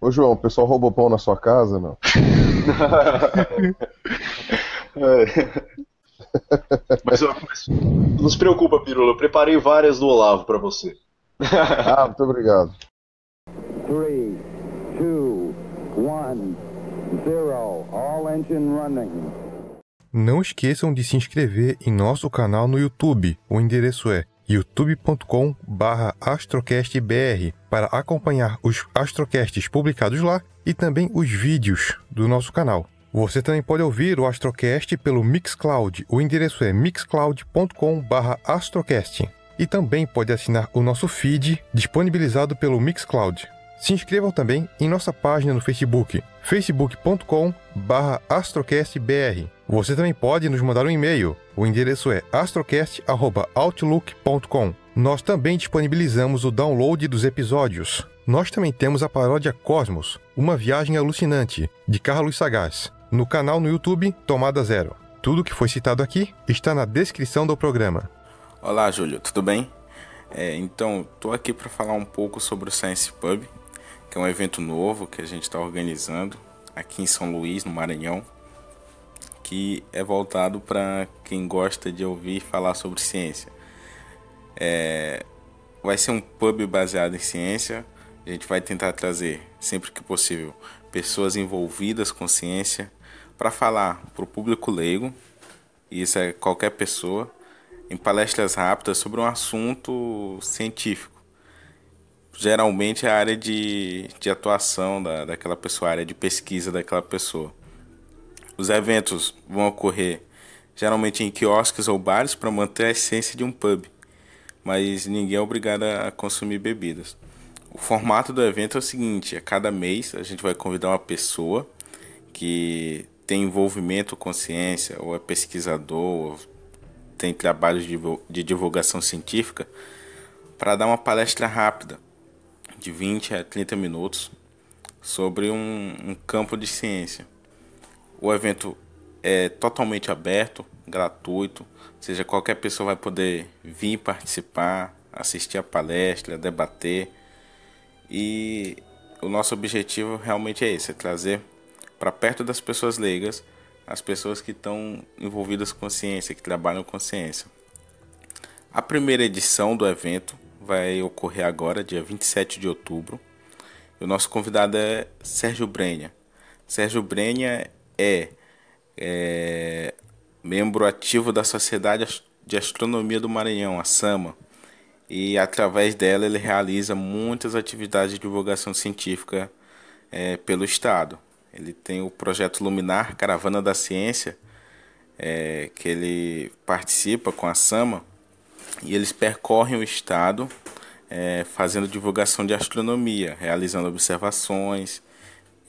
Ô João, o pessoal roubou pão na sua casa, não? mas, mas, não se preocupa, Pirula, eu preparei várias do Olavo para você. ah, muito obrigado. 3, 2, 1, 0, all engine running. Não esqueçam de se inscrever em nosso canal no YouTube. O endereço é youtube.com/astrocastbr para acompanhar os astrocasts publicados lá e também os vídeos do nosso canal. Você também pode ouvir o Astrocast pelo Mixcloud. O endereço é mixcloud.com/astrocast. E também pode assinar o nosso feed disponibilizado pelo Mixcloud. Se inscrevam também em nossa página no Facebook, facebook.com/astrocastbr. Você também pode nos mandar um e-mail. O endereço é astrocast@outlook.com. Nós também disponibilizamos o download dos episódios. Nós também temos a paródia Cosmos, uma viagem alucinante, de Carlos Sagaz, no canal no YouTube Tomada Zero. Tudo que foi citado aqui está na descrição do programa. Olá, Júlio, tudo bem? É, então, estou aqui para falar um pouco sobre o Science Pub que é um evento novo que a gente está organizando aqui em São Luís, no Maranhão, que é voltado para quem gosta de ouvir falar sobre ciência. É, vai ser um pub baseado em ciência. A gente vai tentar trazer, sempre que possível, pessoas envolvidas com ciência para falar para o público leigo, e isso é qualquer pessoa, em palestras rápidas sobre um assunto científico geralmente é a área de, de atuação da, daquela pessoa, a área de pesquisa daquela pessoa. Os eventos vão ocorrer geralmente em quiosques ou bares para manter a essência de um pub, mas ninguém é obrigado a consumir bebidas. O formato do evento é o seguinte: a cada mês a gente vai convidar uma pessoa que tem envolvimento com ciência, ou é pesquisador, ou tem trabalhos de divulgação científica, para dar uma palestra rápida de 20 a 30 minutos sobre um, um campo de ciência. O evento é totalmente aberto, gratuito, ou seja, qualquer pessoa vai poder vir participar, assistir a palestra, debater. E o nosso objetivo realmente é esse, é trazer para perto das pessoas leigas as pessoas que estão envolvidas com ciência, que trabalham com ciência. A primeira edição do evento vai ocorrer agora, dia 27 de outubro. E o nosso convidado é Sérgio Brenha. Sérgio Brenha é, é membro ativo da Sociedade de Astronomia do Maranhão, a SAMA, e através dela ele realiza muitas atividades de divulgação científica é, pelo Estado. Ele tem o projeto Luminar Caravana da Ciência, é, que ele participa com a SAMA, e eles percorrem o estado é, fazendo divulgação de astronomia, realizando observações,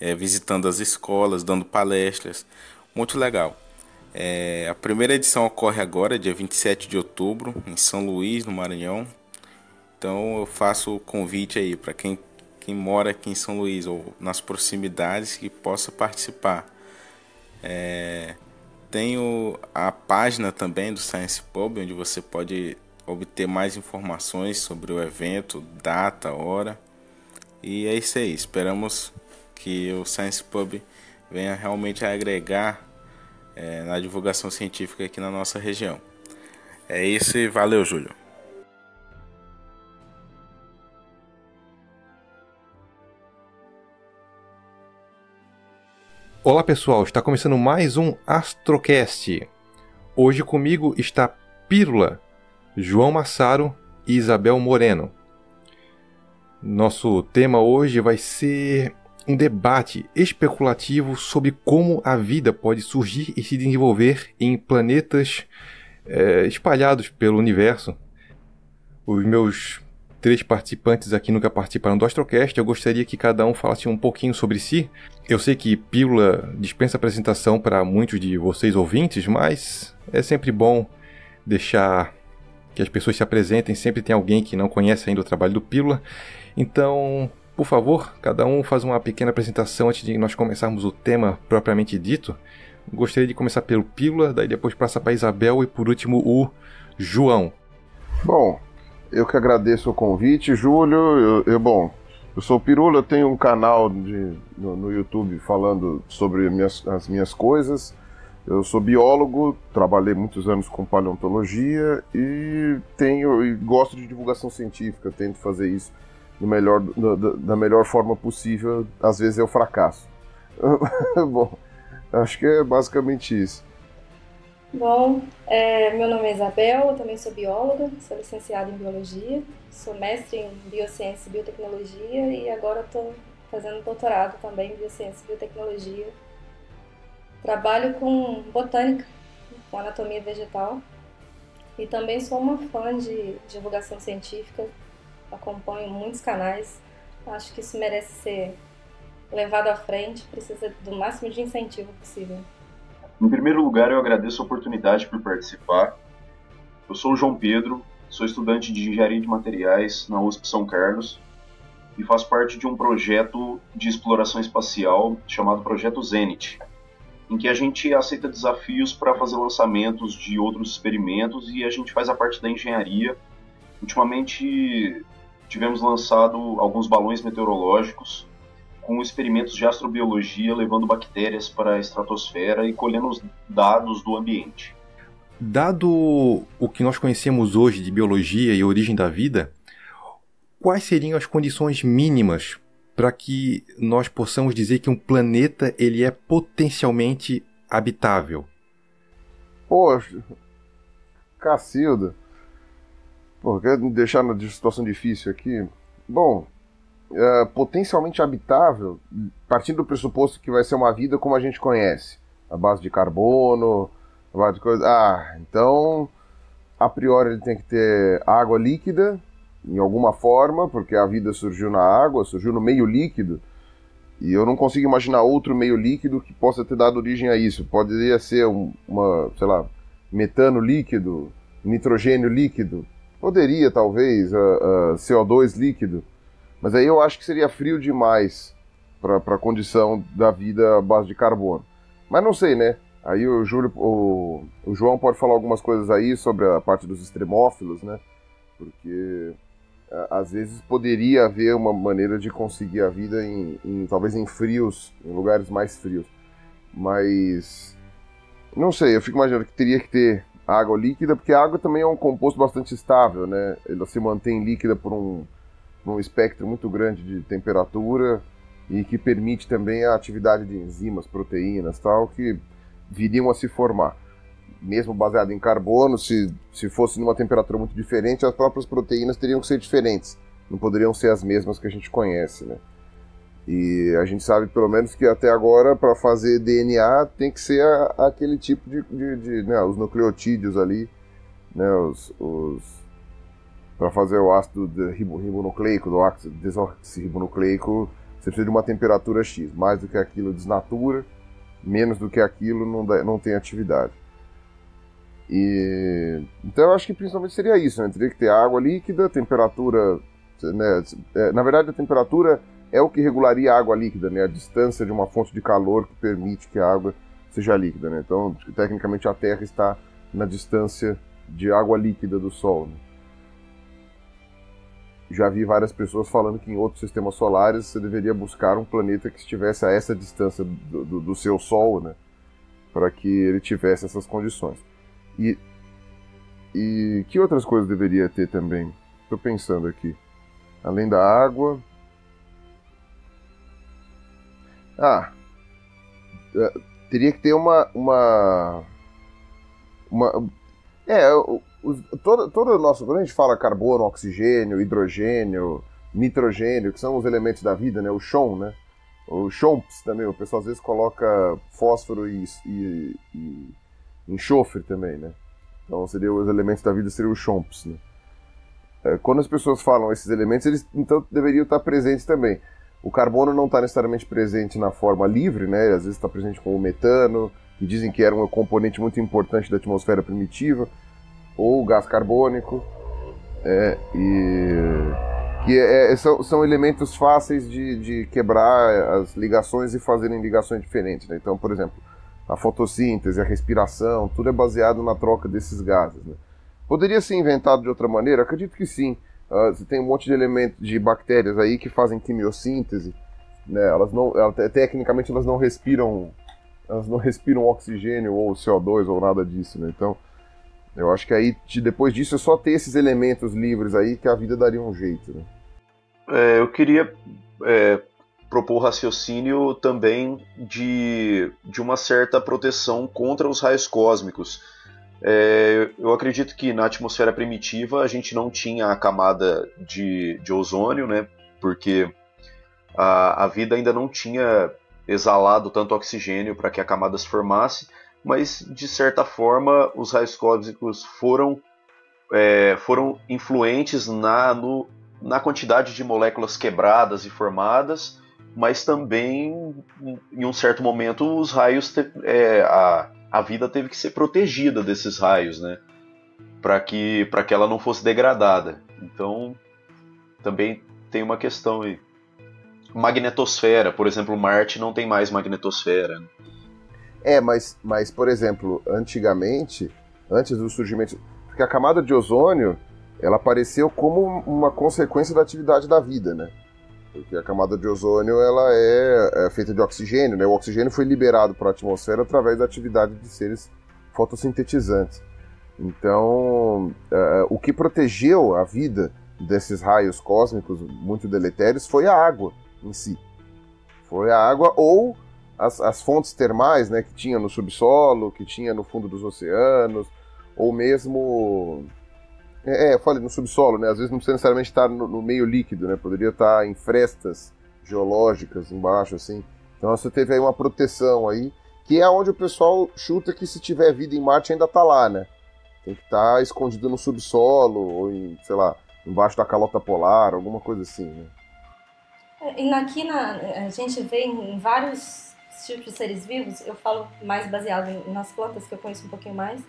é, visitando as escolas, dando palestras. Muito legal. É, a primeira edição ocorre agora, dia 27 de outubro, em São Luís, no Maranhão. Então eu faço o convite aí para quem, quem mora aqui em São Luís ou nas proximidades que possa participar. É, tenho a página também do Science Pub, onde você pode obter mais informações sobre o evento, data, hora. E é isso aí. Esperamos que o Science Pub venha realmente a agregar é, na divulgação científica aqui na nossa região. É isso e valeu, Júlio. Olá pessoal, está começando mais um Astrocast. Hoje comigo está Pílula, João Massaro e Isabel Moreno. Nosso tema hoje vai ser um debate especulativo sobre como a vida pode surgir e se desenvolver em planetas é, espalhados pelo universo. Os meus três participantes aqui nunca participaram do Astrocast. Eu gostaria que cada um falasse um pouquinho sobre si. Eu sei que Pílula dispensa apresentação para muitos de vocês ouvintes, mas é sempre bom deixar que as pessoas se apresentem, sempre tem alguém que não conhece ainda o trabalho do Pílula. Então, por favor, cada um faz uma pequena apresentação antes de nós começarmos o tema propriamente dito. Gostaria de começar pelo Pílula, daí depois passa para Isabel e por último o João. Bom, eu que agradeço o convite, Júlio. Eu, eu bom, Eu sou o Pirula, eu tenho um canal de, no, no YouTube falando sobre minhas, as minhas coisas. Eu sou biólogo, trabalhei muitos anos com paleontologia e tenho e gosto de divulgação científica, tento fazer isso no melhor, da, da melhor forma possível. Às vezes eu fracasso. Bom, acho que é basicamente isso. Bom, é, meu nome é Isabel, eu também sou bióloga, sou licenciada em biologia, sou mestre em biociência e biotecnologia e agora estou fazendo doutorado também em biociência e biotecnologia. Trabalho com botânica, com anatomia vegetal e também sou uma fã de divulgação científica, acompanho muitos canais, acho que isso merece ser levado à frente, precisa do máximo de incentivo possível. Em primeiro lugar, eu agradeço a oportunidade por participar. Eu sou o João Pedro, sou estudante de Engenharia de Materiais na USP São Carlos e faço parte de um projeto de exploração espacial chamado Projeto Zenit, em que a gente aceita desafios para fazer lançamentos de outros experimentos e a gente faz a parte da engenharia. Ultimamente tivemos lançado alguns balões meteorológicos com experimentos de astrobiologia levando bactérias para a estratosfera e colhendo os dados do ambiente. Dado o que nós conhecemos hoje de biologia e origem da vida, quais seriam as condições mínimas para que nós possamos dizer que um planeta ele é potencialmente habitável? Poxa, Cacilda. Pô, quer me deixar na situação difícil aqui? Bom, uh, potencialmente habitável, partindo do pressuposto que vai ser uma vida como a gente conhece, a base de carbono, a base de coisa. Ah, então a priori ele tem que ter água líquida em alguma forma, porque a vida surgiu na água, surgiu no meio líquido. E eu não consigo imaginar outro meio líquido que possa ter dado origem a isso. Poderia ser um, uma, sei lá, metano líquido, nitrogênio líquido. Poderia, talvez, uh, uh, CO2 líquido. Mas aí eu acho que seria frio demais para a condição da vida à base de carbono. Mas não sei, né? Aí o, Júlio, o, o João pode falar algumas coisas aí sobre a parte dos extremófilos, né? Porque às vezes poderia haver uma maneira de conseguir a vida em, em, talvez em frios, em lugares mais frios. Mas não sei, eu fico imaginando que teria que ter água líquida, porque a água também é um composto bastante estável, né? Ela se mantém líquida por um num espectro muito grande de temperatura e que permite também a atividade de enzimas, proteínas tal, que viriam a se formar. Mesmo baseado em carbono, se, se fosse numa temperatura muito diferente, as próprias proteínas teriam que ser diferentes. Não poderiam ser as mesmas que a gente conhece, né? E a gente sabe, pelo menos, que até agora, para fazer DNA, tem que ser a, aquele tipo de, de, de né, os nucleotídeos ali, né, os, os para fazer o ácido ribonucleico, do ácido desoxirribonucleico, você precisa de uma temperatura X. Mais do que aquilo desnatura, menos do que aquilo não, dá, não tem atividade. E, então eu acho que principalmente seria isso, né? Teria que ter água líquida, temperatura. Né? É, na verdade, a temperatura é o que regularia a água líquida, né? A distância de uma fonte de calor que permite que a água seja líquida, né? Então, tecnicamente, a Terra está na distância de água líquida do Sol. Né? já vi várias pessoas falando que em outros sistemas solares você deveria buscar um planeta que estivesse a essa distância do, do, do seu Sol, né? Para que ele tivesse essas condições. E, e que outras coisas deveria ter também? Estou pensando aqui. Além da água. Ah, é, teria que ter uma, uma, uma é, os, todo, todo o nosso. Quando a gente fala carbono, oxigênio, hidrogênio, nitrogênio, que são os elementos da vida, né? O chon, né? O chomps também, o pessoal às vezes coloca fósforo e, e, e enxofre também, né? Então seria os elementos da vida seriam os chomps, né? É, quando as pessoas falam esses elementos, eles então deveriam estar presentes também. O carbono não está necessariamente presente na forma livre, né? Às vezes está presente com o metano, que dizem que era um componente muito importante da atmosfera primitiva ou gás carbônico, é, e que é, é, são, são elementos fáceis de, de quebrar as ligações e fazerem ligações diferentes. Né? Então, por exemplo, a fotossíntese, a respiração, tudo é baseado na troca desses gases. Né? Poderia ser inventado de outra maneira? Acredito que sim. Uh, você tem um monte de elementos de bactérias aí que fazem quimiossíntese, né? Elas não, tecnicamente elas não respiram, elas não respiram oxigênio ou CO2 ou nada disso, né? Então, eu acho que aí depois disso é só ter esses elementos livres aí que a vida daria um jeito, né? É, eu queria é, propor raciocínio também de, de uma certa proteção contra os raios cósmicos. É, eu acredito que na atmosfera primitiva a gente não tinha a camada de, de ozônio, né? Porque a, a vida ainda não tinha exalado tanto oxigênio para que a camada se formasse, mas de certa forma os raios cósmicos foram, é, foram influentes na, no, na quantidade de moléculas quebradas e formadas, mas também em um certo momento os raios te, é, a, a vida teve que ser protegida desses raios, né? Para que, que ela não fosse degradada. Então, também tem uma questão aí. Magnetosfera, por exemplo, Marte não tem mais magnetosfera. Né? É, mas, mas, por exemplo, antigamente, antes do surgimento. Porque a camada de ozônio ela apareceu como uma consequência da atividade da vida, né? Porque a camada de ozônio ela é, é feita de oxigênio, né? O oxigênio foi liberado para a atmosfera através da atividade de seres fotossintetizantes. Então, uh, o que protegeu a vida desses raios cósmicos muito deletérios foi a água em si. Foi a água ou as, as fontes termais, né, que tinha no subsolo, que tinha no fundo dos oceanos, ou mesmo é, é, eu falei no subsolo, né? Às vezes não precisa necessariamente estar no, no, meio líquido, né? Poderia estar em frestas geológicas embaixo, assim. Então você teve aí uma proteção aí, que é onde o pessoal chuta que se tiver vida em Marte ainda tá lá, né? Tem que estar tá escondido no subsolo, ou em, sei lá, embaixo da calota polar, alguma coisa assim, né? É, e aqui na, a gente vê em vários tipos de seres vivos, eu falo mais baseado nas plantas que eu conheço um pouquinho mais,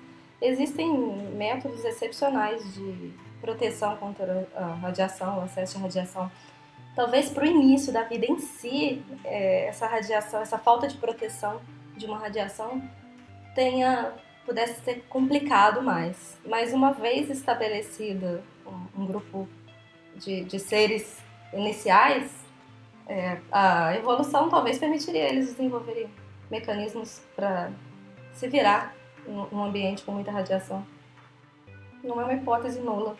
Existem métodos excepcionais de proteção contra a radiação, o acesso à radiação. Talvez para o início da vida em si, é, essa radiação, essa falta de proteção de uma radiação tenha pudesse ser complicado mais. Mas uma vez estabelecido um, um grupo de, de, seres iniciais, é, a evolução talvez permitiria eles desenvolverem mecanismos para se virar num ambiente com muita radiação. Não é uma hipótese nula.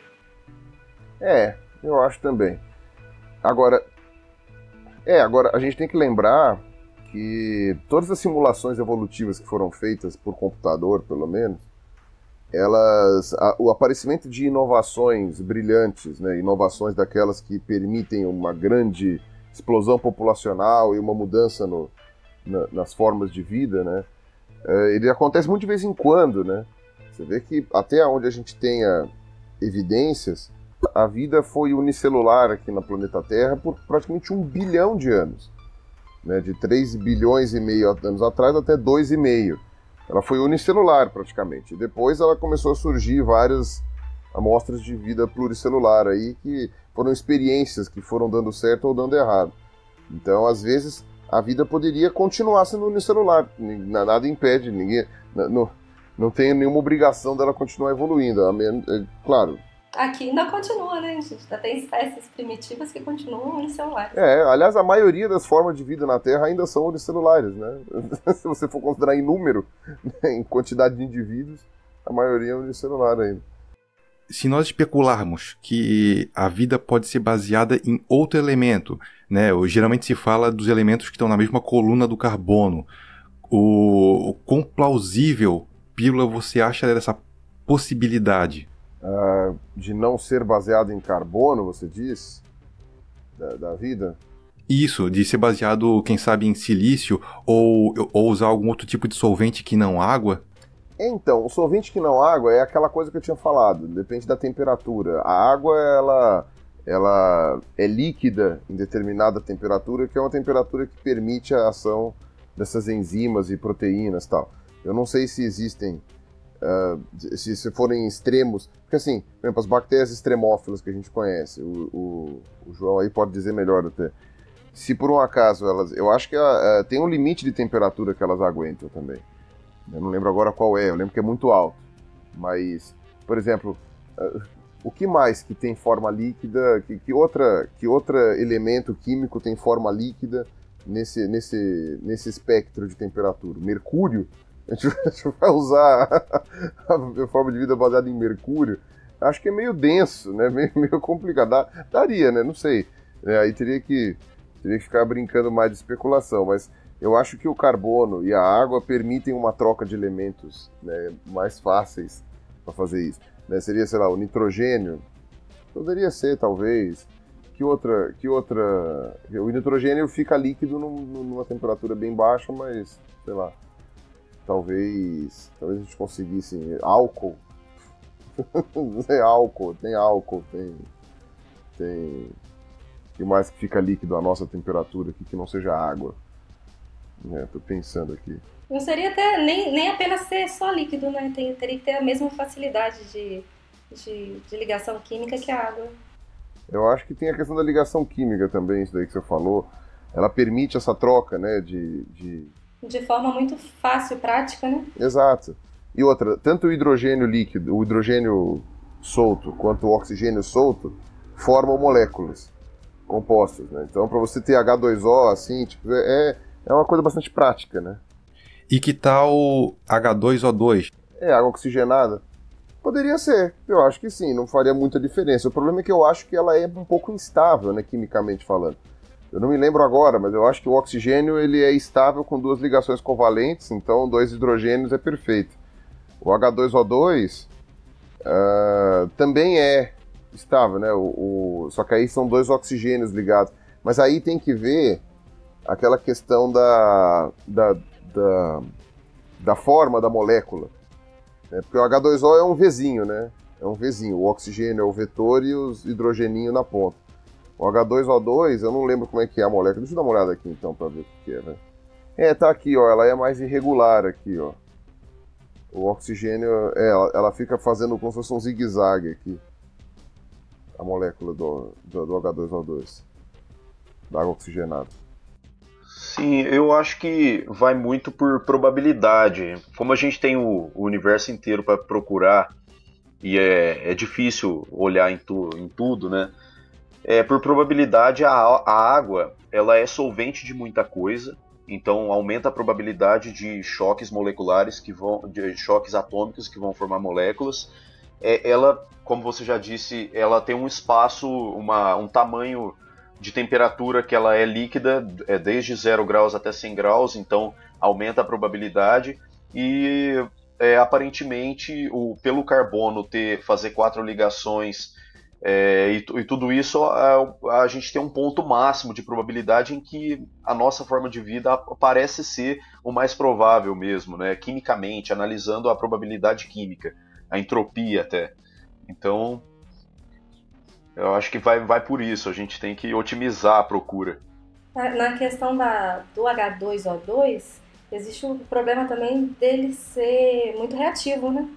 É, eu acho também. Agora, é, agora a gente tem que lembrar que todas as simulações evolutivas que foram feitas por computador, pelo menos, elas, a, o aparecimento de inovações brilhantes, né, inovações daquelas que permitem uma grande explosão populacional e uma mudança no, na, nas formas de vida, né, ele acontece muito de vez em quando, né? Você vê que até onde a gente tenha evidências, a vida foi unicelular aqui no planeta Terra por praticamente um bilhão de anos. Né? De 3 bilhões e meio anos atrás até 2,5. Ela foi unicelular praticamente. Depois ela começou a surgir várias amostras de vida pluricelular aí que foram experiências que foram dando certo ou dando errado. Então, às vezes, a vida poderia continuar sendo unicelular. Nada impede, ninguém. Não, não tem nenhuma obrigação dela continuar evoluindo. É, claro. Aqui ainda continua, né, gente? Ainda tem espécies primitivas que continuam unicelulares. É, aliás, a maioria das formas de vida na Terra ainda são unicelulares, né? Se você for considerar em número, né, em quantidade de indivíduos, a maioria é unicelular ainda se nós especularmos que a vida pode ser baseada em outro elemento, né? Geralmente se fala dos elementos que estão na mesma coluna do carbono. O, o quão plausível, Pílula, você acha dessa possibilidade? Uh, de não ser baseado em carbono, você diz? Da, da, vida? Isso, de ser baseado, quem sabe, em silício ou, ou usar algum outro tipo de solvente que não água? Então, o solvente que não água é aquela coisa que eu tinha falado, depende da temperatura. A água, ela, ela é líquida em determinada temperatura, que é uma temperatura que permite a ação dessas enzimas e proteínas tal. Eu não sei se existem, uh, se, se forem extremos, porque assim, por exemplo, as bactérias extremófilas que a gente conhece, o, o, o João aí pode dizer melhor até. Se por um acaso elas, eu acho que uh, tem um limite de temperatura que elas aguentam também. Eu não lembro agora qual é, eu lembro que é muito alto. Mas, por exemplo, o que mais que tem forma líquida? Que, que, outra, que outro elemento químico tem forma líquida nesse, nesse, nesse espectro de temperatura? Mercúrio? A gente, a gente vai usar a forma de vida baseada em mercúrio? Acho que é meio denso, né? Meio, meio complicado. Daria, né? Não sei. É, aí teria que, teria que ficar brincando mais de especulação, mas eu acho que o carbono e a água permitem uma troca de elementos né, mais fáceis para fazer isso. Né? Seria, sei lá, o nitrogênio. Poderia ser, talvez. Que outra. Que outra. O nitrogênio fica líquido num, numa temperatura bem baixa, mas, sei lá. Talvez. Talvez a gente conseguisse. Álcool. tem álcool, tem álcool, tem. Tem. Que mais que fica líquido a nossa temperatura aqui que não seja água? É, tô pensando aqui. Não seria até nem, nem apenas ser só líquido, né? Tem, teria que ter a mesma facilidade de, de, de, ligação química que a água. Eu acho que tem a questão da ligação química também, isso daí que você falou. Ela permite essa troca, né? De, de... de forma muito fácil, prática, né? Exato. E outra, tanto o hidrogênio líquido, o hidrogênio solto, quanto o oxigênio solto, formam moléculas compostas, né? Então, para você ter H2O, assim, tipo, é, é uma coisa bastante prática, né? E que tal H2O2? É, água oxigenada. Poderia ser, eu acho que sim, não faria muita diferença. O problema é que eu acho que ela é um pouco instável, né, quimicamente falando. Eu não me lembro agora, mas eu acho que o oxigênio ele é estável com duas ligações covalentes, então dois hidrogênios é perfeito. O H2O2 uh, ah, também é estável, né? O, o, só que aí são dois oxigênios ligados. Mas aí tem que ver aquela questão da, da, da, da forma da molécula. Né? Porque o H2O é um Vzinho, né? É um Vzinho. O oxigênio é o vetor e os hidrogeninho na ponta. O H2O2, eu não lembro como é que é a molécula. Deixa eu dar uma olhada aqui então para ver o que é, né? É, tá aqui, ó. Ela é mais irregular aqui, ó. O oxigênio, é, ela, ela fica fazendo como se fosse um zigue-zague aqui. A molécula do, do, do H2O2. Da água oxigenada. Sim, eu acho que vai muito por probabilidade. Como a gente tem o, o universo inteiro para procurar e é, é difícil olhar em, tu, em tudo, né? É, por probabilidade, a, a água ela é solvente de muita coisa, então aumenta a probabilidade de choques moleculares que vão, de choques atômicos que vão formar moléculas. É, ela, como você já disse, ela tem um espaço, uma, um tamanho de temperatura que ela é líquida, é desde 0 graus até 100 graus, então aumenta a probabilidade. E é, aparentemente, o, pelo carbono ter fazer quatro ligações é, e, e, tudo isso, a, a, gente tem um ponto máximo de probabilidade em que a nossa forma de vida parece ser o mais provável mesmo, né? quimicamente, analisando a probabilidade química, a entropia até. Então, eu acho que vai, vai por isso, a gente tem que otimizar a procura. Na questão da, do H2O2, existe o um problema também dele ser muito reativo, né?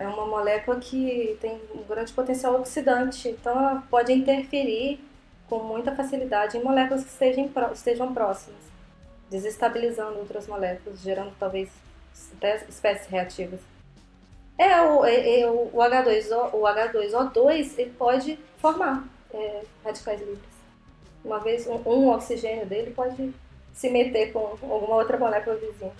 É uma molécula que tem um grande potencial oxidante, então ela pode interferir com muita facilidade em moléculas que estejam, estejam próximas, desestabilizando outras moléculas, gerando talvez espécies reativas. É, o, é, é, o, H2O, o H2O2 ele pode formar é, radicais livres. Uma vez um, um, oxigênio dele pode se meter com alguma outra molécula vizinha.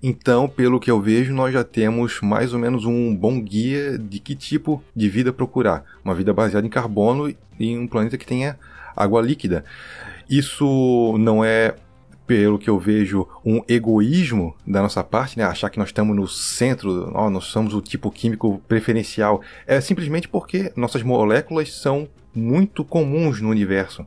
Então, pelo que eu vejo, nós já temos mais ou menos um bom guia de que tipo de vida procurar. Uma vida baseada em carbono em um planeta que tenha água líquida. Isso não é pelo que eu vejo, um egoísmo da nossa parte, né? Achar que nós estamos no centro, nós somos o tipo químico preferencial. É simplesmente porque nossas moléculas são muito comuns no universo.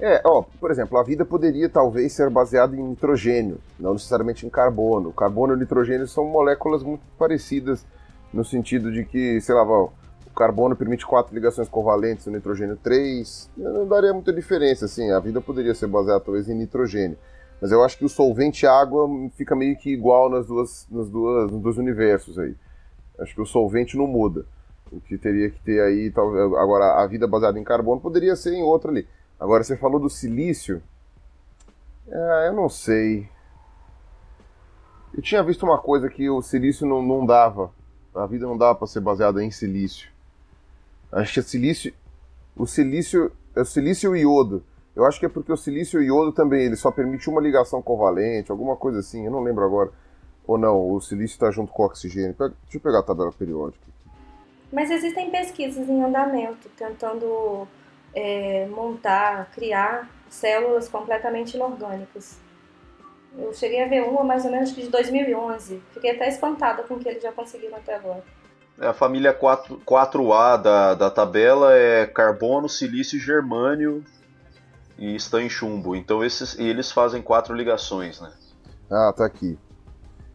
É, ó, por exemplo, a vida poderia talvez ser baseada em nitrogênio, não necessariamente em carbono. Carbono e nitrogênio são moléculas muito parecidas no sentido de que, sei lá, o carbono permite quatro ligações covalentes, o nitrogênio três. Não daria muita diferença, assim. A vida poderia ser baseada talvez em nitrogênio. Mas eu acho que o solvente água fica meio que igual nas duas, nas duas, nos dois universos aí. Acho que o solvente não muda. O que teria que ter aí, talvez, agora a vida baseada em carbono poderia ser em outro ali. Agora você falou do silício. É, eu não sei. Eu tinha visto uma coisa que o silício não, não dava a vida não dava para ser baseada em silício. Acho que é silício, o silício, é o silício o iodo. Eu acho que é porque o silício e o iodo também, ele só permite uma ligação covalente, alguma coisa assim, eu não lembro agora. Ou não, o silício está junto com o oxigênio. Deixa eu pegar a tabela periódica. Mas existem pesquisas em andamento tentando é, montar, criar células completamente inorgânicas. Eu cheguei a ver uma mais ou menos de 2011. Fiquei até espantada com o que eles já conseguiram até agora. É, a família 4, 4A da, da tabela é carbono, silício, germânio e está em chumbo. Então esses, eles fazem quatro ligações, né? Ah, tá aqui.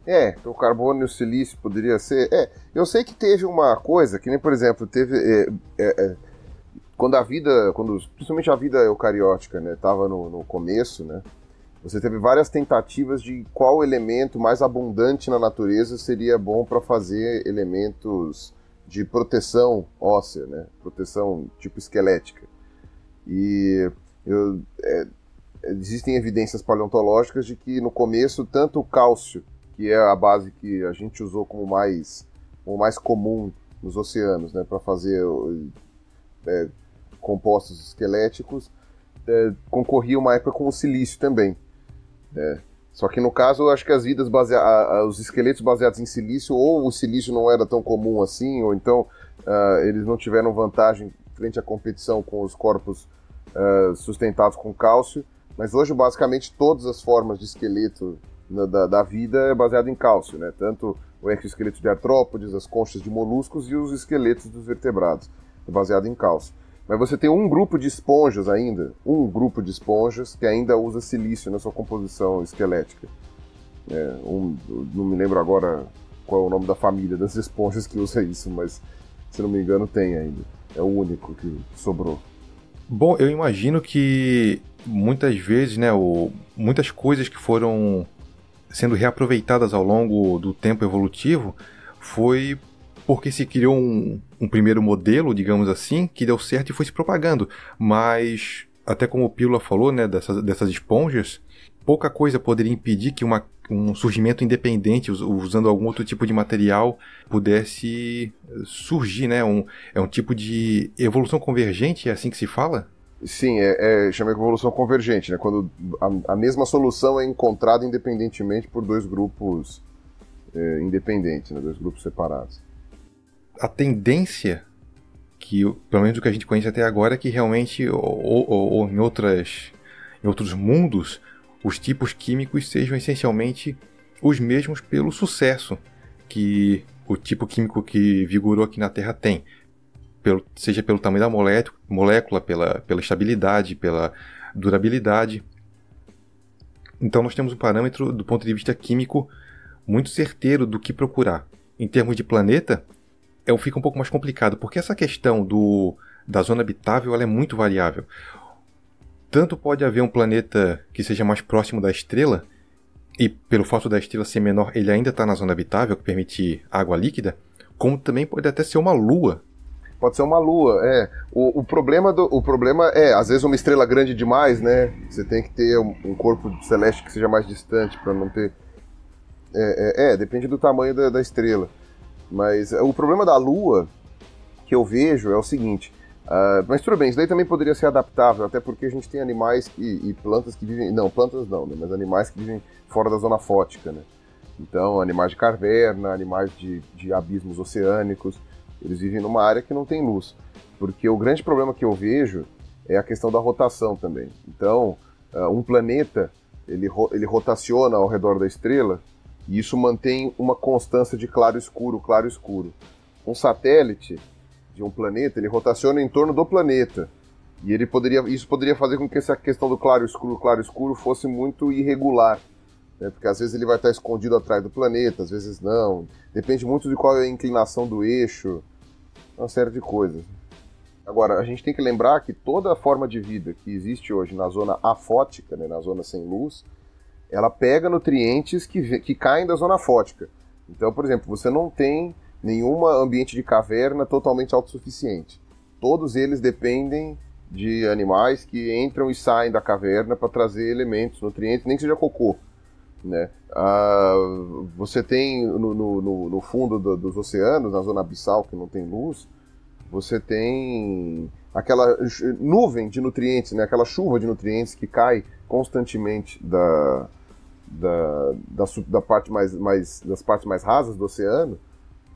É, o carbono e o silício poderia ser. É, eu sei que teve uma coisa, que nem, por exemplo, teve. É, é, é quando a vida, quando, principalmente a vida eucariótica, né, estava no, no começo, né, você teve várias tentativas de qual elemento mais abundante na natureza seria bom para fazer elementos de proteção óssea, né, proteção tipo esquelética. E eu, é, existem evidências paleontológicas de que no começo tanto o cálcio que é a base que a gente usou como mais, como mais comum nos oceanos, né, para fazer é, compostos esqueléticos, é, concorria uma época com o silício também. Né. Só que no caso, eu acho que as vidas baseadas, os esqueletos baseados em silício, ou o silício não era tão comum assim, ou então uh, eles não tiveram vantagem frente à competição com os corpos uh, sustentados com cálcio. Mas hoje, basicamente, todas as formas de esqueleto da, da, vida é baseado em cálcio, né? Tanto o exoesqueleto de artrópodes, as conchas de moluscos e os esqueletos dos vertebrados, é baseado em cálcio. Mas você tem um grupo de esponjas ainda, um grupo de esponjas que ainda usa silício na sua composição esquelética. É, um, não me lembro agora qual é o nome da família das esponjas que usa isso, mas se não me engano tem ainda. É o único que sobrou. Bom, eu imagino que muitas vezes, né, o, muitas coisas que foram sendo reaproveitadas ao longo do tempo evolutivo foi porque se criou um, um, primeiro modelo, digamos assim, que deu certo e foi se propagando. Mas, até como o Pílula falou, né, dessas, dessas esponjas, pouca coisa poderia impedir que uma, um surgimento independente, usando algum outro tipo de material, pudesse surgir, né? Um, é um tipo de evolução convergente, é assim que se fala? Sim, é, é chama evolução convergente, né? Quando a, a, mesma solução é encontrada independentemente por dois grupos é, independentes, né? dois grupos separados. A tendência que, pelo menos o que a gente conhece até agora, é que realmente, ou, ou, ou em, outras, em outros mundos, os tipos químicos sejam essencialmente os mesmos pelo sucesso que o tipo químico que vigorou aqui na Terra tem pelo, seja pelo tamanho da molécula, pela, pela estabilidade, pela durabilidade. Então nós temos um parâmetro do ponto de vista químico muito certeiro do que procurar. Em termos de planeta, é, fica um pouco mais complicado, porque essa questão do, da zona habitável ela é muito variável. Tanto pode haver um planeta que seja mais próximo da estrela, e pelo fato da estrela ser menor, ele ainda está na zona habitável, que permite água líquida, como também pode até ser uma lua Pode ser uma lua, é. O, o, problema do, o problema é, às vezes, uma estrela grande demais, né? Você tem que ter um, um corpo celeste que seja mais distante para não ter. É, é, é, depende do tamanho da, da, estrela. Mas o problema da lua que eu vejo é o seguinte. Uh, mas tudo bem, isso daí também poderia ser adaptável, até porque a gente tem animais e, e plantas que vivem. Não, plantas não, né? Mas animais que vivem fora da zona fótica, né? Então, animais de caverna, animais de, de abismos oceânicos. Eles vivem numa área que não tem luz. Porque o grande problema que eu vejo é a questão da rotação também. Então, uh, um planeta, ele, ele rotaciona ao redor da estrela e isso mantém uma constância de claro-escuro, claro-escuro. Um satélite de um planeta, ele rotaciona em torno do planeta. E ele poderia, isso poderia fazer com que essa questão do claro-escuro, claro-escuro fosse muito irregular. Né? Porque às vezes ele vai estar escondido atrás do planeta, às vezes não. Depende muito de qual é a inclinação do eixo, uma série de coisas. Agora, a gente tem que lembrar que toda a forma de vida que existe hoje na zona afótica, né, na zona sem luz, ela pega nutrientes que, que caem da zona fótica. Então, por exemplo, você não tem nenhum ambiente de caverna totalmente autossuficiente. Todos eles dependem de animais que entram e saem da caverna para trazer elementos, nutrientes, nem que seja cocô. Né? Ah, você tem no, no, no fundo do, dos oceanos, na zona abissal que não tem luz, você tem aquela nuvem de nutrientes, né? aquela chuva de nutrientes que cai constantemente da, da, da, da parte mais, mais, das partes mais rasas do oceano,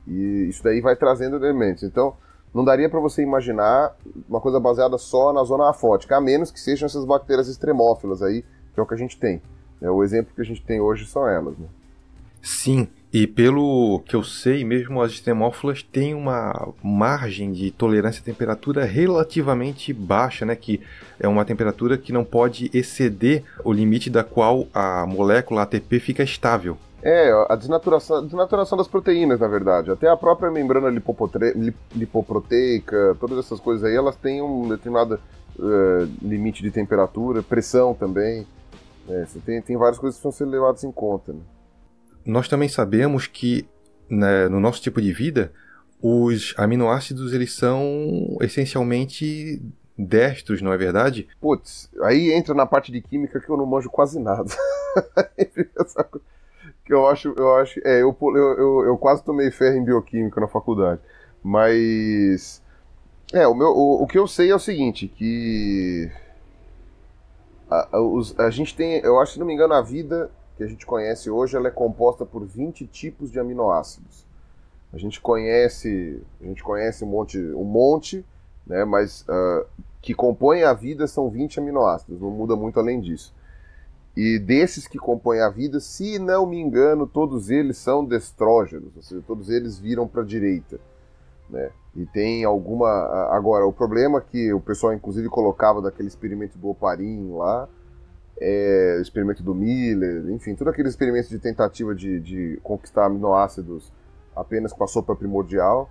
e isso daí vai trazendo elementos. Então, não daria para você imaginar uma coisa baseada só na zona afótica, a menos que sejam essas bactérias extremófilas aí, que é o que a gente tem. É, o exemplo que a gente tem hoje são elas. Né? Sim, e pelo que eu sei, mesmo as extremófilas têm uma margem de tolerância à temperatura relativamente baixa, né? Que é uma temperatura que não pode exceder o limite da qual a molécula ATP fica estável. É, a desnaturação, a desnaturação das proteínas, na verdade. Até a própria membrana lipoproteica, todas essas coisas aí, elas têm um determinado uh, limite de temperatura, pressão também. É, tem, tem várias coisas que precisam ser levadas em conta. Né? Nós também sabemos que né, no nosso tipo de vida, os aminoácidos eles são essencialmente destros, não é verdade? Putz, aí entra na parte de química que eu não manjo quase nada. eu acho, eu acho, é, eu, eu, eu, eu, quase tomei ferro em bioquímica na faculdade, mas é, o, meu, o, o que eu sei é o seguinte, que a, a, os, a gente tem, eu acho, se não me engano, a vida que a gente conhece hoje, ela é composta por 20 tipos de aminoácidos. A gente conhece, a gente conhece um monte, um monte, né, mas uh, que compõem a vida são 20 aminoácidos, não muda muito além disso. E desses que compõem a vida, se não me engano, todos eles são destrógenos, ou seja, todos eles viram para a direita. Né? E tem alguma. Agora, o problema que o pessoal, inclusive, colocava daquele experimento do Oparin lá, é, experimento do Miller, enfim, todos aqueles experimentos de tentativa de, de conquistar aminoácidos apenas com a sopa primordial,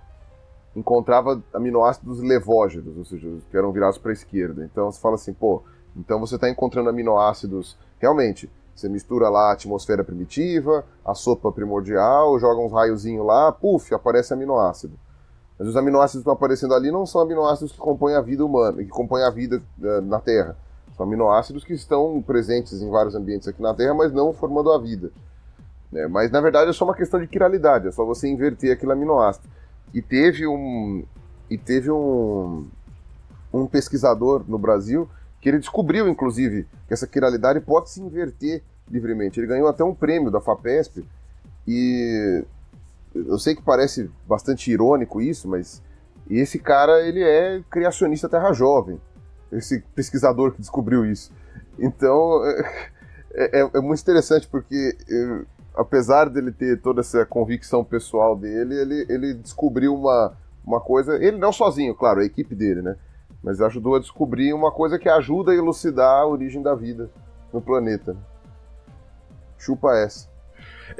encontrava aminoácidos levógenos, ou seja, que eram virados para a esquerda. Então você fala assim, pô, então você está encontrando aminoácidos Realmente, você mistura lá a atmosfera primitiva, a sopa primordial, joga uns raiozinhos lá, puf, aparece aminoácido. Mas os aminoácidos que estão aparecendo ali não são aminoácidos que compõem a vida humana, que compõem a vida uh, na Terra. São aminoácidos que estão presentes em vários ambientes aqui na Terra, mas não formando a vida. É, mas na verdade é só uma questão de quiralidade, é só você inverter aquele aminoácido. E teve um, e teve um, um pesquisador no Brasil que ele descobriu, inclusive, que essa quiralidade pode se inverter livremente. Ele ganhou até um prêmio da FAPESP e eu sei que parece bastante irônico isso, mas esse cara ele é criacionista terra jovem, esse pesquisador que descobriu isso. Então é, é, é muito interessante porque eu, apesar dele ter toda essa convicção pessoal dele, ele, ele descobriu uma, uma coisa, ele não sozinho, claro, a equipe dele, né? Mas ajudou a descobrir uma coisa que ajuda a elucidar a origem da vida no planeta. Chupa essa.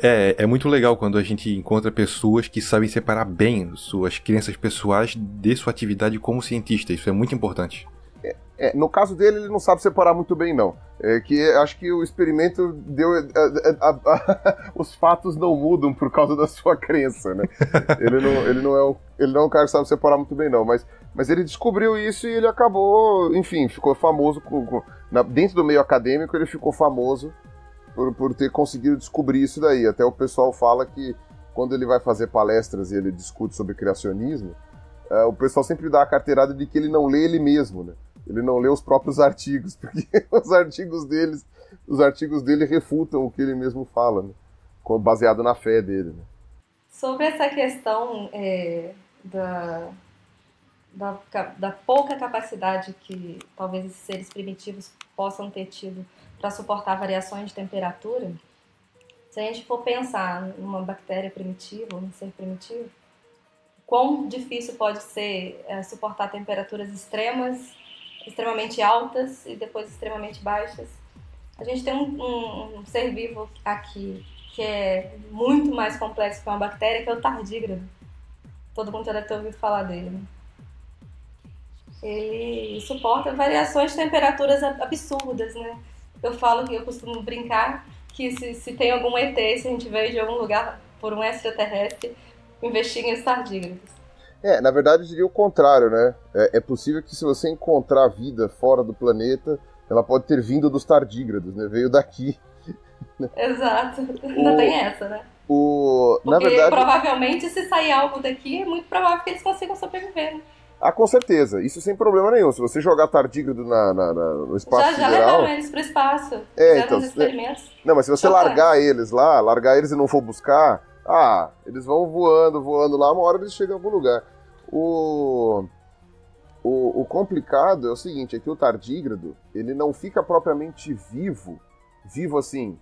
É, é muito legal quando a gente encontra pessoas que sabem separar bem suas crenças pessoais de sua atividade como cientista. Isso é muito importante. É, no caso dele, ele não sabe separar muito bem, não. É que acho que o experimento deu. É, é, a, a, a, os fatos não mudam por causa da sua crença, né? ele, não, ele, não é um, ele não é um cara que sabe separar muito bem, não. Mas, mas ele descobriu isso e ele acabou, enfim, ficou famoso. Com, com, na, dentro do meio acadêmico, ele ficou famoso por, por ter conseguido descobrir isso daí. Até o pessoal fala que quando ele vai fazer palestras e ele discute sobre criacionismo, é, o pessoal sempre dá a carteirada de que ele não lê ele mesmo, né? ele não lê os próprios artigos, porque os artigos deles, os artigos dele refutam o que ele mesmo fala, né? baseado na fé dele. Né? Sobre essa questão é, da, da, da, pouca capacidade que talvez esses seres primitivos possam ter tido para suportar variações de temperatura, se a gente for pensar numa bactéria primitiva, um ser primitivo, quão difícil pode ser é, suportar temperaturas extremas extremamente altas e depois extremamente baixas. A gente tem um, um, um, ser vivo aqui que é muito mais complexo que uma bactéria, que é o tardígrado. Todo mundo já deve ter ouvido falar dele. Né? Ele suporta variações de temperaturas absurdas, né? Eu falo que eu costumo brincar que se, se tem algum ET, se a gente veio de algum lugar por um extraterrestre, investiguem os tardígrados. É, na verdade eu diria o contrário, né? É, é, possível que se você encontrar vida fora do planeta, ela pode ter vindo dos tardígrados, né? Veio daqui. Exato. Ainda tem essa, né? O, na Porque verdade, provavelmente se sair algo daqui, é muito provável que eles consigam sobreviver. Né? Ah, com certeza, isso sem problema nenhum. Se você jogar tardígrado na, na- na- no espaço Já, já sideral, levaram eles pro espaço. É, então, experimentos. Não, mas se você Só vai. largar eles lá, largar eles e não for buscar, ah, eles vão voando, voando lá, uma hora eles chegam em algum lugar. O, o, o complicado é o seguinte, é que o tardígrado, ele não fica propriamente vivo, vivo assim.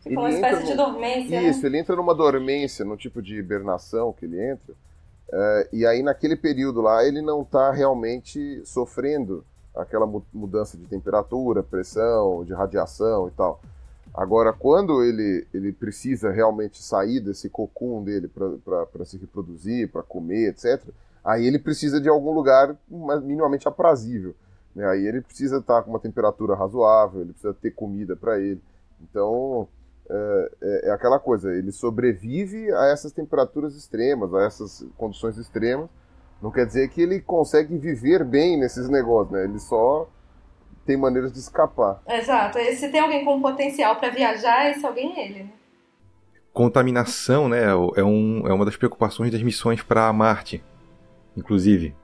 Fica uma ele espécie entra de dormência. Isso, né? ele entra numa dormência, no tipo de hibernação que ele entra, é, e aí naquele período lá ele não está realmente sofrendo aquela mu- mudança de temperatura, pressão, de radiação e tal. Agora, quando ele, ele precisa realmente sair desse cocum dele para se reproduzir, para comer, etc., aí ele precisa de algum lugar minimamente aprazível. né? Aí ele precisa estar com uma temperatura razoável, ele precisa ter comida para ele. Então, é, é- é aquela coisa, ele sobrevive a essas temperaturas extremas, a essas condições extremas. Não quer dizer que ele consegue viver bem nesses negócios, né? Ele só tem maneiras de escapar. Exato. E se tem alguém com potencial pra viajar, esse alguém é ele. Né? Contaminação, né, é, um, é uma das preocupações das missões para Marte. Inclusive,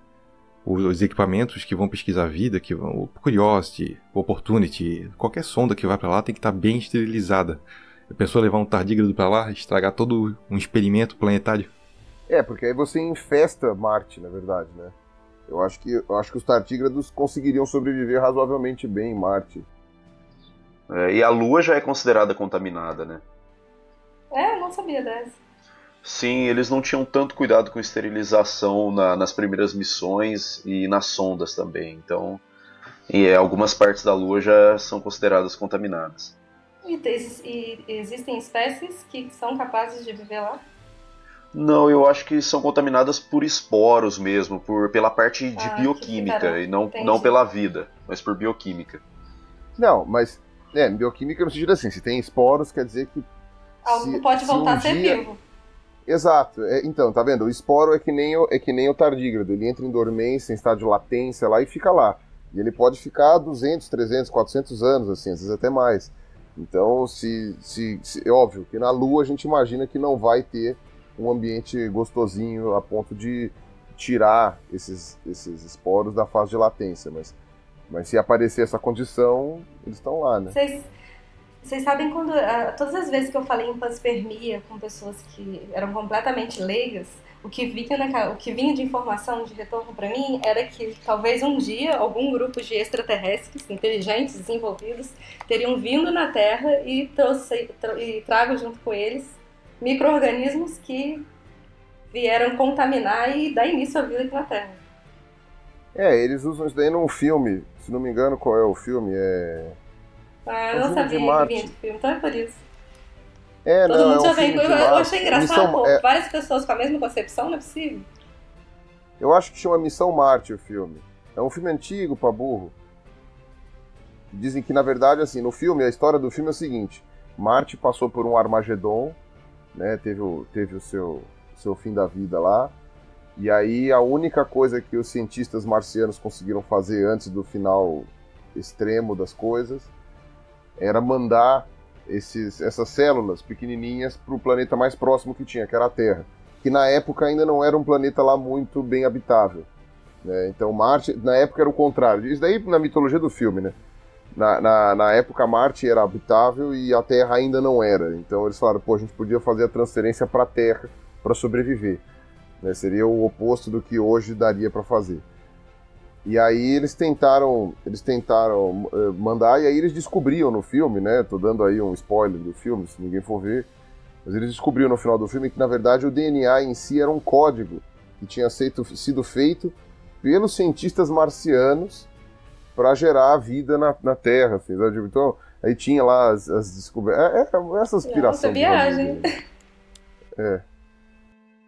os, os equipamentos que vão pesquisar a vida, que vão, o Curiosity, o Opportunity, qualquer sonda que vai para lá tem que estar bem esterilizada. A pessoa levar um tardígrado para lá, estragar todo um experimento planetário. É, porque aí você infesta Marte, na verdade, né? Eu acho que, eu acho que os tardígrados conseguiriam sobreviver razoavelmente bem em Marte. É, e a Lua já é considerada contaminada, né? É, eu não sabia dessa. Sim, eles não tinham tanto cuidado com esterilização na- nas primeiras missões e nas sondas também. Então, e, é, algumas partes da Lua já são consideradas contaminadas. E, te- e existem espécies que são capazes de viver lá? Não, eu acho que são contaminadas por esporos mesmo, por pela parte de Ah, bioquímica e não, entendi. não pela vida, mas por bioquímica. Não, mas é, bioquímica no sentido assim, se tem esporos, quer dizer que. Algo se- pode se voltar um a ser dia- vivo. Exato. é, então, tá vendo? O esporo é que, nem o, é que nem o tardígrado. Ele entra em dormência, em estado de latência lá e fica lá. E ele pode ficar 200, 300, 400 anos, assim, às vezes até mais. Então, se, se, se- é óbvio que na Lua a gente imagina que não vai ter um ambiente gostosinho a ponto de tirar esses, esses esporos da fase de latência. Mas, mas se aparecer essa condição, eles estão lá, né? Vocês, vocês sabem quando. ah, todas as vezes que eu falei em panspermia com pessoas que eram completamente leigas, o que vinha, na o que vinha de informação de retorno para mim era que talvez um dia algum grupo de extraterrestres inteligentes, desenvolvidos, teriam vindo na Terra e, trouxe, tra- e trago junto com eles micro-organismos que vieram contaminar e dar início à vida aqui na Terra. É, eles usam isso daí num filme. Se não me engano, qual é o filme? É. Ah, É eu um não sabia que vinha de filme, então é por isso. É, Todo não, mundo é um já vem. Eu, eu achei engraçado, Missão- pô, é, várias pessoas com a mesma concepção, não é possível. eu acho que chama Missão Marte o filme. É um filme antigo pra burro. Dizem que, na verdade, assim, no filme, a história do filme é o seguinte: Marte passou por um Armagedon, né? Teve o, teve o seu, seu fim da vida lá. E aí a única coisa que os cientistas marcianos conseguiram fazer antes do final extremo das coisas era mandar esses, essas células pequenininhas para o planeta mais próximo que tinha, que era a Terra, que na época ainda não era um planeta lá muito bem habitável. né? Então Marte, na época era o contrário. Isso daí na mitologia do filme, né? Na, na, na época Marte era habitável e a Terra ainda não era. Então eles falaram, pô, a gente podia fazer a transferência para a Terra para sobreviver. né? Seria o oposto do que hoje daria para fazer. E aí eles tentaram, eles tentaram eh, mandar e aí eles descobriam no filme, né? Tô dando aí um spoiler do filme, se ninguém for ver. Mas eles descobriram no final do filme que na verdade o DNA em si era um código que tinha seito- sido feito pelos cientistas marcianos para gerar a vida na, na Terra. Assim, sabe? Então aí tinha lá as, as descobertas, é, é, essa aspiração. Nossa, viagem. É.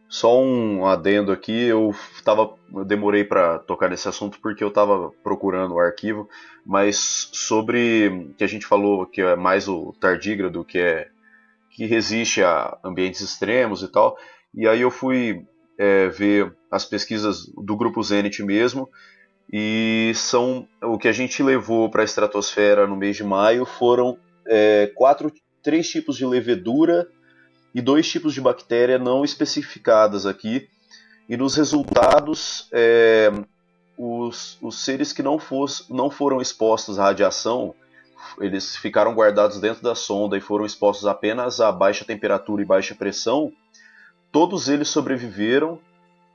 Só um adendo aqui, eu tava, eu demorei para tocar nesse assunto porque eu tava procurando o arquivo, mas sobre que a gente falou que é mais o tardígrado, que é que resiste a ambientes extremos e tal. E aí eu fui é, ver as pesquisas do grupo Zenit mesmo, E são o que a gente levou para a estratosfera no mês de maio foram é, quatro, três tipos de levedura e dois tipos de bactéria não especificadas aqui. E nos resultados, é, os, os, seres que não, fosse, não foram expostos à radiação, eles ficaram guardados dentro da sonda e foram expostos apenas a baixa temperatura e baixa pressão. Todos eles sobreviveram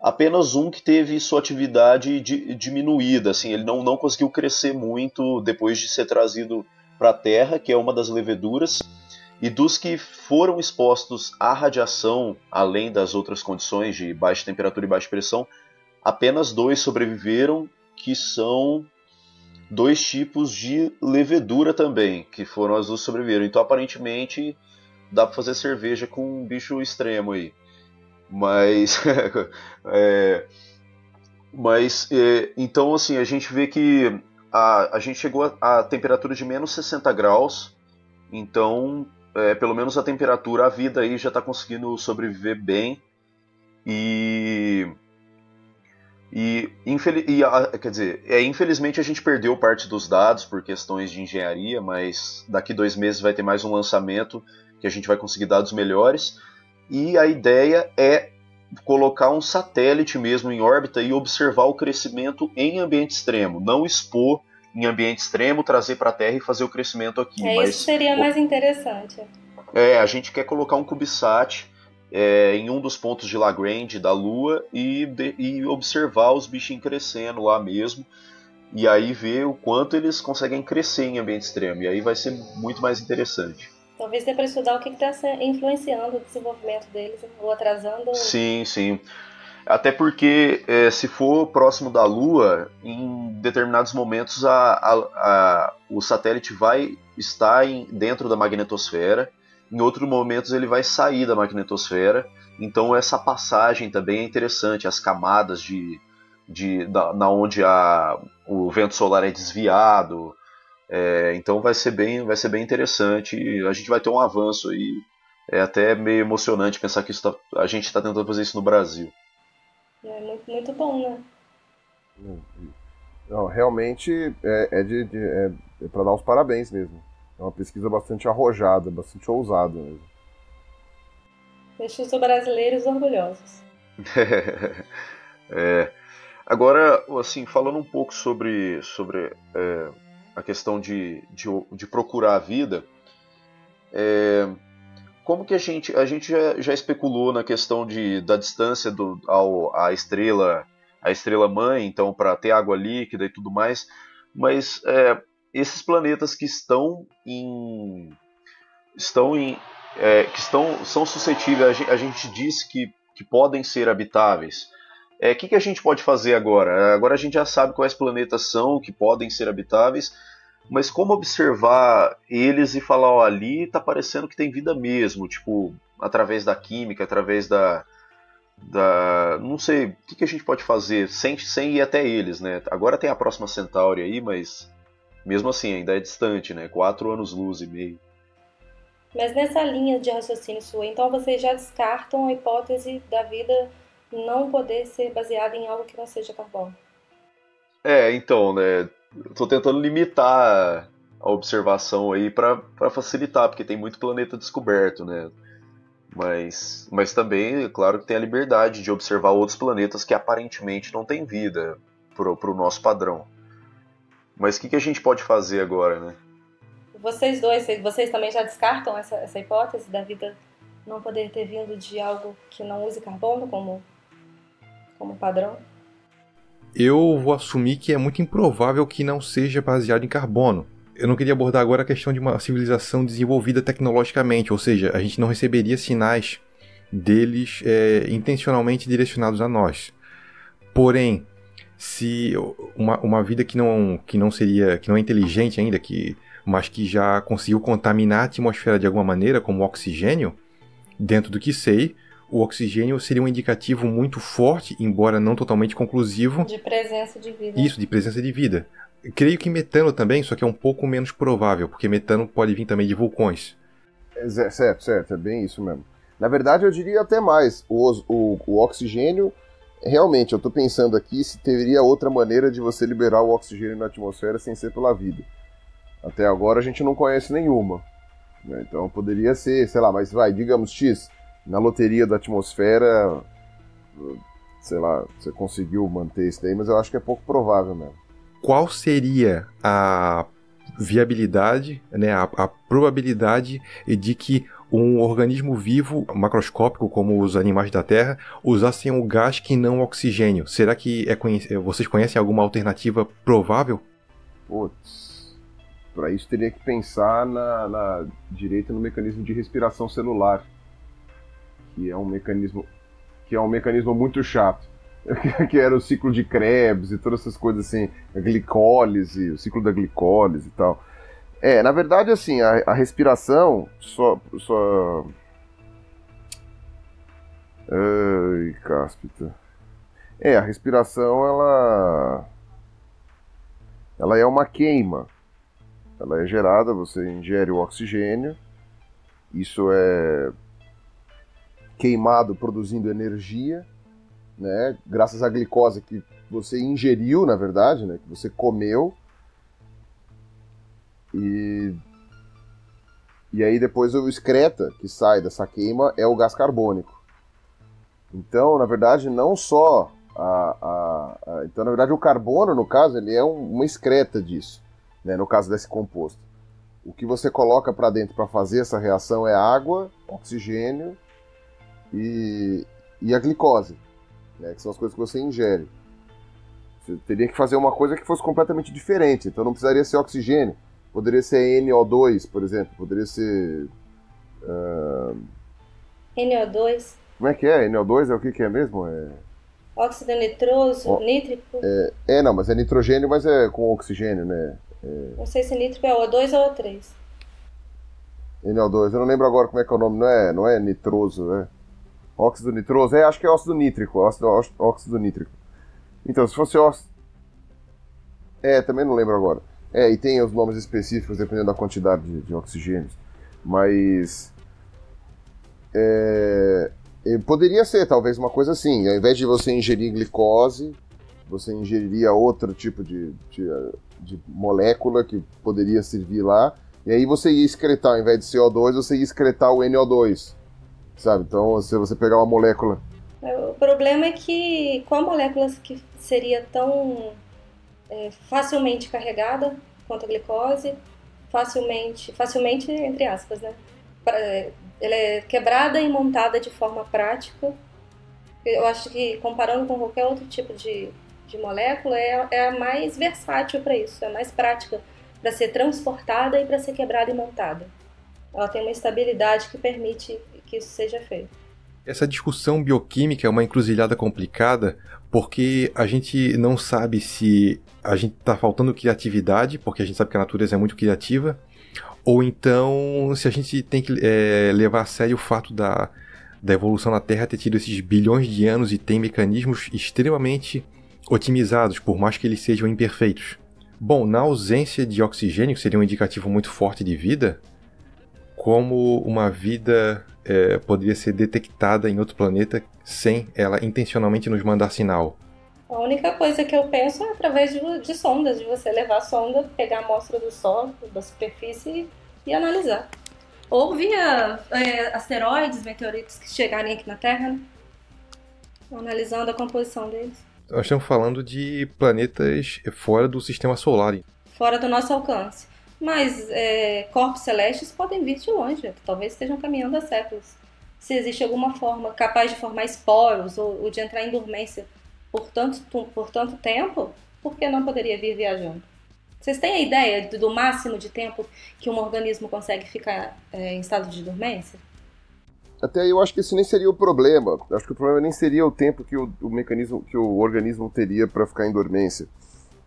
apenas um que teve sua atividade diminuída, assim, ele não, não conseguiu crescer muito depois de ser trazido para a Terra, que é uma das leveduras, e dos que foram expostos à radiação, além das outras condições de baixa temperatura e baixa pressão, apenas dois sobreviveram, que são dois tipos de levedura também, que foram as duas sobreviveram. Então, aparentemente, dá para fazer cerveja com um bicho extremo aí. Mas. é, mas. É, então, assim, a gente vê que a, a gente chegou a, a temperatura de menos 60 graus. Então, é, pelo menos a temperatura, a vida aí já está conseguindo sobreviver bem. E. E, e quer dizer, é, infelizmente a gente perdeu parte dos dados por questões de engenharia, mas daqui dois meses vai ter mais um lançamento que a gente vai conseguir dados melhores e a ideia é colocar um satélite mesmo em órbita e observar o crescimento em ambiente extremo, não expor em ambiente extremo, trazer para a Terra e fazer o crescimento aqui. É, mas, isso seria mais interessante. É, a gente quer colocar um CubeSat é, em um dos pontos de Lagrange da Lua e, de, e observar os bichinhos crescendo lá mesmo. E aí ver o quanto eles conseguem crescer em ambiente extremo. E aí vai ser muito mais interessante. Talvez dê para estudar o que está influenciando o desenvolvimento deles ou atrasando. Sim, sim. Até porque, é, se for próximo da Lua, em determinados momentos a, a, a, o satélite vai estar em, dentro da magnetosfera, em outros momentos ele vai sair da magnetosfera. Então, essa passagem também é interessante, as camadas de, de da, na onde a, o vento solar é desviado, é, então vai ser bem, vai ser bem interessante. A gente vai ter um avanço aí. É até meio emocionante pensar que tá, a gente está tentando fazer isso no Brasil. É muito, muito bom, né? Não, realmente é, é de, de é, é para dar os parabéns mesmo. É uma pesquisa bastante arrojada, bastante ousada mesmo. Deixa os brasileiros orgulhosos. é. Agora, assim, falando um pouco sobre, sobre é, a questão de, de, de procurar a vida, é, como que a gente a gente já, já, especulou na questão de, da distância do, ao, à estrela a estrela mãe, então para ter água líquida e tudo mais, mas é, esses planetas que estão em estão em é, que estão são suscetíveis a gente, a gente diz que, que podem ser habitáveis o é, que, que a gente pode fazer agora? Agora a gente já sabe quais planetas são, que podem ser habitáveis, mas como observar eles e falar, ó, ali tá parecendo que tem vida mesmo, tipo, através da química, através da. da não sei, o que, que a gente pode fazer sem, sem ir até eles, né? Agora tem a próxima Centauri aí, mas mesmo assim ainda é distante, né? Quatro anos-luz e meio. Mas nessa linha de raciocínio sua, então vocês já descartam a hipótese da vida não poder ser baseada em algo que não seja carbono. É, então, né? Estou tentando limitar a observação aí para facilitar, porque tem muito planeta descoberto, né? Mas, mas também, claro que tem a liberdade de observar outros planetas que aparentemente não têm vida para o nosso padrão. Mas o que, que a gente pode fazer agora, né? Vocês dois, vocês também já descartam essa, essa hipótese da vida não poder ter vindo de algo que não use carbono como como padrão? Eu vou assumir que é muito improvável que não seja baseado em carbono. Eu não queria abordar agora a questão de uma civilização desenvolvida tecnologicamente, ou seja, a gente não receberia sinais deles é, intencionalmente direcionados a nós. Porém, se uma, uma vida que não, que não seria, que não é inteligente ainda, que, mas que já conseguiu contaminar a atmosfera de alguma maneira, como oxigênio, dentro do que sei, o oxigênio seria um indicativo muito forte, embora não totalmente conclusivo. De presença de vida. Isso, de presença de vida. Creio que metano também, só que é um pouco menos provável, porque metano pode vir também de vulcões. É, certo, certo, é bem isso mesmo. Na verdade, eu diria até mais. O, o, o oxigênio realmente, eu tô pensando aqui se teria outra maneira de você liberar o oxigênio na atmosfera sem ser pela vida. Até agora a gente não conhece nenhuma. Né? Então poderia ser, sei lá, mas vai, digamos X, na loteria da atmosfera, sei lá, você conseguiu manter isso daí, mas eu acho que é pouco provável mesmo. Qual seria a viabilidade, né, a, a probabilidade de que um organismo vivo macroscópico, como os animais da Terra, usassem o um gás que não oxigênio. Será que é conhec vocês conhecem alguma alternativa provável? Putz, para isso teria que pensar na, na direita no mecanismo de respiração celular, que é um mecanismo que é um mecanismo muito chato. que era o ciclo de Krebs e todas essas coisas assim, a glicólise, o ciclo da glicólise e tal. É, na verdade, assim, a, a respiração só. só... Ai, cáspita. É, a respiração, ela. Ela é uma queima. Ela é gerada, você ingere o oxigênio. Isso é queimado produzindo energia, né? Graças à glicose que você ingeriu, na verdade, né? Que você comeu e, e aí depois o excreta que sai dessa queima é o gás carbônico. Então, na verdade, não só a, a, a então na verdade o carbono no caso ele é um, uma excreta disso, né, no caso desse composto. O que você coloca para dentro para fazer essa reação é água, oxigênio e, e a glicose, né, que são as coisas que você ingere. Você teria que fazer uma coisa que fosse completamente diferente, então não precisaria ser oxigênio Poderia ser NO2, por exemplo. Poderia ser. Uh... NO2. Como é que é? NO2 é o que, que é mesmo? É... Óxido nitroso, o... nítrico? É... é, não, mas é nitrogênio, mas é com oxigênio, né? É... Não sei se nítrico é O2 ou O3. NO2, eu não lembro agora como é que é o nome, não é, não é nitroso, né? Óxido nitroso, é, acho que é óxido nítrico, óxido, óxido nítrico. Então, se fosse óxido... É, também não lembro agora. É, e tem os nomes específicos dependendo da quantidade de, de. Mas. É, poderia ser, talvez, uma coisa assim. Ao invés de você ingerir glicose, você ingeriria outro tipo de, de, de molécula que poderia servir lá. E aí você ia excretar, ao invés de CO2, você ia excretar o NO2. Sabe? Então, se você pegar uma molécula. O problema é que com a molécula que seria tão é, facilmente carregada quanto a glicose, facilmente, facilmente entre aspas, né? É, ela é quebrada e montada de forma prática. Eu acho que comparando com qualquer outro tipo de, de molécula, é, é a mais versátil para isso, é a mais prática para ser transportada e para ser quebrada e montada. Ela tem uma estabilidade que permite que isso seja feito. Essa discussão bioquímica é uma encruzilhada complicada porque a gente não sabe se a gente está faltando criatividade, porque a gente sabe que a natureza é muito criativa, ou então se a gente tem que é, levar a sério o fato da, da evolução da Terra ter tido esses bilhões de anos e tem mecanismos extremamente otimizados, por mais que eles sejam imperfeitos. Bom, na ausência de oxigênio, que seria um indicativo muito forte de vida, como uma vida é, poderia ser detectada em outro planeta sem ela intencionalmente nos mandar sinal? A única coisa que eu penso é através de, de sondas, de você levar a sonda, pegar a amostra do solo, da superfície e, analisar. analisar. Ou via é, asteroides, meteoritos que chegarem aqui na Terra, né? analisando a composição deles. Nós estamos falando de planetas fora do sistema solar. Fora do nosso alcance. Mas é, corpos celestes podem vir de longe, que talvez estejam caminhando há séculos. Se existe alguma forma capaz de formar esporos ou, ou de entrar em dormência por tanto, por tanto tempo, por que não poderia vir viajando? Vocês têm a ideia do, máximo de tempo que um organismo consegue ficar é, em estado de dormência? Até eu acho que esse nem seria o problema. Acho que o problema nem seria o tempo que o, o mecanismo, que o organismo teria para ficar em dormência.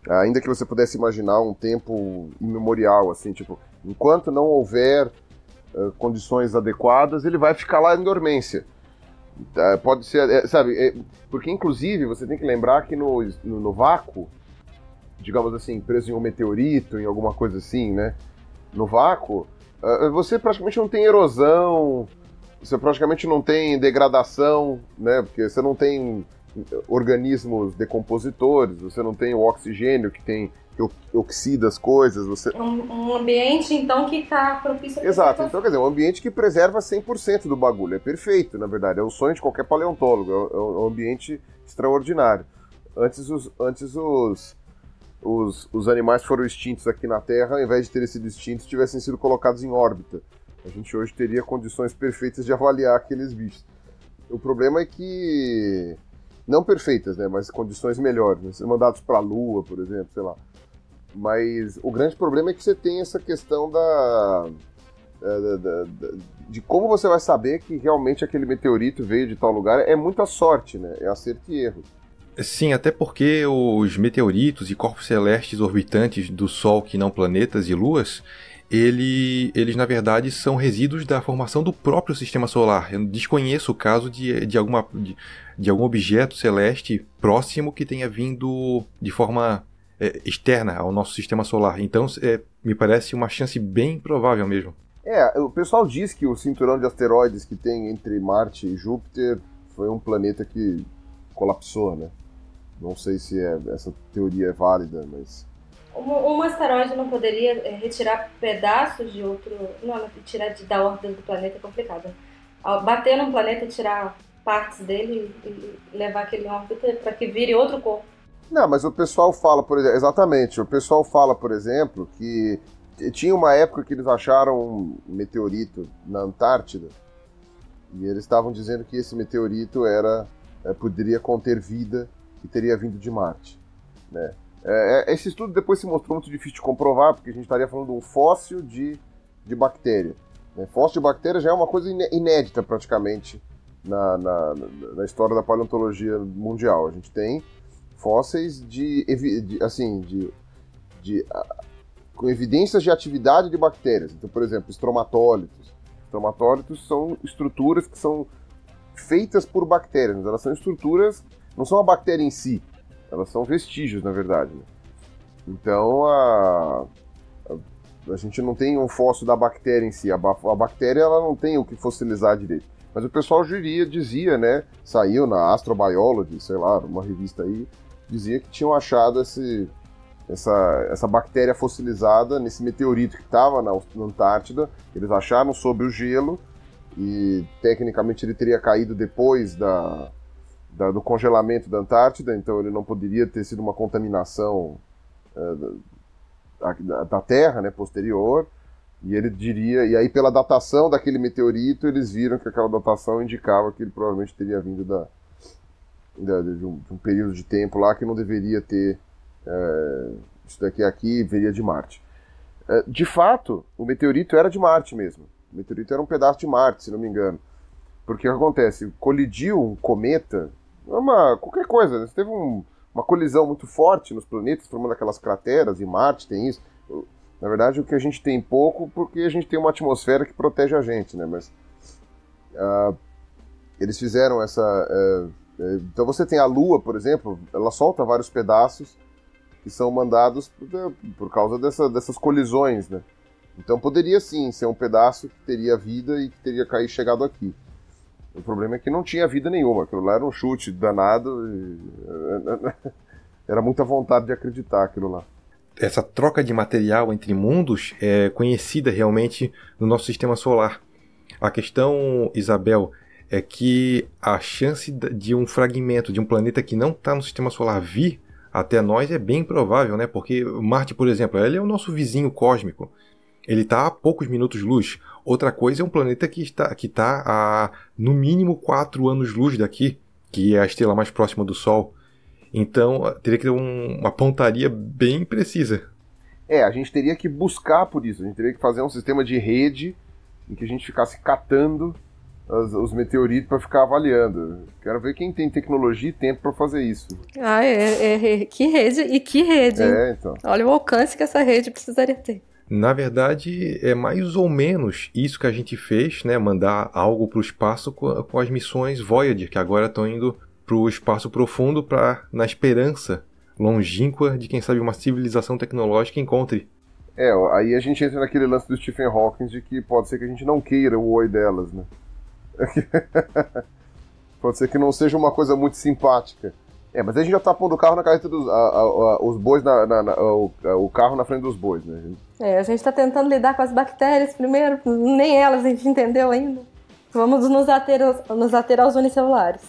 Ainda que você pudesse imaginar um tempo imemorial, assim, tipo, enquanto não houver uh, condições adequadas, ele vai ficar lá em dormência. Uh, pode ser, é, sabe, é, porque inclusive você tem que lembrar que no, no, no, vácuo, digamos assim, preso em um meteorito, em alguma coisa assim, né? No vácuo, uh, você praticamente não tem erosão, você praticamente não tem degradação, né? Porque você não tem organismos decompositores, você não tem o oxigênio que tem que oxida as coisas. Você... Um, um ambiente, então, que está propício a Exato, então quer dizer, um ambiente que preserva 100% do bagulho. É perfeito, na verdade. É o sonho de qualquer paleontólogo. É, é um ambiente extraordinário. Antes os, antes os, os, os animais foram extintos aqui na Terra, ao invés de terem sido extintos, tivessem sido colocados em órbita. A gente hoje teria condições perfeitas de avaliar aqueles bichos. O problema é que. Não perfeitas, né? Mas condições melhores. Né? Mandados para a Lua, por exemplo, sei lá. Mas o grande problema é que você tem essa questão da, da, da, da, de como você vai saber que realmente aquele meteorito veio de tal lugar. É muita sorte, né? É acerto e erro. Sim, até porque os meteoritos e corpos celestes orbitantes do Sol, que não planetas e luas, ele, eles na verdade são resíduos da formação do próprio sistema solar. Eu desconheço o caso de, de, alguma, de, de algum objeto celeste próximo que tenha vindo de forma é, externa ao nosso sistema solar. Então, é, me parece uma chance bem provável mesmo. É, o pessoal diz que o cinturão de asteroides que tem entre Marte e Júpiter foi um planeta que colapsou, né? Não sei se é, essa teoria é válida, mas. Um, asteroide não poderia é, retirar pedaços de outro. Não, tirar de, da órbita do planeta é complicado. bater num planeta, tirar partes dele e levar aquele órbita para que vire outro corpo. Não, mas o pessoal fala, por exemplo, exatamente, o pessoal fala, por exemplo, que tinha uma época que eles acharam um meteorito na Antártida e eles estavam dizendo que esse meteorito era é, poderia conter vida que teria vindo de Marte. Né? É, é, esse estudo depois se mostrou muito difícil de comprovar, porque a gente estaria falando de um fóssil de, de bactéria. Né? Fóssil de bactéria já é uma coisa inédita praticamente na, na, na, história da paleontologia mundial. A gente tem fósseis de, de assim, de, de com evidências de atividade de bactérias. Então, por exemplo, estromatólitos. Estromatólitos são estruturas que são feitas por bactérias. Elas são estruturas não são a bactéria em si, elas são vestígios, na verdade. Né? Então, a, a, a, gente não tem um fóssil da bactéria em si. A, a, bactéria ela não tem o que fossilizar direito. Mas o pessoal diria, dizia, né? Saiu na Astrobiology, sei lá, uma revista aí, dizia que tinham achado esse, essa, essa bactéria fossilizada nesse meteorito que estava na, na Antártida. Eles acharam sobre o gelo e tecnicamente ele teria caído depois da, da, do congelamento da Antártida, então ele não poderia ter sido uma contaminação uh, da, da, Terra, né, posterior. E ele diria, e aí pela datação daquele meteorito, eles viram que aquela datação indicava que ele provavelmente teria vindo da, da de, um, de, um, período de tempo lá que não deveria ter uh, isso daqui aqui viria de Marte. De fato, o meteorito era de Marte mesmo. O meteorito era um pedaço de Marte, se não me engano. Porque o que acontece? Colidiu um cometa é uma qualquer coisa. Né? Teve um, uma colisão muito forte nos planetas, formando aquelas crateras, e Marte tem isso. Na verdade, o que a gente tem pouco, porque a gente tem uma atmosfera que protege a gente, né? Mas uh, eles fizeram essa. Uh, uh, então você tem a Lua, por exemplo, ela solta vários pedaços que são mandados por, por causa dessa, dessas colisões, né? Então poderia sim ser um pedaço que teria vida e que teria caído chegado aqui. O problema é que não tinha vida nenhuma. Aquilo lá era um chute danado. E... Era muita vontade de acreditar aquilo lá. Essa troca de material entre mundos é conhecida realmente no nosso sistema solar. A questão, Isabel, é que a chance de um fragmento de um planeta que não está no sistema solar vir até nós é bem provável, né? Porque Marte, por exemplo, ele é o nosso vizinho cósmico. Ele está a poucos minutos-luz. Outra coisa é um planeta que está, que está a no mínimo 4 anos-luz daqui, que é a estrela mais próxima do Sol. Então teria que ter um, uma pontaria bem precisa. É, a gente teria que buscar por isso. A gente teria que fazer um sistema de rede em que a gente ficasse catando os, os meteoritos para ficar avaliando. Quero ver quem tem tecnologia e tempo para fazer isso. Ah, é, é, é, que rede e que rede. É, então. Olha o alcance que essa rede precisaria ter. Na verdade, é mais ou menos isso que a gente fez, né? Mandar algo para o espaço com, as missões Voyager, que agora estão indo para o espaço profundo para na esperança longínqua de quem sabe uma civilização tecnológica encontre. É, aí a gente entra naquele lance do Stephen Hawking de que pode ser que a gente não queira o oi delas, né? Pode ser que não seja uma coisa muito simpática. É, mas a gente já tá pondo o carro na carreta dos. A, a, a, os bois na, na, na o, o, carro na frente dos bois, né? É, a gente tá tentando lidar com as bactérias primeiro, nem elas a gente entendeu ainda. Vamos nos ater, nos ater aos unicelulares.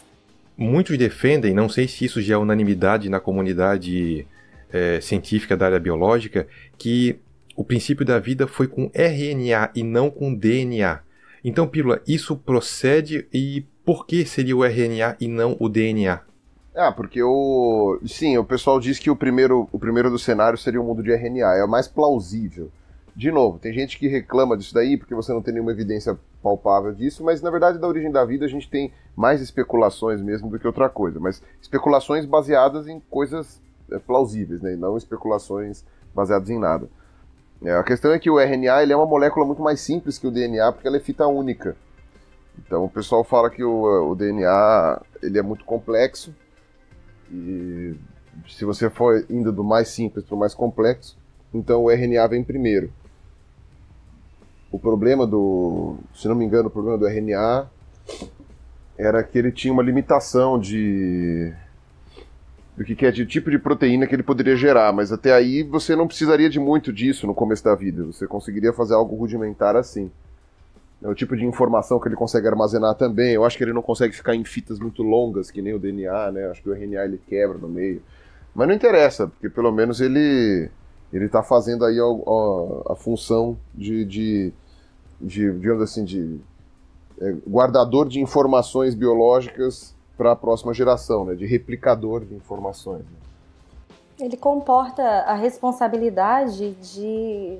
Muitos defendem, não sei se isso já é unanimidade na comunidade é, científica da área biológica, que o princípio da vida foi com RNA e não com DNA. Então, Pílula, isso procede e por que seria o RNA e não o DNA? Ah, porque o. Sim, o pessoal diz que o primeiro, o primeiro do cenário seria o mundo de RNA. É o mais plausível. De novo, tem gente que reclama disso daí porque você não tem nenhuma evidência palpável disso, mas na verdade, da origem da vida, a gente tem mais especulações mesmo do que outra coisa. Mas especulações baseadas em coisas é, plausíveis, né? Não especulações baseadas em nada. É, a questão é que o RNA ele é uma molécula muito mais simples que o DNA porque ela é fita única. Então o pessoal fala que o, o DNA ele é muito complexo e se você for indo do mais simples para o mais complexo, então o RNA vem primeiro. O problema do, se não me engano, o problema do RNA era que ele tinha uma limitação de do que, que é de tipo de proteína que ele poderia gerar, mas até aí você não precisaria de muito disso no começo da vida. Você conseguiria fazer algo rudimentar assim. É o tipo de informação que ele consegue armazenar também. Eu acho que ele não consegue ficar em fitas muito longas, que nem o DNA, né? Eu acho que o RNA ele quebra no meio. Mas não interessa, porque pelo menos ele ele está fazendo aí a, a, a função de, de, de, digamos assim, de é, guardador de informações biológicas para a próxima geração, né? De replicador de informações. Né? Ele comporta a responsabilidade de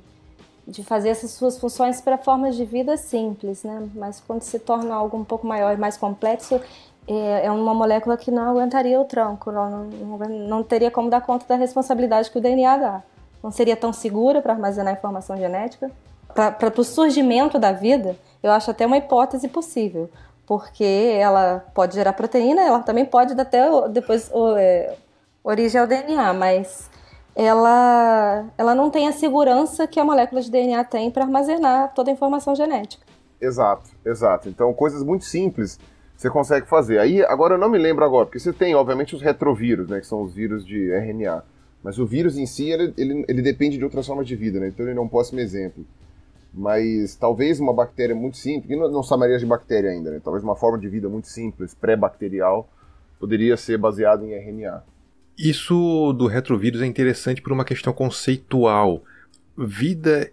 de fazer essas suas funções para formas de vida simples, né? Mas quando se torna algo um pouco maior e mais complexo, é, é uma molécula que não aguentaria o tranco, não, não, não, teria como dar conta da responsabilidade que o DNA dá. Não seria tão segura para armazenar informação genética. Para o surgimento da vida, eu acho até uma hipótese possível, porque ela pode gerar proteína, ela também pode dar até depois é, origem ao DNA, mas ela, ela não tem a segurança que a molécula de DNA tem para armazenar toda a informação genética. Exato, exato. Então, coisas muito simples você consegue fazer. Aí, agora eu não me lembro agora, porque você tem, obviamente, os retrovírus, né, que são os vírus de RNA. Mas o vírus em si, ele, ele, ele depende de outras formas de vida, né? Então ele não ser um exemplo. Mas talvez uma bactéria muito simples, que não, não chamaria de bactéria ainda, né? Talvez uma forma de vida muito simples, pré-bacterial, poderia ser baseada em RNA. Isso do retrovírus é interessante por uma questão conceitual. Vida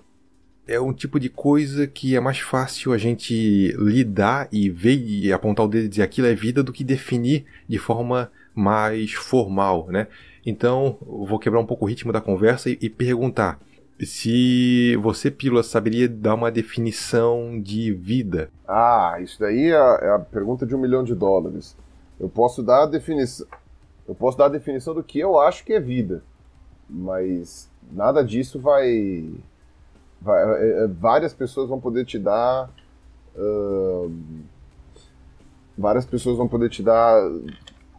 é um tipo de coisa que é mais fácil a gente lidar e ver e apontar o dedo e dizer aquilo é vida do que definir de forma mais formal, né? Então, vou quebrar um pouco o ritmo da conversa e, e perguntar se você, Pílula, saberia dar uma definição de vida. Ah, isso daí é a, é a pergunta de um milhão de dólares. Eu posso dar a definição. Eu posso dar a definição do que eu acho que é vida, mas nada disso vai. vai é, é, várias pessoas vão poder te dar. Uh, várias pessoas vão poder te dar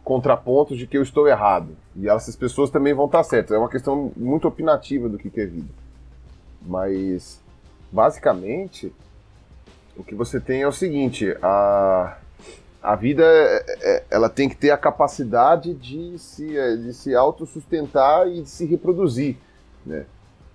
contrapontos de que eu estou errado. E essas pessoas também vão estar certas. É uma questão muito opinativa do que é vida. Mas, basicamente, o que você tem é o seguinte: a, a vida é, é, ela tem que ter a capacidade de se, é, de se autossustentar e de se reproduzir, né?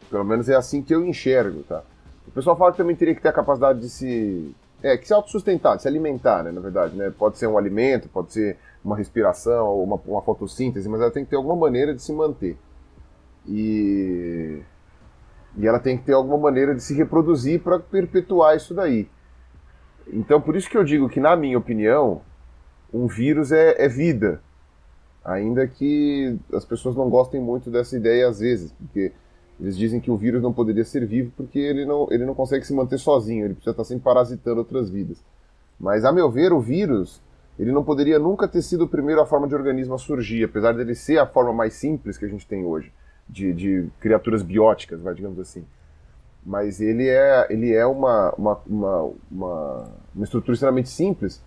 Pelo menos é assim que eu enxergo, tá? O pessoal fala que também teria que ter a capacidade de se... É, que se autossustentar, de se alimentar, né, na verdade, né? Pode ser um alimento, pode ser uma respiração, ou uma, uma fotossíntese, mas ela tem que ter alguma maneira de se manter. E... E ela tem que ter alguma maneira de se reproduzir para perpetuar isso daí. Então, por isso que eu digo que, na minha opinião, um vírus é, é vida. Ainda que as pessoas não gostem muito dessa ideia às vezes, porque eles dizem que o vírus não poderia ser vivo porque ele não, ele não consegue se manter sozinho, ele precisa estar sempre parasitando outras vidas. Mas, a meu ver, o vírus ele não poderia nunca ter sido o primeiro a forma de organismo a surgir, apesar dele ser a forma mais simples que a gente tem hoje, de, de criaturas bióticas, vai, digamos assim mas ele é, ele é uma, uma, uma, uma, estrutura extremamente simples,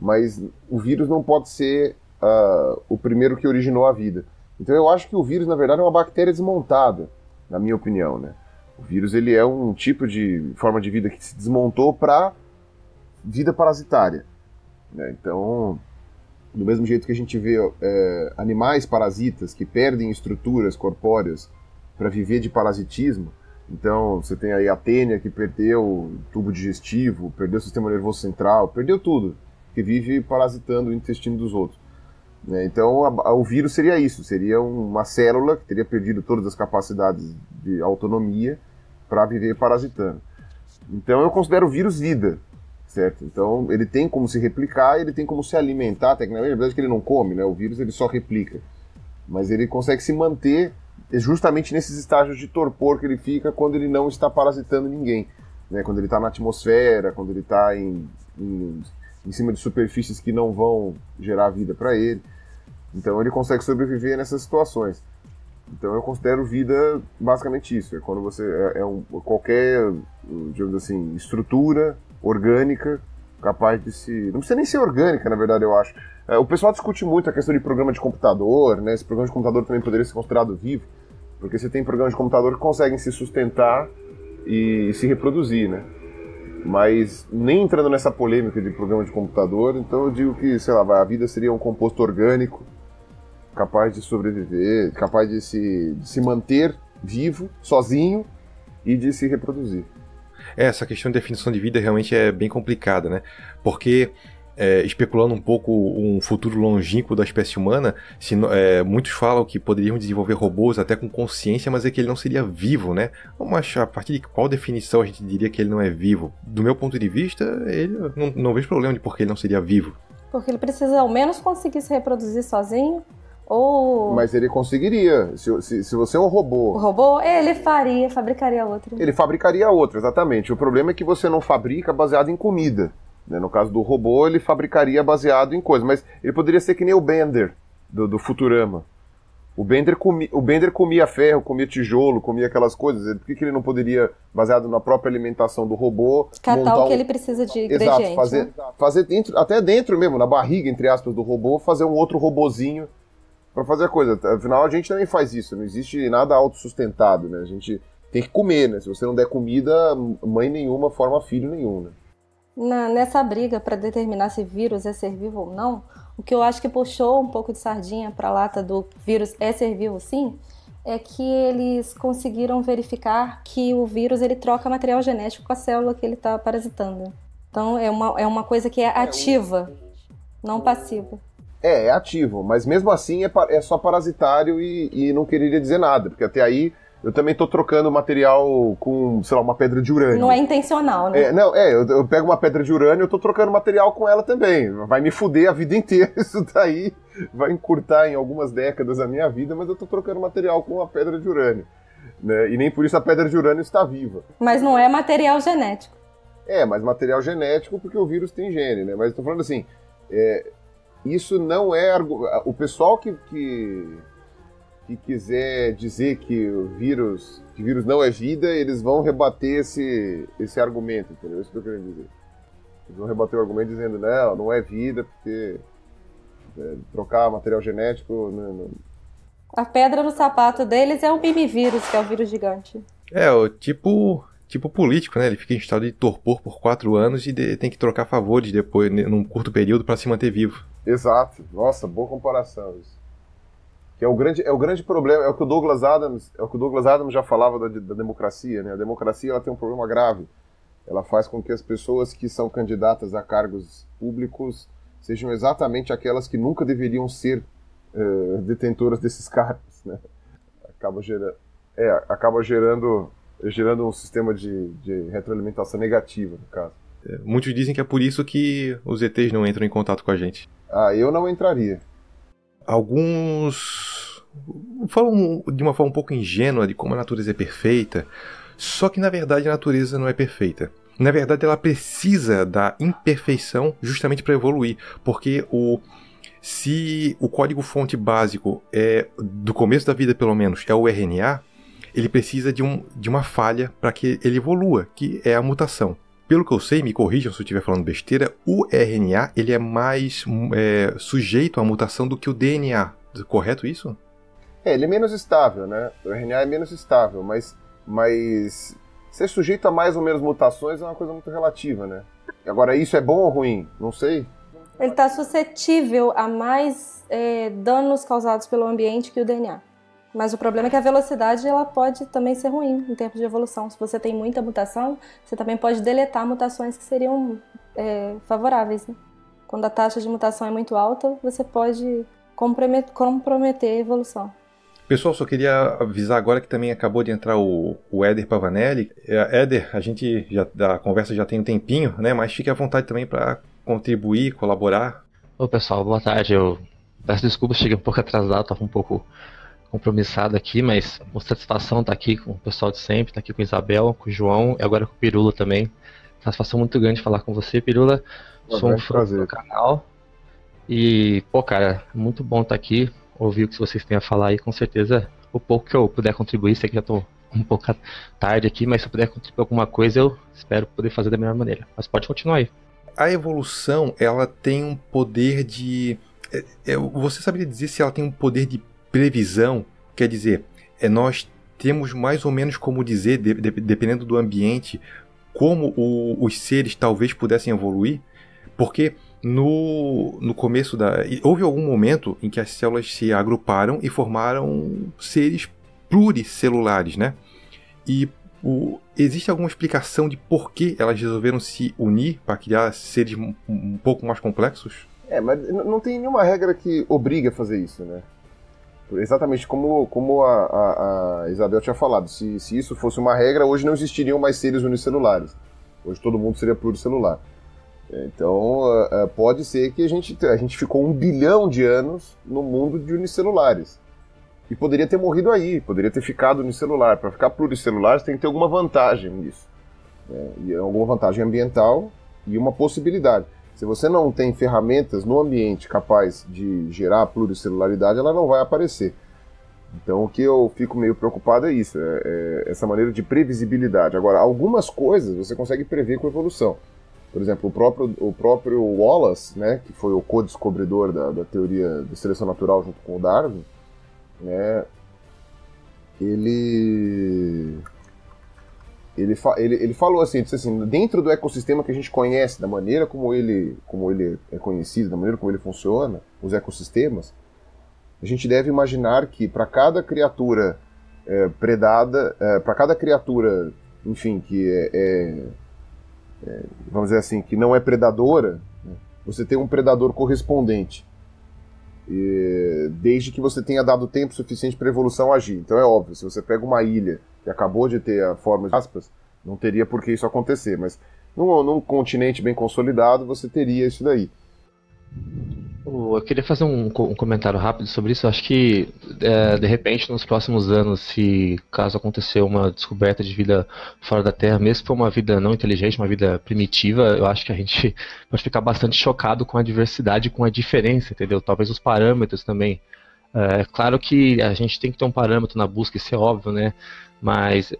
mas o vírus não pode ser uh, o primeiro que originou a vida. Então eu acho que o vírus, na verdade, é uma bactéria desmontada, na minha opinião. Né? O vírus ele é um tipo de forma de vida que se desmontou para vida parasitária. Né? Então Do mesmo jeito que a gente vê é, animais parasitas que perdem estruturas corpóreas para viver de parasitismo, então você tem aí a tênia que perdeu o tubo digestivo, perdeu o sistema nervoso central, perdeu tudo, que vive parasitando o intestino dos outros. Né? Então a, a, o vírus seria isso, seria uma célula que teria perdido todas as capacidades de autonomia para viver parasitando. Então eu considero o vírus vida, certo? Então ele tem como se replicar, ele tem como se alimentar, tecnicamente, na verdade que ele não come, né? O vírus ele só replica. Mas ele consegue se manter justamente nesses estágios de torpor que ele fica quando ele não está parasitando ninguém. Né? Quando ele está na atmosfera, quando ele está em, em, em cima de superfícies que não vão gerar vida para ele. Então ele consegue sobreviver nessas situações. Então eu considero vida basicamente isso. É quando você é, é um, qualquer, digamos assim, estrutura orgânica capaz de se. Não precisa nem ser orgânica, na verdade, eu acho. É, o pessoal discute muito a questão de programa de computador, né? Esse programa de computador também poderia ser considerado vivo, porque você tem programas de computador que conseguem se sustentar e se reproduzir, né? Mas nem entrando nessa polêmica de programa de computador, então eu digo que, sei lá, a vida seria um composto orgânico capaz de sobreviver, capaz de se, de se manter vivo, sozinho e de se reproduzir. É, essa questão de definição de vida realmente é bem complicada, né? Porque é, especulando um pouco um futuro longínquo da espécie humana, se, é, muitos falam que poderiam desenvolver robôs até com consciência, mas é que ele não seria vivo, né? Mas a partir de qual definição a gente diria que ele não é vivo? Do meu ponto de vista, ele não, não vejo problema de por que ele não seria vivo. Porque ele precisa ao menos conseguir se reproduzir sozinho ou... Mas ele conseguiria. Se, se, se, você é um robô. O robô, ele faria, fabricaria outro. Ele fabricaria outro, exatamente. O problema é que você não fabrica baseado em comida. Né? No caso do robô, ele fabricaria baseado em coisas. Mas ele poderia ser que nem o Bender, do, do Futurama. O Bender, comi, o Bender comia ferro, comia tijolo, comia aquelas coisas. Por que, que ele não poderia, baseado na própria alimentação do robô. Catar o que um... ele precisa de ingrediente. Exato, fazer, né? fazer dentro, até dentro mesmo, na barriga, entre aspas, do robô, fazer um outro robozinho para fazer a coisa. Afinal, a gente também faz isso, não existe nada autossustentado, né? A gente tem que comer, né? Se você não der comida, mãe nenhuma forma filho nenhum, né? Na, nessa briga para determinar se vírus é ser vivo ou não, o que eu acho que puxou um pouco de sardinha para a lata do vírus é ser vivo sim, é que eles conseguiram verificar que o vírus ele troca material genético com a célula que ele está parasitando. Então é uma, é uma coisa que é ativa, não passiva. É, é ativo, mas mesmo assim é, é só parasitário e, e, não queria dizer nada, porque até aí eu também tô trocando material com, sei lá, uma pedra de urânio. Não é intencional, né? É, não, é, eu, eu pego uma pedra de urânio e tô trocando material com ela também. Vai me fuder a vida inteira isso daí, vai encurtar em algumas décadas a minha vida, mas eu tô trocando material com uma pedra de urânio. Né? E nem por isso a pedra de urânio está viva. Mas não é material genético. É, mas material genético porque o vírus tem gene, né? Mas eu tô falando assim, é, isso não é. O pessoal que, que, que, quiser dizer que o vírus, que vírus não é vida, eles vão rebater esse, esse argumento, entendeu? Isso que eu quero dizer. Eles vão rebater o argumento dizendo, não, não é vida, porque é, trocar material genético. Não, não... A pedra no sapato deles é o mimivírus, que é o vírus gigante. É, o tipo tipo político, né? Ele fica em estado de torpor por quatro anos e de, tem que trocar favores depois, num curto período, para se manter vivo. Exato. Nossa, boa comparação isso. Que é o grande, é o grande problema, é o que o Douglas Adams, é o que o Douglas Adams já falava da, da democracia, né? A democracia ela tem um problema grave. Ela faz com que as pessoas que são candidatas a cargos públicos sejam exatamente aquelas que nunca deveriam ser uh, detentoras desses cargos, né? Acaba gerando, é, acaba gerando, gerando um sistema de, de retroalimentação negativa, no caso. É, muitos dizem que é por isso que os ETs não entram em contato com a gente. Ah, eu não entraria. Alguns falam de uma forma um pouco ingênua de como a natureza é perfeita, só que na verdade a natureza não é perfeita. Na verdade, ela precisa da imperfeição justamente para evoluir, porque o se o código fonte básico é do começo da vida pelo menos é o RNA, ele precisa de, um, de uma falha para que ele evolua, que é a mutação. Pelo que eu sei, me corrijam se eu estiver falando besteira, o RNA ele é mais é, sujeito à mutação do que o DNA. Correto isso? É, ele é menos estável, né? O RNA é menos estável, mas, mas ser sujeito a mais ou menos mutações é uma coisa muito relativa, né? Agora, isso é bom ou ruim? Não sei. Ele está suscetível a mais é, danos causados pelo ambiente que o DNA. Mas o problema é que a velocidade ela pode também ser ruim em termos de evolução. Se você tem muita mutação, você também pode deletar mutações que seriam é, favoráveis. Né? Quando a taxa de mutação é muito alta, você pode comprometer a evolução. Pessoal, só queria avisar agora que também acabou de entrar o, o Éder Pavanelli. É, Éder, a gente já a conversa já tem um tempinho, né? Mas fique à vontade também para contribuir, colaborar. Ô pessoal, boa tarde. Eu peço desculpas, cheguei um pouco atrasado, estava um pouco compromissado aqui, mas com satisfação estar tá aqui com o pessoal de sempre, estar tá aqui com o Isabel, com o João e agora com o Pirula também. Satisfação muito grande falar com você, Pirula. Sou um fã do canal. E, pô, cara, muito bom estar tá aqui, ouvir o que vocês têm a falar aí, com certeza o pouco que eu puder contribuir, sei que já estou um pouco tarde aqui, mas se eu puder contribuir alguma coisa, eu espero poder fazer da melhor maneira. Mas pode continuar aí. A evolução, ela tem um poder de. É, é, você saberia dizer se ela tem um poder de previsão? Quer dizer, é, nós temos mais ou menos como dizer, de, de, dependendo do ambiente, como o, os seres talvez pudessem evoluir? Porque no, no começo da. Houve algum momento em que as células se agruparam e formaram seres pluricelulares, né? E o, existe alguma explicação de por que elas resolveram se unir para criar seres um, um, pouco mais complexos? É, mas não tem nenhuma regra que obriga a fazer isso, né? Exatamente como, como a, a, a Isabel tinha falado. Se, se isso fosse uma regra, hoje não existiriam mais seres unicelulares. Hoje todo mundo seria pluricelular. Então, uh, uh, pode ser que a gente, a gente ficou um bilhão de anos no mundo de unicelulares. E poderia ter morrido aí, poderia ter ficado unicelular. Para ficar pluricelular, tem que ter alguma vantagem nisso. E alguma vantagem ambiental e uma possibilidade. Se você não tem ferramentas no ambiente capaz de gerar pluricelularidade, ela não vai aparecer. Então, o que eu fico meio preocupado é isso, é, é essa maneira de previsibilidade. Agora, algumas coisas você consegue prever com evolução. Por exemplo, o próprio, o próprio Wallace, né, que foi o co-descobridor da, da teoria de seleção natural junto com o Darwin, né, ele ele, ele, ele falou assim, disse assim, dentro do ecossistema que a gente conhece, da maneira como ele, como ele é conhecido, da maneira como ele funciona, os ecossistemas, a gente deve imaginar que para cada criatura é, predada, é, para cada criatura, enfim, que é, é é, vamos dizer assim, que não é predadora, né, você tem um predador correspondente. E, desde que você tenha dado tempo suficiente para a evolução agir. Então é óbvio, se você pega uma ilha que acabou de ter a forma de aspas, não teria por que isso acontecer, mas num, num continente bem consolidado você teria isso daí. Eu queria fazer um, um, comentário rápido sobre isso. Eu acho que, é, de repente, nos próximos anos, se caso acontecer uma descoberta de vida fora da Terra, mesmo que for uma vida não inteligente, uma vida primitiva, eu acho que a gente pode ficar bastante chocado com a diversidade, com a diferença, entendeu? Talvez os parâmetros também. É claro que a gente tem que ter um parâmetro na busca, isso é óbvio, né? Mas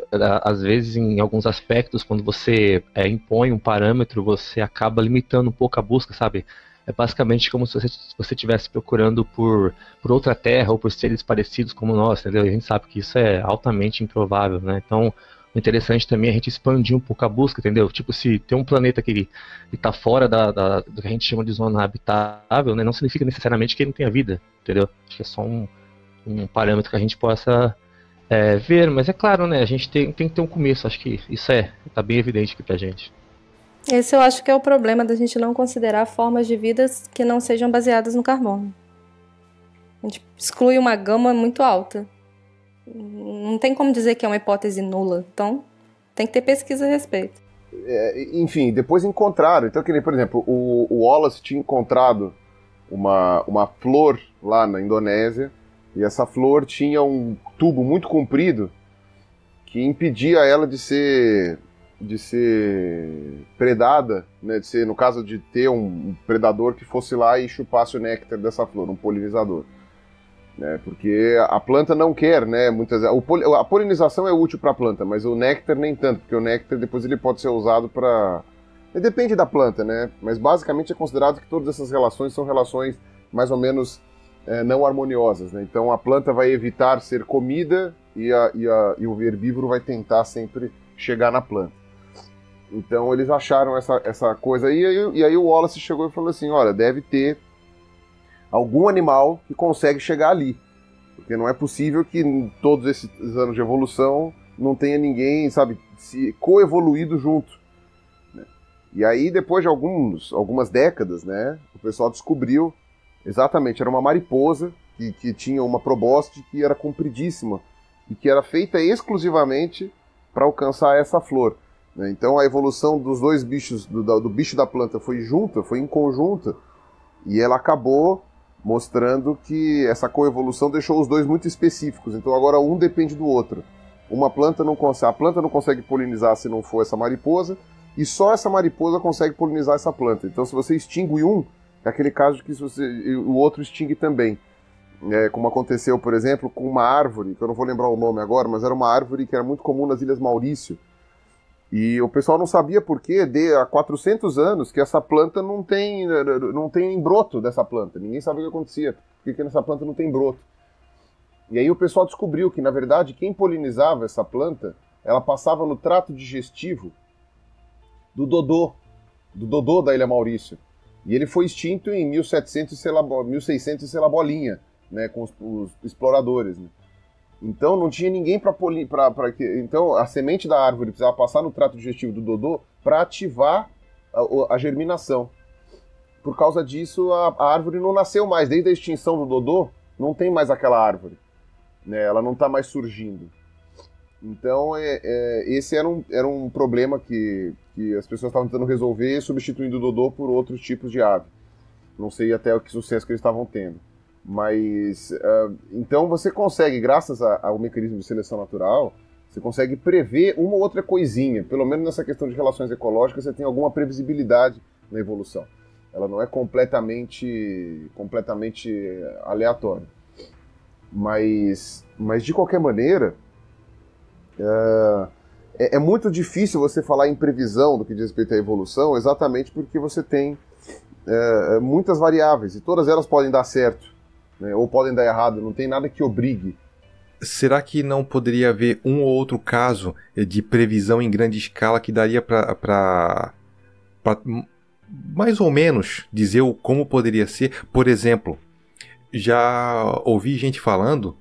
às vezes, em alguns aspectos, quando você é, impõe um parâmetro, você acaba limitando um pouco a busca, sabe? é basicamente como se você estivesse procurando por, por outra terra ou por seres parecidos como nós, entendeu? E a gente sabe que isso é altamente improvável, né? Então, o interessante também é a gente expandir um pouco a busca, entendeu? Tipo, se tem um planeta que está fora da, da, do que a gente chama de zona habitável, né? Não significa necessariamente que ele não tenha vida, entendeu? Acho que é só um, um parâmetro que a gente possa é, ver, mas é claro, né? A gente tem, tem que ter um começo, acho que isso é, tá bem evidente aqui pra gente. Esse eu acho que é o problema da gente não considerar formas de vidas que não sejam baseadas no carbono. A gente exclui uma gama muito alta. Não tem como dizer que é uma hipótese nula. Então, tem que ter pesquisa a respeito. É, enfim, depois encontraram. Então, que nem, por exemplo, o, o Wallace tinha encontrado uma, uma flor lá na Indonésia, e essa flor tinha um tubo muito comprido que impedia ela de ser de ser predada, né, de ser, no caso de ter um predador que fosse lá e chupasse o néctar dessa flor, um polinizador. Né, porque a planta não quer, né, muitas o, a polinização é útil para a planta, mas o néctar nem tanto, porque o néctar depois ele pode ser usado para depende da planta, né, mas basicamente é considerado que todas essas relações são relações mais ou menos é, não harmoniosas, né? Então a planta vai evitar ser comida e, a, e, a, e o herbívoro vai tentar sempre chegar na planta. Então eles acharam essa, essa coisa aí, e aí o Wallace chegou e falou assim: olha, deve ter algum animal que consegue chegar ali. Porque não é possível que todos esses anos de evolução não tenha ninguém, sabe, se coevoluído junto. Né? E aí, depois de alguns, algumas décadas, né, o pessoal descobriu exatamente, era uma mariposa que, que tinha uma probóscide que era compridíssima e que era feita exclusivamente para alcançar essa flor. Né? Então a evolução dos dois bichos, do, do bicho da planta, foi junta, foi em conjunta, e ela acabou mostrando que essa coevolução deixou os dois muito específicos. Então agora um depende do outro. Uma planta não consegue, a planta não consegue polinizar se não for essa mariposa, e só essa mariposa consegue polinizar essa planta. Então se você extingue um, é aquele caso que você, o outro extingue também. É, como aconteceu, por exemplo, com uma árvore, que eu não vou lembrar o nome agora, mas era uma árvore que era muito comum nas Ilhas Maurício. E o pessoal não sabia por quê, de há 400 anos, que essa planta não tem, não tem broto dessa planta. Ninguém sabia o que acontecia, porque nessa planta não tem broto. E aí o pessoal descobriu que, na verdade, quem polinizava essa planta, ela passava no trato digestivo do dodô, do dodô da Ilha Maurício. E ele foi extinto em 1700 e 1600 e sei lá bolinha né, com os, os exploradores. Né? Então não tinha ninguém para para que então a semente da árvore precisava passar no trato digestivo do dodô para ativar a, a, germinação. Por causa disso a, a, árvore não nasceu mais desde a extinção do dodô, não tem mais aquela árvore, né? Ela não está mais surgindo. Então é, é, esse era um, era um problema que, que as pessoas estavam tentando resolver, substituindo o dodô por outros tipos de ave. Não sei até o que sucesso que eles estavam tendo. Mas uh, então você consegue, graças ao mecanismo de seleção natural, você consegue prever uma ou outra coisinha. Pelo menos nessa questão de relações ecológicas, você tem alguma previsibilidade na evolução. Ela não é completamente, completamente aleatória. Mas, mas de qualquer maneira, é, é muito difícil você falar em previsão do que diz respeito à evolução, exatamente porque você tem uh, muitas variáveis e todas elas podem dar certo né, ou podem dar errado, não tem nada que obrigue. Será que não poderia haver um ou outro caso de previsão em grande escala que daria para mais ou menos dizer como poderia ser? Por exemplo, já ouvi gente falando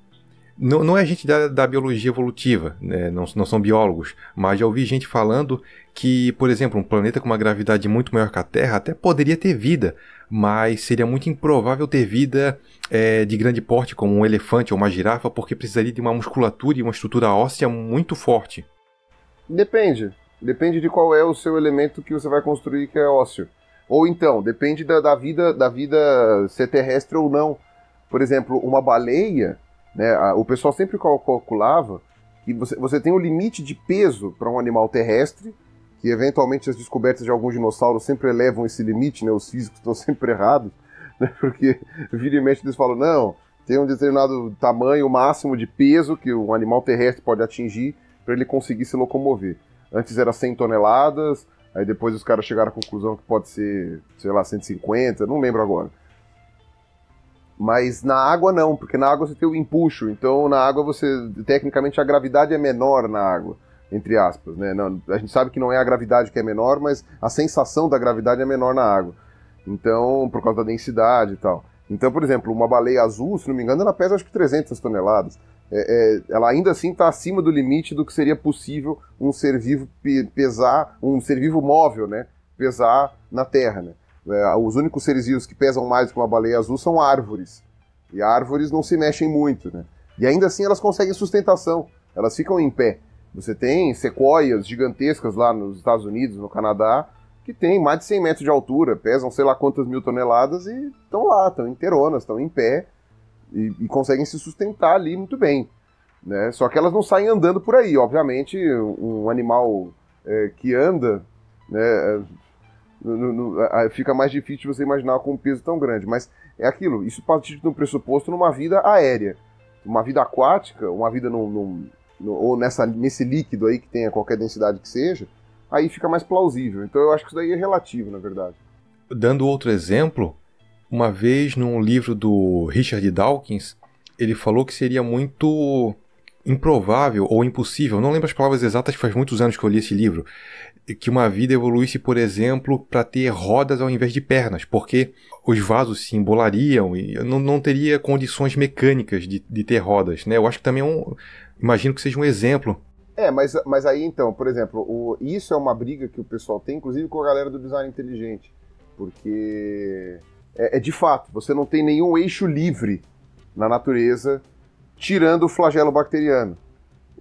não, não é gente da, da biologia evolutiva, né? não, não são biólogos, mas já ouvi gente falando que, por exemplo, um planeta com uma gravidade muito maior que a Terra até poderia ter vida, mas seria muito improvável ter vida é, de grande porte, como um elefante ou uma girafa, porque precisaria de uma musculatura e uma estrutura óssea muito forte. Depende. Depende de qual é o seu elemento que você vai construir que é ósseo. Ou então, depende da, da vida da vida ser terrestre ou não. Por exemplo, uma baleia né? O pessoal sempre calculava que você, você tem um limite de peso para um animal terrestre, que eventualmente as descobertas de alguns dinossauros sempre elevam esse limite, né? os físicos estão sempre errados, né? porque vira e mexe eles falam, não, tem um determinado tamanho máximo de peso que um animal terrestre pode atingir para ele conseguir se locomover. Antes era 100 toneladas, aí depois os caras chegaram à conclusão que pode ser, sei lá, 150, não lembro agora. Mas na água não, porque na água você tem o empuxo, então na água você, tecnicamente, a gravidade é menor na água, entre aspas, né? Não, a gente sabe que não é a gravidade que é menor, mas a sensação da gravidade é menor na água. Então, por causa da densidade e tal. Então, por exemplo, uma baleia azul, se não me engano, ela pesa acho que 300 toneladas. É, é, ela ainda assim está acima do limite do que seria possível um ser vivo pesar, um ser vivo móvel, né? Pesar na Terra, né? É, os únicos seres vivos que pesam mais que uma baleia azul são árvores. E árvores não se mexem muito, né? E ainda assim elas conseguem sustentação, elas ficam em pé. Você tem sequoias gigantescas lá nos Estados Unidos, no Canadá, que tem mais de 100 metros de altura, pesam sei lá quantas mil toneladas e estão lá, estão inteironas, estão em pé e, e, conseguem se sustentar ali muito bem. Né? Só que elas não saem andando por aí. Obviamente, um animal é, que anda, né, no, no, fica mais difícil você imaginar com um peso tão grande. Mas é aquilo, isso parte de um pressuposto numa vida aérea. Uma vida aquática, uma vida ou nessa, nesse líquido aí que tenha qualquer densidade que seja, aí fica mais plausível. Então eu acho que isso daí é relativo, na verdade. Dando outro exemplo, uma vez num livro do Richard Dawkins, ele falou que seria muito improvável ou impossível, não lembro as palavras exatas, faz muitos anos que eu li esse livro, que uma vida evoluísse, por exemplo, para ter rodas ao invés de pernas, porque os vasos se embolariam e não, não teria condições mecânicas de, de ter rodas, né? Eu acho que também é um, imagino que seja um exemplo. É, mas, mas aí então, por exemplo, o, isso é uma briga que o pessoal tem, inclusive com a galera do design inteligente, porque é, é de fato, você não tem nenhum eixo livre na natureza tirando o flagelo bacteriano.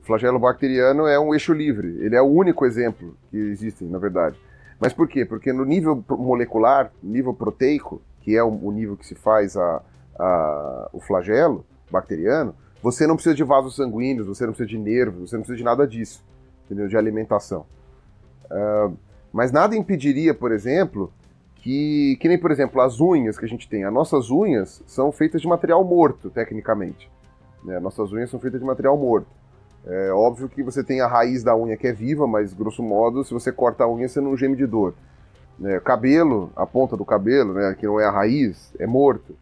Flagelo bacteriano é um eixo livre, ele é o único exemplo que existe, na verdade. Mas por quê? Porque no nível molecular, nível proteico, que é o, nível que se faz a, a, o flagelo bacteriano, você não precisa de vasos sanguíneos, você não precisa de nervos, você não precisa de nada disso, entendeu? De alimentação. Uh, mas nada impediria, por exemplo, que, que nem, por exemplo, as unhas que a gente tem. As nossas unhas são feitas de material morto, tecnicamente. Né? Nossas unhas são feitas de material morto. É óbvio que você tem a raiz da unha que é viva, mas grosso modo, se você corta a unha, você não geme de dor. É, cabelo, a ponta do cabelo, né, que não é a raiz, é morto.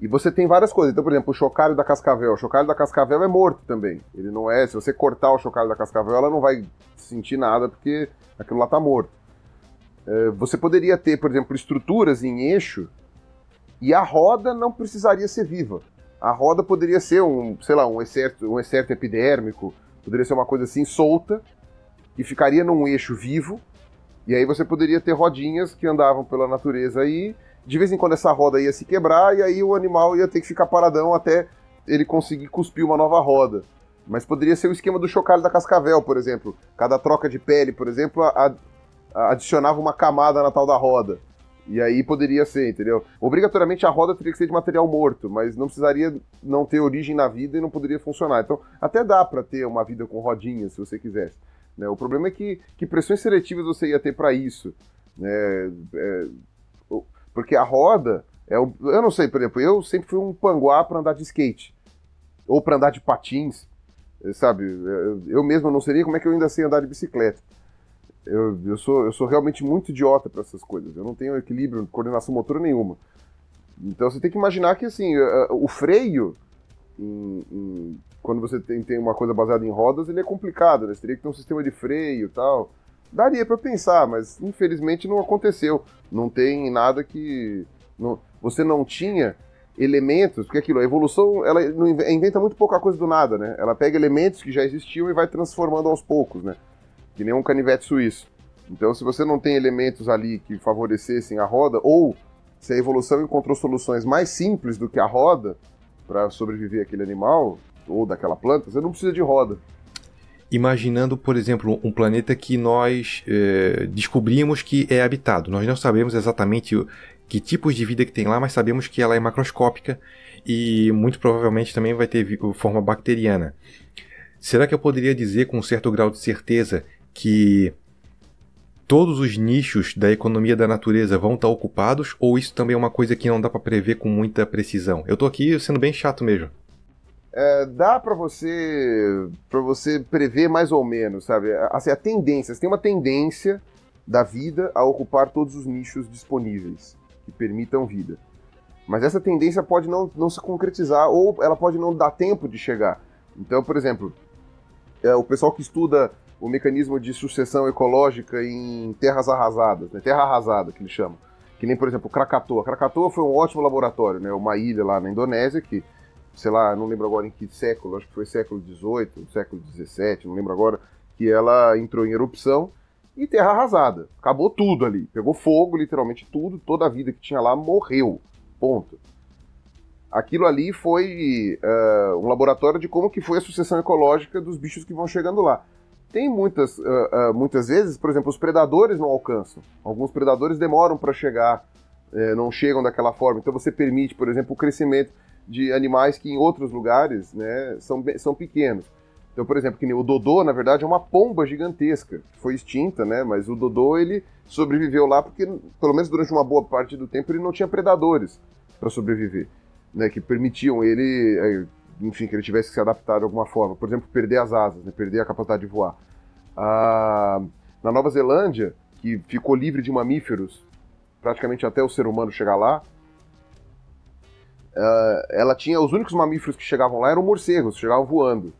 E você tem várias coisas. Então, por exemplo, o chocalho da cascavel. O chocalho da cascavel é morto também. Ele não é. Se você cortar o chocalho da cascavel, ela não vai sentir nada porque aquilo lá está morto. É, você poderia ter, por exemplo, estruturas em eixo e a roda não precisaria ser viva. A roda poderia ser um, sei lá, um excerto, um excerto epidérmico, poderia ser uma coisa assim solta, que ficaria num eixo vivo, e aí você poderia ter rodinhas que andavam pela natureza aí, de vez em quando essa roda ia se quebrar, e aí o animal ia ter que ficar paradão até ele conseguir cuspir uma nova roda. Mas poderia ser o esquema do chocalho da cascavel, por exemplo. Cada troca de pele, por exemplo, a, a, adicionava uma camada na tal da roda. E aí poderia ser, entendeu? Obrigatoriamente a roda teria que ser de material morto, mas não precisaria não ter origem na vida e não poderia funcionar. Então, até dá para ter uma vida com rodinhas, se você quisesse. Né? O problema é que, que pressões seletivas você ia ter para isso. Né? É, porque a roda, é eu não sei, por exemplo, eu sempre fui um panguá para andar de skate, ou para andar de patins, sabe? Eu mesmo não seria, como é que eu ainda sei andar de bicicleta? Eu, eu, sou, eu sou realmente muito idiota para essas coisas. Eu não tenho equilíbrio, coordenação motora nenhuma. Então você tem que imaginar que assim, o freio, em, em, quando você tem, tem uma coisa baseada em rodas, ele é complicado, né? Você teria que ter um sistema de freio e tal. Daria para pensar, mas infelizmente não aconteceu. Não tem nada que. Não, você não tinha elementos, porque aquilo, a evolução, ela inventa muito pouca coisa do nada, né? Ela pega elementos que já existiam e vai transformando aos poucos, né? Que nem um canivete suíço. Então, se você não tem elementos ali que favorecessem a roda, ou se a evolução encontrou soluções mais simples do que a roda para sobreviver aquele animal ou daquela planta, você não precisa de roda. Imaginando, por exemplo, um planeta que nós é, descobrimos que é habitado. Nós não sabemos exatamente que tipos de vida que tem lá, mas sabemos que ela é macroscópica e muito provavelmente também vai ter forma bacteriana. Será que eu poderia dizer com um certo grau de certeza que todos os nichos da economia da natureza vão estar ocupados ou isso também é uma coisa que não dá para prever com muita precisão? Eu estou aqui sendo bem chato mesmo. É, dá para você para você prever mais ou menos, sabe? Assim, a tendência, você tem uma tendência da vida a ocupar todos os nichos disponíveis que permitam vida. Mas essa tendência pode não, não se concretizar ou ela pode não dar tempo de chegar. Então, por exemplo, é, o pessoal que estuda o mecanismo de sucessão ecológica em terras arrasadas, né? terra arrasada que eles chamam. Que nem, por exemplo, Krakatoa. Krakatoa foi um ótimo laboratório, né? uma ilha lá na Indonésia que, sei lá, não lembro agora em que século, acho que foi século XVIII, século XVII, não lembro agora, que ela entrou em erupção e terra arrasada. Acabou tudo ali. Pegou fogo, literalmente tudo, toda a vida que tinha lá morreu. Ponto. Aquilo ali foi uh, um laboratório de como que foi a sucessão ecológica dos bichos que vão chegando lá. Tem muitas, uh, uh, muitas vezes, por exemplo, os predadores não alcançam. Alguns predadores demoram para chegar, uh, não chegam daquela forma. Então você permite, por exemplo, o crescimento de animais que em outros lugares né, são, são pequenos. Então, por exemplo, que o Dodô, na verdade, é uma pomba gigantesca, que foi extinta, né? Mas o Dodô, ele sobreviveu lá porque, pelo menos durante uma boa parte do tempo, ele não tinha predadores para sobreviver, né? Que permitiam ele eh, enfim, que ele tivesse que se adaptar de alguma forma. Por exemplo, perder as asas, né, perder a capacidade de voar. Ah, na Nova Zelândia, que ficou livre de mamíferos praticamente até o ser humano chegar lá, uh, ela tinha os únicos mamíferos que chegavam lá eram morcegos, chegavam voando.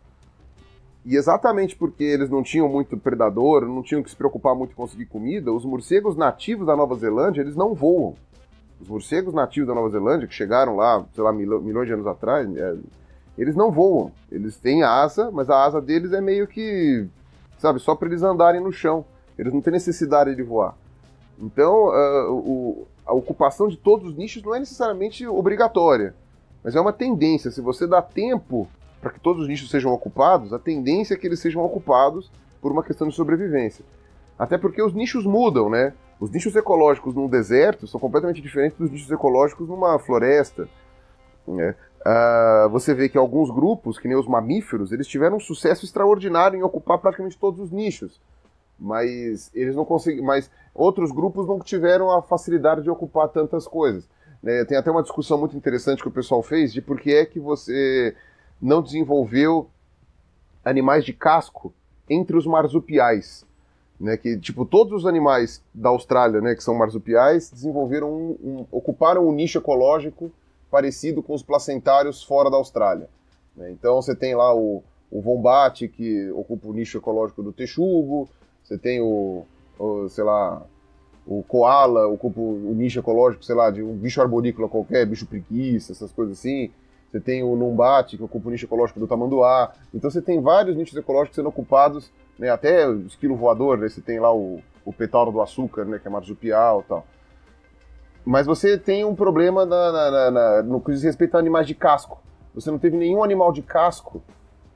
E exatamente porque eles não tinham muito predador, não tinham que se preocupar muito em conseguir comida, os morcegos nativos da Nova Zelândia, eles não voam. Os morcegos nativos da Nova Zelândia, que chegaram lá, sei lá, milhões de anos atrás, é, eles não voam. Eles têm asa, mas a asa deles é meio que, sabe, só para eles andarem no chão. Eles não têm necessidade de voar. Então, uh, o, a ocupação de todos os nichos não é necessariamente obrigatória, mas é uma tendência. Se você dá tempo para que todos os nichos sejam ocupados, a tendência é que eles sejam ocupados por uma questão de sobrevivência. Até porque os nichos mudam, né? Os nichos ecológicos num deserto são completamente diferentes dos nichos ecológicos numa floresta. Né? Uh, você vê que alguns grupos, que nem os mamíferos, eles tiveram um sucesso extraordinário em ocupar praticamente todos os nichos. Mas eles não conseguiram. Mas outros grupos não tiveram a facilidade de ocupar tantas coisas. Né? Tem até uma discussão muito interessante que o pessoal fez de por que é que você não desenvolveu animais de casco entre os marsupiais. Né, que tipo todos os animais da Austrália, né, que são marsupiais, desenvolveram um, um, ocuparam um nicho ecológico parecido com os placentários fora da Austrália. Né? Então você tem lá o, o vombate que ocupa o nicho ecológico do texugo, você tem o, o sei lá, o koala ocupa o nicho ecológico, sei lá, de um bicho arborícola qualquer, bicho preguiça, essas coisas assim. Você tem o Numbate, que ocupa o nicho ecológico do tamanduá. Então você tem vários nichos ecológicos sendo ocupados, né, até o esquilo voador, né, você tem lá o, o petauro do açúcar, né, que é marsupial e tal. Mas você tem um problema na, na, na, no que diz respeito a animais de casco. Você não teve nenhum animal de casco,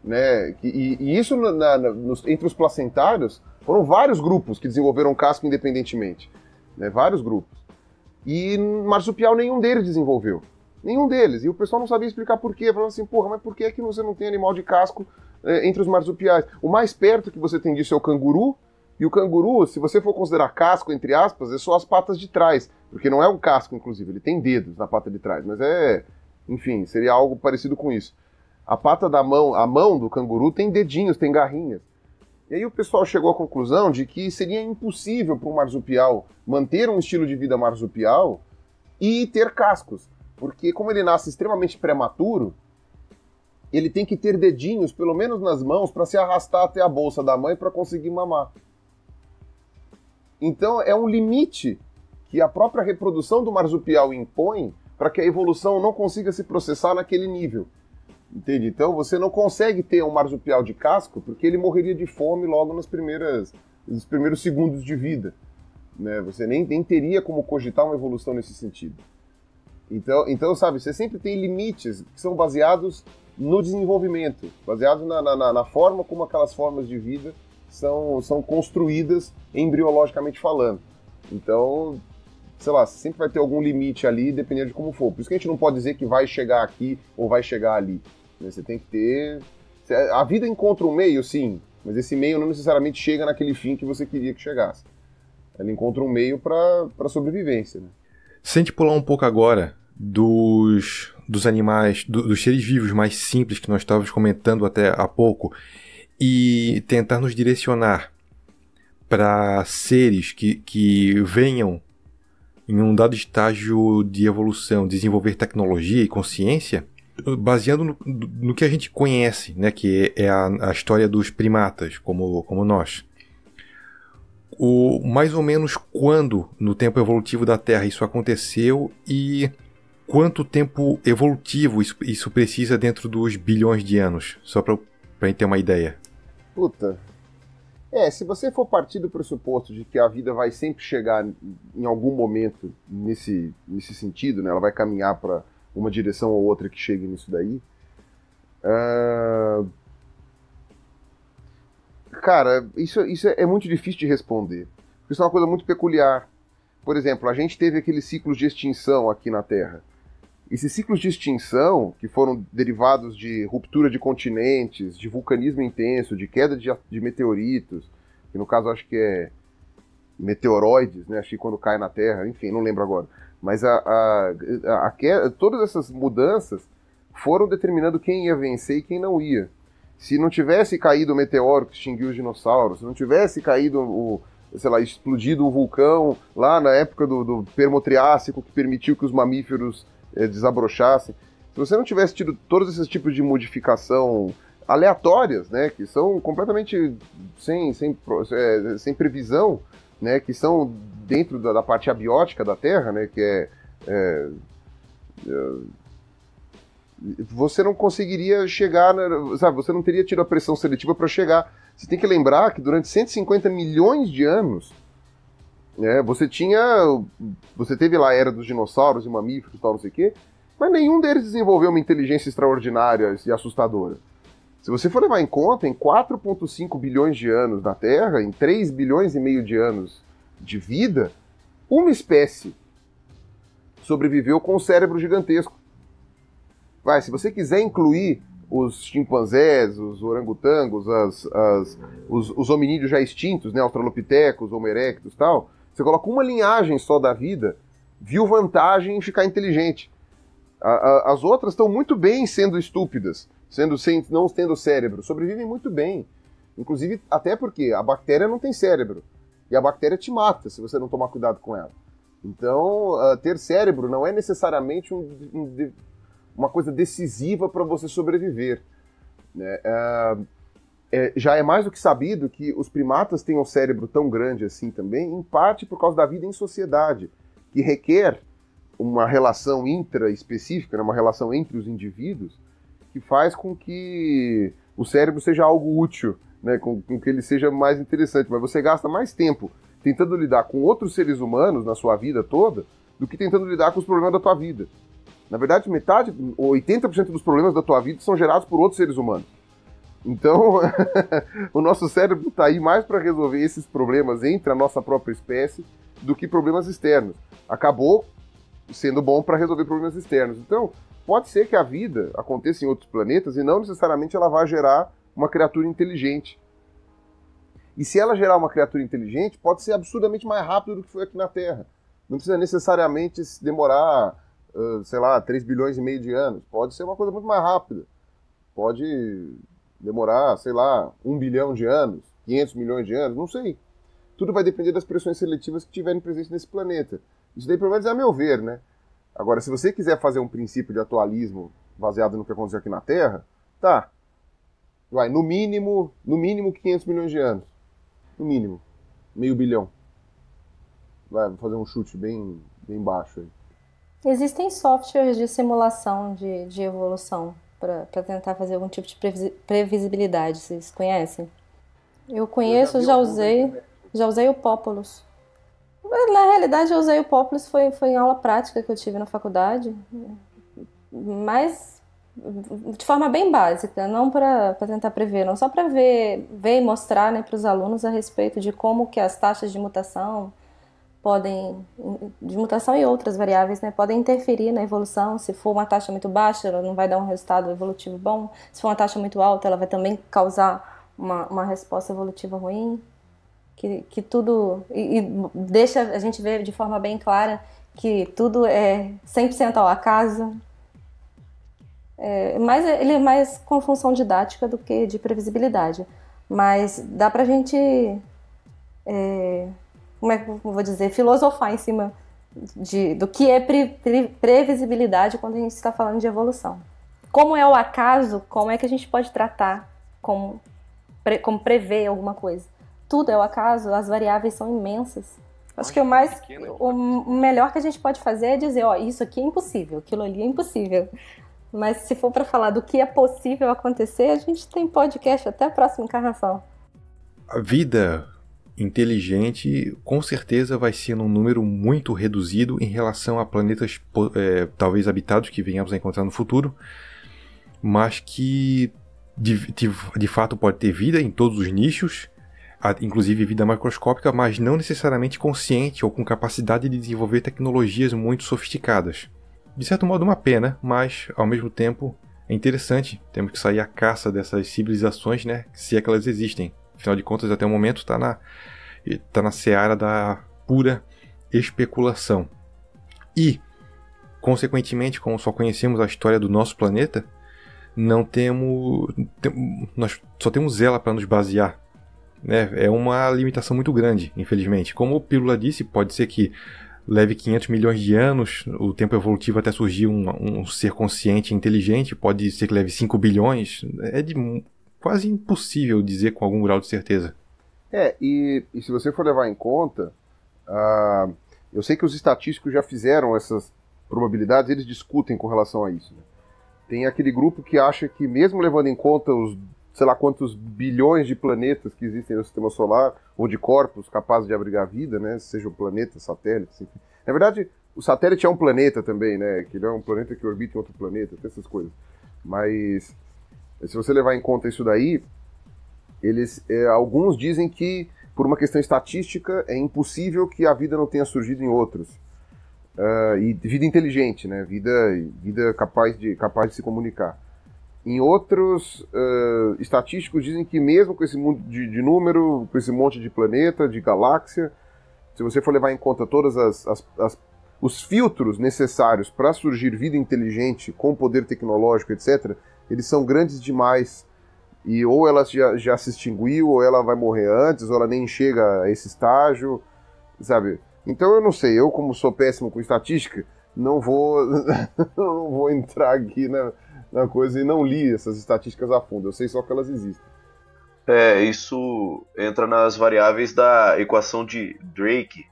né? E, e isso nos, entre os placentários foram vários grupos que desenvolveram casco independentemente, né? Vários grupos. E marsupial nenhum deles desenvolveu. Nenhum deles. E o pessoal não sabia explicar por quê. Falando assim, porra, mas por que, é que você não tem animal de casco é, entre os marsupiais? O mais perto que você tem disso é o canguru. E o canguru, se você for considerar casco, entre aspas, é só as patas de trás. Porque não é um casco, inclusive, ele tem dedos na pata de trás. Mas é. Enfim, seria algo parecido com isso. A pata da mão, a mão do canguru tem dedinhos, tem garrinhas. E aí o pessoal chegou à conclusão de que seria impossível para um marsupial manter um estilo de vida marsupial e ter cascos. Porque como ele nasce extremamente prematuro, ele tem que ter dedinhos, pelo menos nas mãos, para se arrastar até a bolsa da mãe para conseguir mamar. Então é um limite que a própria reprodução do marsupial impõe para que a evolução não consiga se processar naquele nível. Entende? Então você não consegue ter um marsupial de casco porque ele morreria de fome logo primeiras, nos primeiros segundos de vida. Né? Você nem, nem teria como cogitar uma evolução nesse sentido. Então, então, sabe, você sempre tem limites que são baseados no desenvolvimento, baseados na, na, na, forma como aquelas formas de vida são, são construídas embriologicamente falando. Então, sei lá, sempre vai ter algum limite ali, dependendo de como for. Por isso que a gente não pode dizer que vai chegar aqui ou vai chegar ali. Né? Você tem que ter. A vida encontra um meio, sim, mas esse meio não necessariamente chega naquele fim que você queria que chegasse. Ela encontra um meio para sobrevivência. Né? Se pular um pouco agora dos, dos animais, do, dos seres vivos mais simples que nós estávamos comentando até há pouco, e tentar nos direcionar para seres que, que venham em um dado estágio de evolução, desenvolver tecnologia e consciência, baseando no, no que a gente conhece, né, que é a, a história dos primatas, como, como nós o mais ou menos quando no tempo evolutivo da Terra isso aconteceu e quanto tempo evolutivo isso, isso precisa dentro dos bilhões de anos, só para a gente ter uma ideia. Puta. É, se você for partir do pressuposto de que a vida vai sempre chegar em algum momento nesse, nesse sentido, né, ela vai caminhar para uma direção ou outra que chegue nisso daí, uh, Cara, isso, isso é muito difícil de responder. Isso é uma coisa muito peculiar. Por exemplo, a gente teve aqueles ciclos de extinção aqui na Terra. Esses ciclos de extinção, que foram derivados de ruptura de continentes, de vulcanismo intenso, de queda de, de meteoritos, que no caso acho que é meteoroides, né? Acho que quando cai na Terra, enfim, não lembro agora. Mas a, a, a, a, todas essas mudanças foram determinando quem ia vencer e quem não ia se não tivesse caído o meteoro que extinguiu os dinossauros, se não tivesse caído o, sei lá, explodido o vulcão lá na época do, do Permo-Triássico que permitiu que os mamíferos eh, desabrochassem, Se você não tivesse tido todos esses tipos de modificação aleatórias, né, que são completamente sem, sem, é, sem previsão, né, que são dentro da, da, parte abiótica da Terra, né, que é, é, é você não conseguiria chegar, sabe, você não teria tido a pressão seletiva para chegar. Você tem que lembrar que durante 150 milhões de anos, né, você tinha, você teve lá a era dos dinossauros e mamíferos e tal, não sei o quê, mas nenhum deles desenvolveu uma inteligência extraordinária e assustadora. Se você for levar em conta, em 4,5 bilhões de anos na Terra, em 3 bilhões e meio de anos de vida, uma espécie sobreviveu com um cérebro gigantesco. Vai, se você quiser incluir os chimpanzés, os orangotangos, as, as, os, os hominídeos já extintos, né, australopitecos, homo erectus e tal, você coloca uma linhagem só da vida, viu vantagem em ficar inteligente. A, a, as outras estão muito bem sendo estúpidas sendo sem, não tendo cérebro, sobrevivem muito bem. Inclusive, até porque a bactéria não tem cérebro. E a bactéria te mata se você não tomar cuidado com ela. Então, uh, ter cérebro não é necessariamente um, um, uma coisa decisiva para você sobreviver. Né? Uh, é, já é mais do que sabido que os primatas têm um cérebro tão grande assim também, em parte por causa da vida em sociedade, que requer uma relação intra-específica, né, uma relação entre os indivíduos, que faz com que o cérebro seja algo útil, né, com, com que ele seja mais interessante. Mas você gasta mais tempo tentando lidar com outros seres humanos na sua vida toda do que tentando lidar com os problemas da tua vida. Na verdade, metade, ou 80% dos problemas da tua vida são gerados por outros seres humanos. Então, o nosso cérebro está aí mais para resolver esses problemas entre a nossa própria espécie do que problemas externos. Acabou sendo bom para resolver problemas externos. Então, pode ser que a vida aconteça em outros planetas e não necessariamente ela vá gerar uma criatura inteligente. E se ela gerar uma criatura inteligente, pode ser absurdamente mais rápido do que foi aqui na Terra. Não precisa necessariamente demorar, sei lá, 3 bilhões e meio de anos. Pode ser uma coisa muito mais rápida. Pode demorar, sei lá, 1 bilhão de anos, 500 milhões de anos, não sei. Tudo vai depender das pressões seletivas que tiverem presente nesse planeta. Isso daí, pelo menos, é a meu ver, né? Agora, se você quiser fazer um princípio de atualismo baseado no que aconteceu aqui na Terra, tá. Vai, no mínimo, no mínimo 500 milhões de anos. No mínimo. Meio bilhão. Vai, vou fazer um chute bem, bem baixo aí. Existem softwares de simulação de, de evolução para tentar fazer algum tipo de previsibilidade, vocês conhecem? Eu conheço, eu já, já usei, já usei o Populus. Na realidade, eu usei o Populus foi, foi em aula prática que eu tive na faculdade, mas de forma bem básica, não para tentar prever, não só para ver, ver e mostrar né, para os alunos a respeito de como que as taxas de mutação podem, de mutação e outras variáveis, né, podem interferir na evolução. Se for uma taxa muito baixa, ela não vai dar um resultado evolutivo bom. Se for uma taxa muito alta, ela vai também causar uma, uma resposta evolutiva ruim que, que tudo. E, e, deixa a gente ver de forma bem clara que tudo é 100% ao acaso. É, mas ele é mais com função didática do que de previsibilidade. Mas dá pra gente. É, como é que eu vou dizer? Filosofar em cima de, do que é pre, pre, previsibilidade quando a gente está falando de evolução. Como é o acaso, como é que a gente pode tratar como, pre, como prever alguma coisa? tudo é o acaso, as variáveis são imensas. Acho que o mais, o melhor que a gente pode fazer é dizer, ó, isso aqui é impossível, aquilo ali é impossível. Mas se for para falar do que é possível acontecer, a gente tem podcast até a próxima encarnação. A vida inteligente com certeza vai ser num número muito reduzido em relação a planetas é, talvez habitados que venhamos a encontrar no futuro, mas que de, de, de fato pode ter vida em todos os nichos inclusive vida macroscópica, mas não necessariamente consciente ou com capacidade de desenvolver tecnologias muito sofisticadas. De certo modo, uma pena, mas ao mesmo tempo é interessante. Temos que sair à caça dessas civilizações, né? Se é que elas existem. Afinal de contas, até o momento está na, tá na seara da pura especulação. E, consequentemente, como só conhecemos a história do nosso planeta, não temos. Tem, nós só temos ela para nos basear né, é uma limitação muito grande, infelizmente. Como o Pílula disse, pode ser que leve 500 milhões de anos, o tempo evolutivo até surgir um, um ser consciente e inteligente, pode ser que leve 5 bilhões, é de quase impossível dizer com algum grau de certeza. É, e, e se você for levar em conta, uh, eu sei que os estatísticos já fizeram essas probabilidades, eles discutem com relação a isso. Né? Tem aquele grupo que acha que, mesmo levando em conta os sei lá quantos bilhões de planetas que existem no sistema solar, ou de corpos capazes de abrigar vida, né? Seja um planeta, satélite, enfim. Na verdade, o satélite é um planeta também, né? Que ele é um planeta que orbita em outro planeta, tem essas coisas. Mas se você levar em conta isso daí, eles, é, alguns dizem que por uma questão estatística é impossível que a vida não tenha surgido em outros. Uh, e vida inteligente, né? Vida, vida capaz de, capaz de se comunicar. Em outros uh, estatísticos dizem que mesmo com esse mundo de, de, número, com esse monte de planeta, de galáxia, se você for levar em conta todos as, as, as, os filtros necessários para surgir vida inteligente com poder tecnológico, etc., eles são grandes demais. E ou ela já, já se extinguiu, ou ela vai morrer antes, ou ela nem chega a esse estágio, sabe? Então eu não sei, eu como sou péssimo com estatística, não vou, não vou entrar aqui na, na coisa e não li essas estatísticas a fundo. Eu sei só que elas existem. É, isso entra nas variáveis da equação de Drake.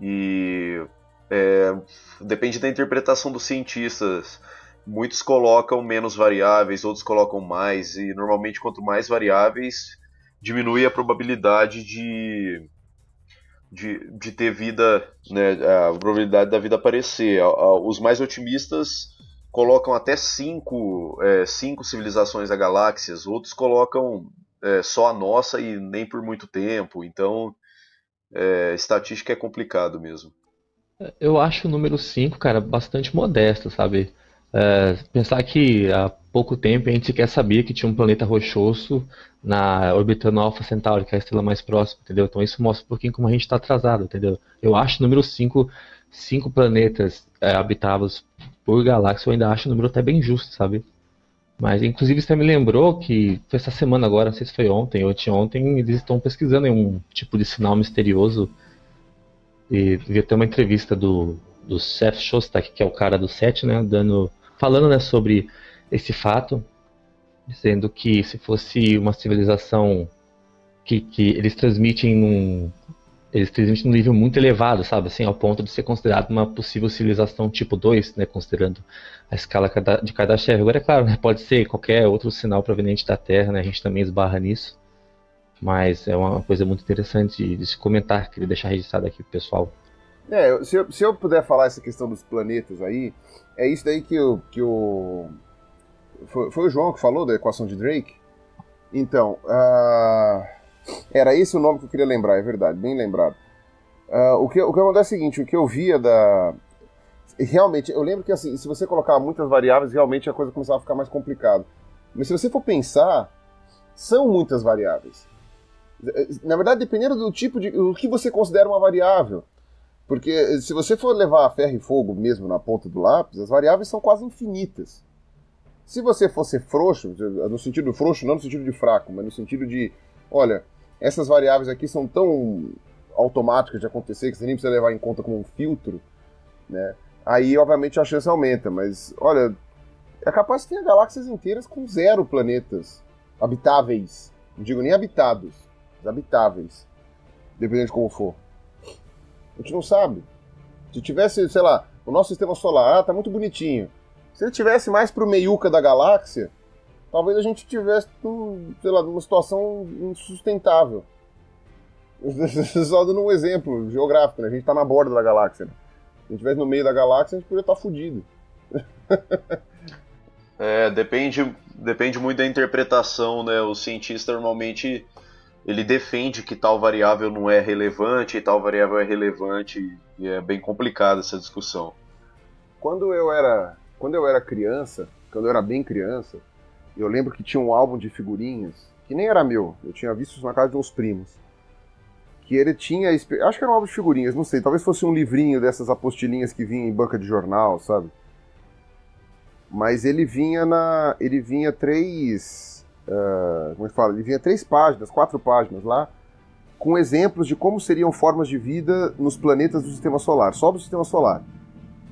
E é, depende da interpretação dos cientistas. Muitos colocam menos variáveis, outros colocam mais, e normalmente quanto mais variáveis, diminui a probabilidade de, de, de ter vida, né, a probabilidade da vida aparecer. Os mais otimistas colocam até cinco, é, cinco civilizações da galáxias, outros colocam é, só a nossa e nem por muito tempo. Então, é, estatística é complicado mesmo. Eu acho o número 5, cara, bastante modesto, sabe? É, pensar que há pouco tempo a gente sequer sabia que tinha um planeta rochoso na orbitando Alpha Centauri, que é a estrela mais próxima, entendeu? Então isso mostra um pouquinho como a gente está atrasado, entendeu? Eu acho número 5, cinco planetas é, habitáveis por galáxia, eu ainda acho o número até bem justo, sabe? Mas, inclusive, você me lembrou que foi essa semana agora, não sei se foi ontem ou anteontem, eles estão pesquisando um tipo de sinal misterioso. E vi até uma entrevista do, do Seth Shostak, que é o cara do SET, né, dando, falando né, sobre esse fato, dizendo que se fosse uma civilização que, que eles transmitem num, eles transmitem um nível muito elevado, sabe? Assim, ao ponto de ser considerado uma possível civilização tipo 2, né? Considerando a escala de Kardashev. Agora, é claro, né? pode ser qualquer outro sinal proveniente da Terra, né? A gente também esbarra nisso. Mas é uma coisa muito interessante de se comentar, queria deixar registrado aqui pro pessoal. É, se eu, se eu puder falar essa questão dos planetas aí, é isso daí que o. Que o foi, foi o João que falou da equação de Drake? Então, uh era esse o nome que eu queria lembrar, é verdade, bem lembrado. Uh, o, que, o que acontece é o seguinte, o que eu via da... Realmente, eu lembro que assim, se você colocar muitas variáveis, realmente a coisa começava a ficar mais complicada. Mas se você for pensar, são muitas variáveis. Na verdade, dependendo do tipo de... o que você considera uma variável. Porque se você for levar ferro e fogo mesmo na ponta do lápis, as variáveis são quase infinitas. Se você fosse frouxo, no sentido frouxo, não no sentido de fraco, mas no sentido de, olha, essas variáveis aqui são tão automáticas de acontecer que você nem precisa levar em conta como um filtro, né? Aí, obviamente, a chance aumenta, mas, olha, é capaz de ter galáxias inteiras com zero planetas habitáveis. Não digo nem habitados, mas habitáveis. Dependendo de como for. A gente não sabe. Se tivesse, sei lá, o nosso sistema solar, ah, tá muito bonitinho. Se ele tivesse mais pro meiuca da galáxia, talvez a gente tivesse, sei lá, numa situação insustentável. Só dando um exemplo geográfico, né? A gente está na borda da galáxia. Né? Se a gente estivesse no meio da galáxia, a gente poderia estar tá fudido. é, depende, depende muito da interpretação, né? O cientista normalmente ele defende que tal variável não é relevante e tal variável é relevante e é bem complicada essa discussão. Quando eu era, quando eu era criança, quando eu era bem criança, eu lembro que tinha um álbum de figurinhas, que nem era meu, eu tinha visto isso na casa de uns primos. Que ele tinha. Acho que era um álbum de figurinhas, não sei, talvez fosse um livrinho dessas apostilinhas que vinha em banca de jornal, sabe? Mas ele vinha na. Ele vinha três. Uh, como é que fala? Ele vinha três páginas, quatro páginas lá, com exemplos de como seriam formas de vida nos planetas do sistema solar, só do sistema solar.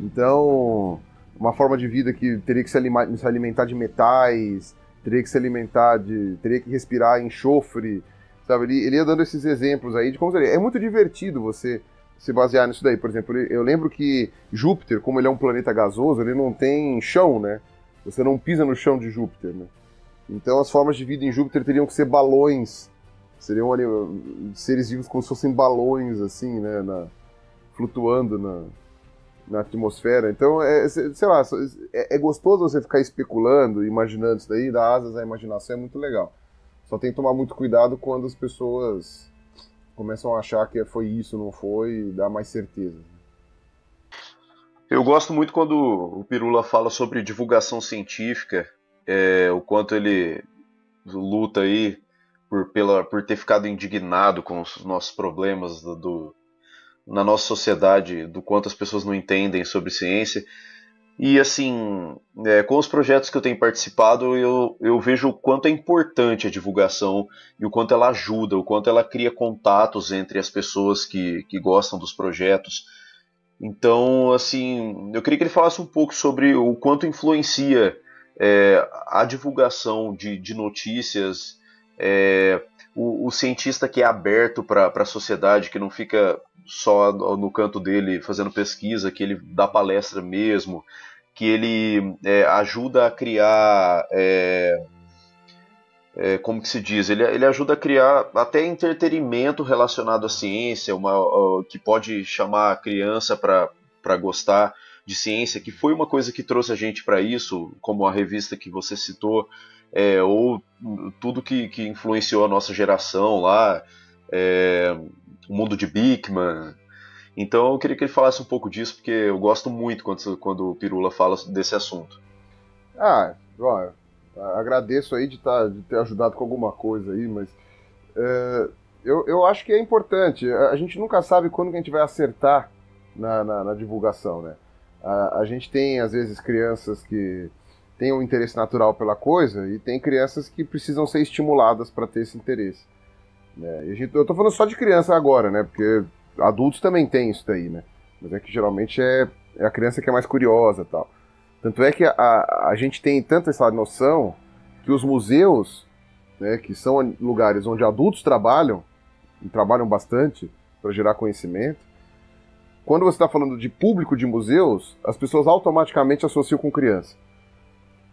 Então, uma forma de vida que teria que se alimentar de metais, teria que se alimentar de. teria que respirar enxofre, sabe? Ele, ele ia dando esses exemplos aí de como seria. É muito divertido você se basear nisso daí. Por exemplo, eu lembro que Júpiter, como ele é um planeta gasoso, ele não tem chão, né? Você não pisa no chão de Júpiter, né? Então as formas de vida em Júpiter teriam que ser balões Seriam ali, seres vivos como se fossem balões, assim, né? Na, flutuando na, na atmosfera. Então, é, sei lá, é, é, gostoso você ficar especulando, imaginando isso daí, dar asas à imaginação, é muito legal. Só tem que tomar muito cuidado quando as pessoas começam a achar que foi isso, não foi, dá mais certeza. Eu gosto muito quando o Pirula fala sobre divulgação científica, é, o quanto ele luta aí por, pela, por ter ficado indignado com os nossos problemas do, do, na nossa sociedade, do quanto as pessoas não entendem sobre ciência. E assim, é, com os projetos que eu tenho participado, eu, eu vejo o quanto é importante a divulgação e o quanto ela ajuda, o quanto ela cria contatos entre as pessoas que, que gostam dos projetos. Então, assim, eu queria que ele falasse um pouco sobre o quanto influencia é, a divulgação de, de notícias é, o, o, cientista que é aberto para a sociedade, que não fica só no, canto dele fazendo pesquisa, que ele dá palestra mesmo, que ele é, ajuda a criar. É, é, como que se diz? Ele, ele ajuda a criar até entretenimento relacionado à ciência, uma, que pode chamar a criança para gostar de ciência, que foi uma coisa que trouxe a gente para isso, como a revista que você citou, é, ou tudo que, que influenciou a nossa geração lá, é, o mundo de Bickman. Então eu queria que ele falasse um pouco disso, porque eu gosto muito quando, quando o Pirula fala desse assunto. Ah, ó, agradeço aí de, tá, de ter ajudado com alguma coisa aí, mas é, eu, eu acho que é importante. A gente nunca sabe quando que a gente vai acertar na, na, na divulgação, né? A, a gente tem, às vezes, crianças que têm um interesse natural pela coisa e tem crianças que precisam ser estimuladas para ter esse interesse. Né? Gente, eu estou falando só de criança agora, né? Porque adultos também têm isso daí, né? Mas é que geralmente é, é a criança que é mais curiosa tal. Tanto é que a, a gente tem tanta essa noção que os museus, né, que são lugares onde adultos trabalham, e trabalham bastante para gerar conhecimento, quando você está falando de público de museus, as pessoas automaticamente associam com criança.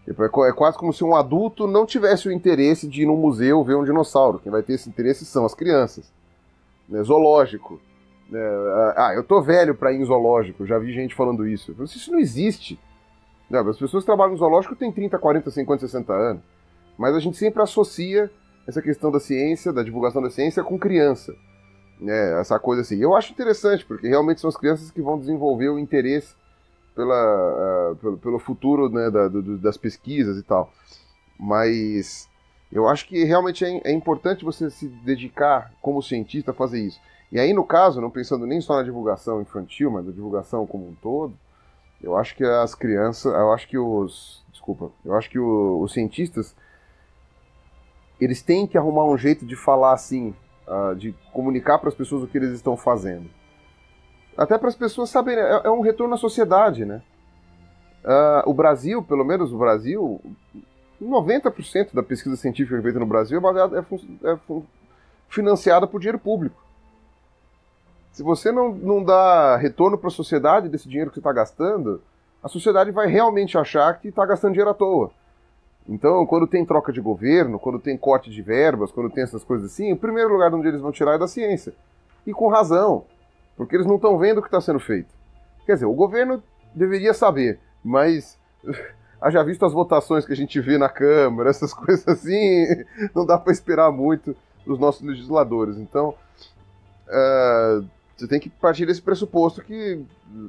Tipo, é, é quase como se um adulto não tivesse o interesse de ir no museu ver um dinossauro. Quem vai ter esse interesse são as crianças. Né? Zoológico. Né? Ah, eu tô velho para ir em zoológico, já vi gente falando isso. Eu isso não existe. Né? As pessoas que trabalham no zoológico têm 30, 40, 50, 60 anos. Mas a gente sempre associa essa questão da ciência, da divulgação da ciência, com criança né, essa coisa assim. Eu acho interessante, porque realmente são as crianças que vão desenvolver o interesse pela, uh, pelo, pelo, futuro né, da, do, das pesquisas e tal. Mas eu acho que realmente é, é, importante você se dedicar como cientista a fazer isso. E aí, no caso, não pensando nem só na divulgação infantil, mas na divulgação como um todo, eu acho que as crianças, eu acho que os, desculpa, eu acho que o, os cientistas, eles têm que arrumar um jeito de falar assim, uh, de comunicar para as pessoas o que eles estão fazendo. Até para as pessoas saberem, é, é, um retorno à sociedade, né? Uh, o Brasil, pelo menos o Brasil, 90% da pesquisa científica feita no Brasil é, baseada, é, é financiada por dinheiro público. Se você não, não dá retorno para a sociedade desse dinheiro que você está gastando, a sociedade vai realmente achar que está gastando dinheiro à toa. Então, quando tem troca de governo, quando tem corte de verbas, quando tem essas coisas assim, o primeiro lugar onde eles vão tirar é da ciência. E com razão, porque eles não estão vendo o que está sendo feito. Quer dizer, o governo deveria saber, mas haja visto as votações que a gente vê na Câmara, essas coisas assim, não dá para esperar muito dos nossos legisladores. Então, uh, você tem que partir desse pressuposto que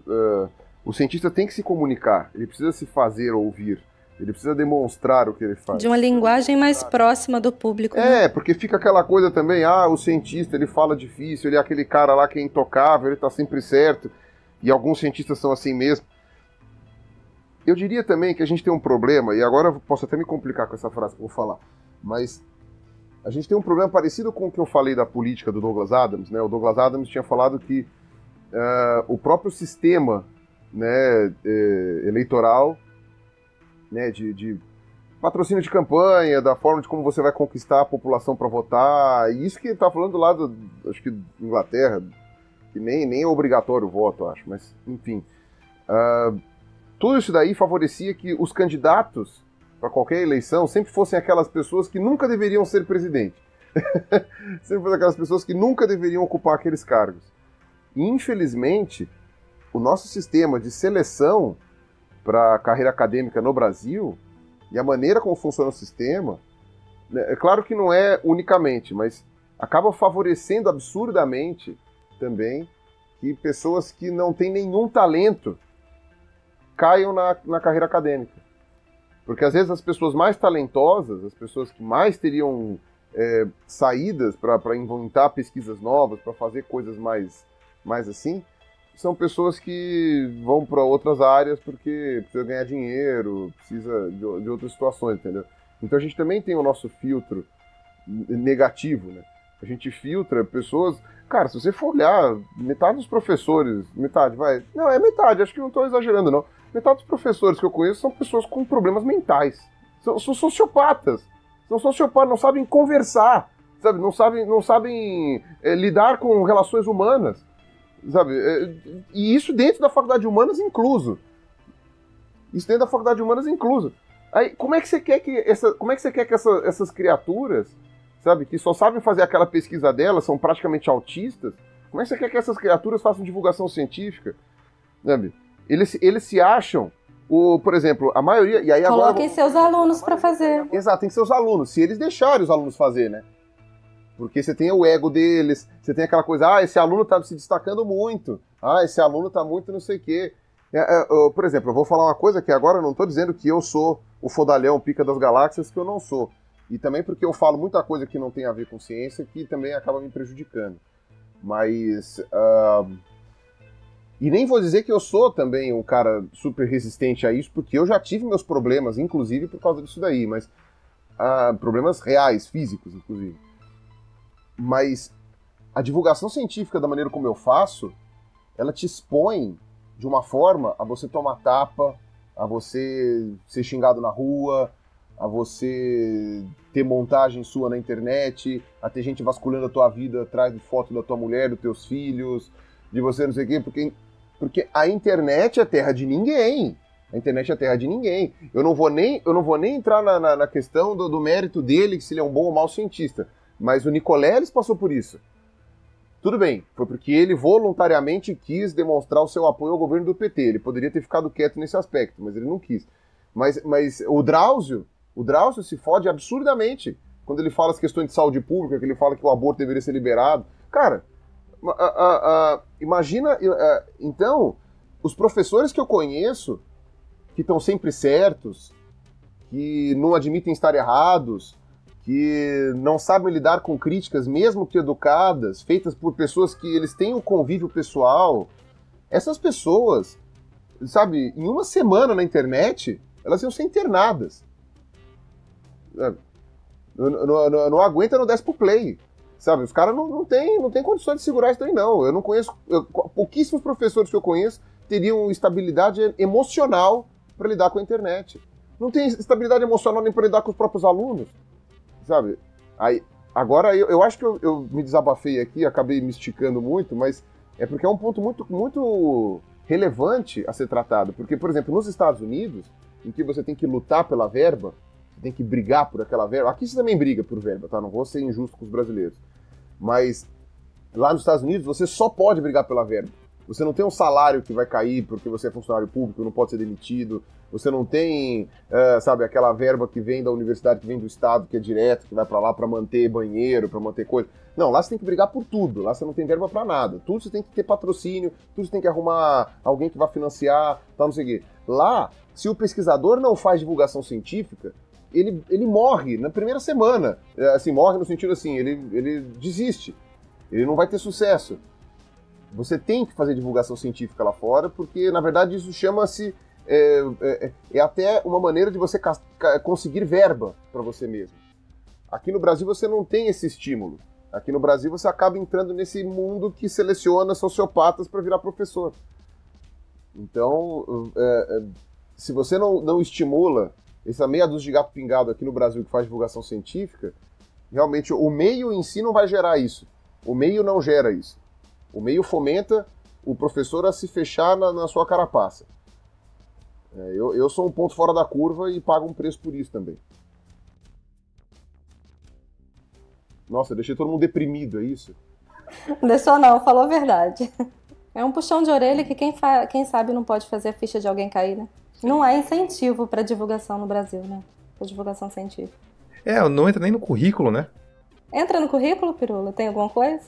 uh, o cientista tem que se comunicar, ele precisa se fazer ouvir. Ele precisa demonstrar o que ele faz. De uma linguagem mais próxima do público. É, né? porque fica aquela coisa também, ah, o cientista, ele fala difícil, ele é aquele cara lá que é intocável, ele tá sempre certo. E alguns cientistas são assim mesmo. Eu diria também que a gente tem um problema, e agora eu posso até me complicar com essa frase que eu vou falar, mas a gente tem um problema parecido com o que eu falei da política do Douglas Adams. Né? O Douglas Adams tinha falado que uh, o próprio sistema né, eh, eleitoral né, de, de, patrocínio de campanha, da forma de como você vai conquistar a população para votar, e isso que está falando lá do, acho que Inglaterra, que nem, nem é obrigatório o voto, acho, mas enfim. Uh, tudo isso daí favorecia que os candidatos para qualquer eleição sempre fossem aquelas pessoas que nunca deveriam ser presidente. sempre fossem aquelas pessoas que nunca deveriam ocupar aqueles cargos. Infelizmente, o nosso sistema de seleção para a carreira acadêmica no Brasil e a maneira como funciona o sistema, né, é claro que não é unicamente, mas acaba favorecendo absurdamente também que pessoas que não têm nenhum talento caiam na, na carreira acadêmica. Porque às vezes as pessoas mais talentosas, as pessoas que mais teriam é, saídas para inventar pesquisas novas, para fazer coisas mais, mais assim, são pessoas que vão para outras áreas porque precisa ganhar dinheiro, precisa de, de, outras situações, entendeu? Então a gente também tem o nosso filtro negativo, né? A gente filtra pessoas. Cara, se você for olhar, metade dos professores, metade, vai. Não, é metade, acho que não estou exagerando, não Metade dos professores que eu conheço são pessoas com problemas mentais. São, são sociopatas. São sociopatas, não sabem conversar, sabe? Não sabem, não sabem é, lidar com relações humanas, sabe? É, e isso dentro da faculdade de humanas incluso. Isso dentro da faculdade de humanas incluso. Aí, como é que você quer que essa, como é que você quer que essa, essas criaturas, sabe, que só sabem fazer aquela pesquisa delas, são praticamente autistas, como é que você quer que essas criaturas façam divulgação científica, sabe? Eles, eles se acham o, por exemplo, a maioria. E aí Coloquem agora, seus alunos para fazer. Exato, tem que ser os alunos, se eles deixarem os alunos fazer, né? Porque você tem o ego deles, você tem aquela coisa, ah, esse aluno tá se destacando muito, ah, esse aluno tá muito não sei o quê. É, é, por exemplo, eu vou falar uma coisa que agora eu não tô dizendo que eu sou o fodalhão pica das galáxias, que eu não sou. E também porque eu falo muita coisa que não tem a ver com ciência, que também acaba me prejudicando. Mas. Uh, e nem vou dizer que eu sou também um cara super resistente a isso, porque eu já tive meus problemas, inclusive por causa disso daí, mas ah, problemas reais, físicos, inclusive. Mas a divulgação científica da maneira como eu faço, ela te expõe de uma forma a você tomar tapa, a você ser xingado na rua, a você ter montagem sua na internet, a ter gente vasculhando a tua vida atrás de foto da tua mulher, dos teus filhos, de você não sei o quê, porque porque a internet é terra de ninguém. A internet é terra de ninguém. Eu não vou nem, eu não vou nem entrar na, na, na questão do, do, mérito dele, se ele é um bom ou mau cientista. Mas o Nicoleles passou por isso. Tudo bem, foi porque ele voluntariamente quis demonstrar o seu apoio ao governo do PT. Ele poderia ter ficado quieto nesse aspecto, mas ele não quis. Mas, mas o Drauzio, o Drauzio se fode absurdamente quando ele fala as questões de saúde pública, que ele fala que o aborto deveria ser liberado. Cara, uh, uh, uh, imagina, então, os professores que eu conheço, que estão sempre certos, que não admitem estar errados, que não sabem lidar com críticas, mesmo que educadas, feitas por pessoas que eles têm um convívio pessoal, essas pessoas, sabe, em uma semana na internet, elas iam ser internadas. Não, não, aguenta, não desce pro play. Sabe, os caras não, não têm não tem condições de segurar isso aí, não. Eu não conheço. Eu, pouquíssimos professores que eu conheço teriam estabilidade emocional para lidar com a internet. Não tem estabilidade emocional nem para lidar com os próprios alunos. Sabe? Aí, agora, eu, eu acho que eu, eu me desabafei aqui, acabei me esticando muito, mas é porque é um ponto muito, muito relevante a ser tratado. Porque, por exemplo, nos Estados Unidos, em que você tem que lutar pela verba, você tem que brigar por aquela verba. Aqui você também briga por verba, tá? Não vou ser injusto com os brasileiros. Mas lá nos Estados Unidos você só pode brigar pela verba. Você não tem um salário que vai cair porque você é funcionário público, não pode ser demitido. Você não tem, uh, sabe, aquela verba que vem da universidade, que vem do estado, que é direto, que vai para lá para manter banheiro, para manter coisa. Não, lá você tem que brigar por tudo. Lá você não tem verba para nada. Tudo você tem que ter patrocínio, tudo você tem que arrumar alguém que vai financiar, tal, não sei o quê. Lá, se o pesquisador não faz divulgação científica, ele, ele morre na primeira semana. É, assim, morre no sentido assim, ele, ele desiste. Ele não vai ter sucesso. Você tem que fazer divulgação científica lá fora, porque na verdade isso chama-se. É, é, é, até uma maneira de você conseguir verba para você mesmo. Aqui no Brasil você não tem esse estímulo. Aqui no Brasil você acaba entrando nesse mundo que seleciona sociopatas para virar professor. Então, é, é, se você não, não estimula essa meia dúzia de gato pingado aqui no Brasil que faz divulgação científica, realmente o meio em si não vai gerar isso. O meio não gera isso. O meio fomenta o professor a se fechar na, na sua carapaça. É, eu, eu sou um ponto fora da curva e pago um preço por isso também. Nossa, deixei todo mundo deprimido, é isso? Deixou não, falou a verdade. É um puxão de orelha que quem, quem sabe não pode fazer a ficha de alguém cair, né? Não há incentivo para divulgação no Brasil, né? Para divulgação científica. É, não entra nem no currículo, né? Entra no currículo, Pirula? Tem alguma coisa?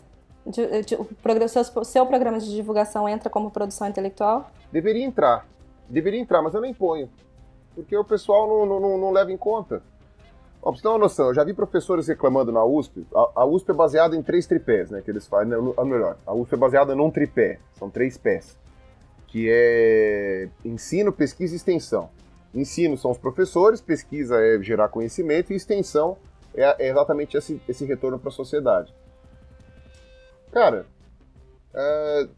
De, de, o seu, programa de divulgação entra como produção intelectual? Deveria entrar. Deveria entrar, mas eu nem ponho. Porque o pessoal não, não, não leva em conta. Ó, pra você ter uma noção, eu já vi professores reclamando na USP. A, a USP é baseada em três tripés, né? Que eles fazem. Ou melhor, a USP é baseada num tripé. São três pés. Que é ensino, pesquisa e extensão. Ensino são os professores, pesquisa é gerar conhecimento e extensão é, é exatamente esse, esse retorno para a sociedade. Cara, é,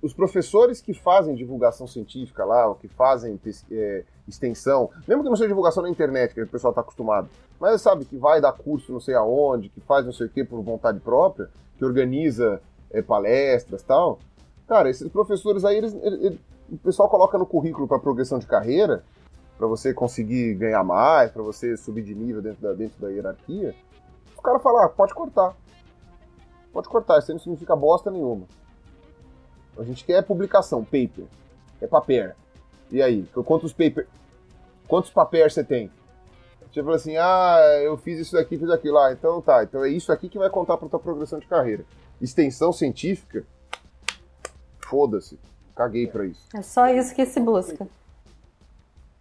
os professores que fazem divulgação científica lá, ou que fazem é, extensão, mesmo que não seja divulgação na internet, que o pessoal está acostumado, mas sabe que vai dar curso não sei aonde, que faz não sei o que por vontade própria, que organiza é, palestras tal. Cara, esses professores aí, eles, eles, o pessoal coloca no currículo para progressão de carreira, para você conseguir ganhar mais, para você subir de nível dentro da, dentro da hierarquia. O cara fala, ah, pode cortar. Pode cortar, isso aí não significa bosta nenhuma. A gente quer publicação, paper. É papel. E aí, quantos paper, quantos papéis você tem? Você fala assim, ah, eu fiz isso daqui, fiz aquilo lá. Ah, então tá, então é isso aqui que vai contar para tua progressão de carreira. Extensão científica, foda-se. Caguei para isso. É só isso que se busca.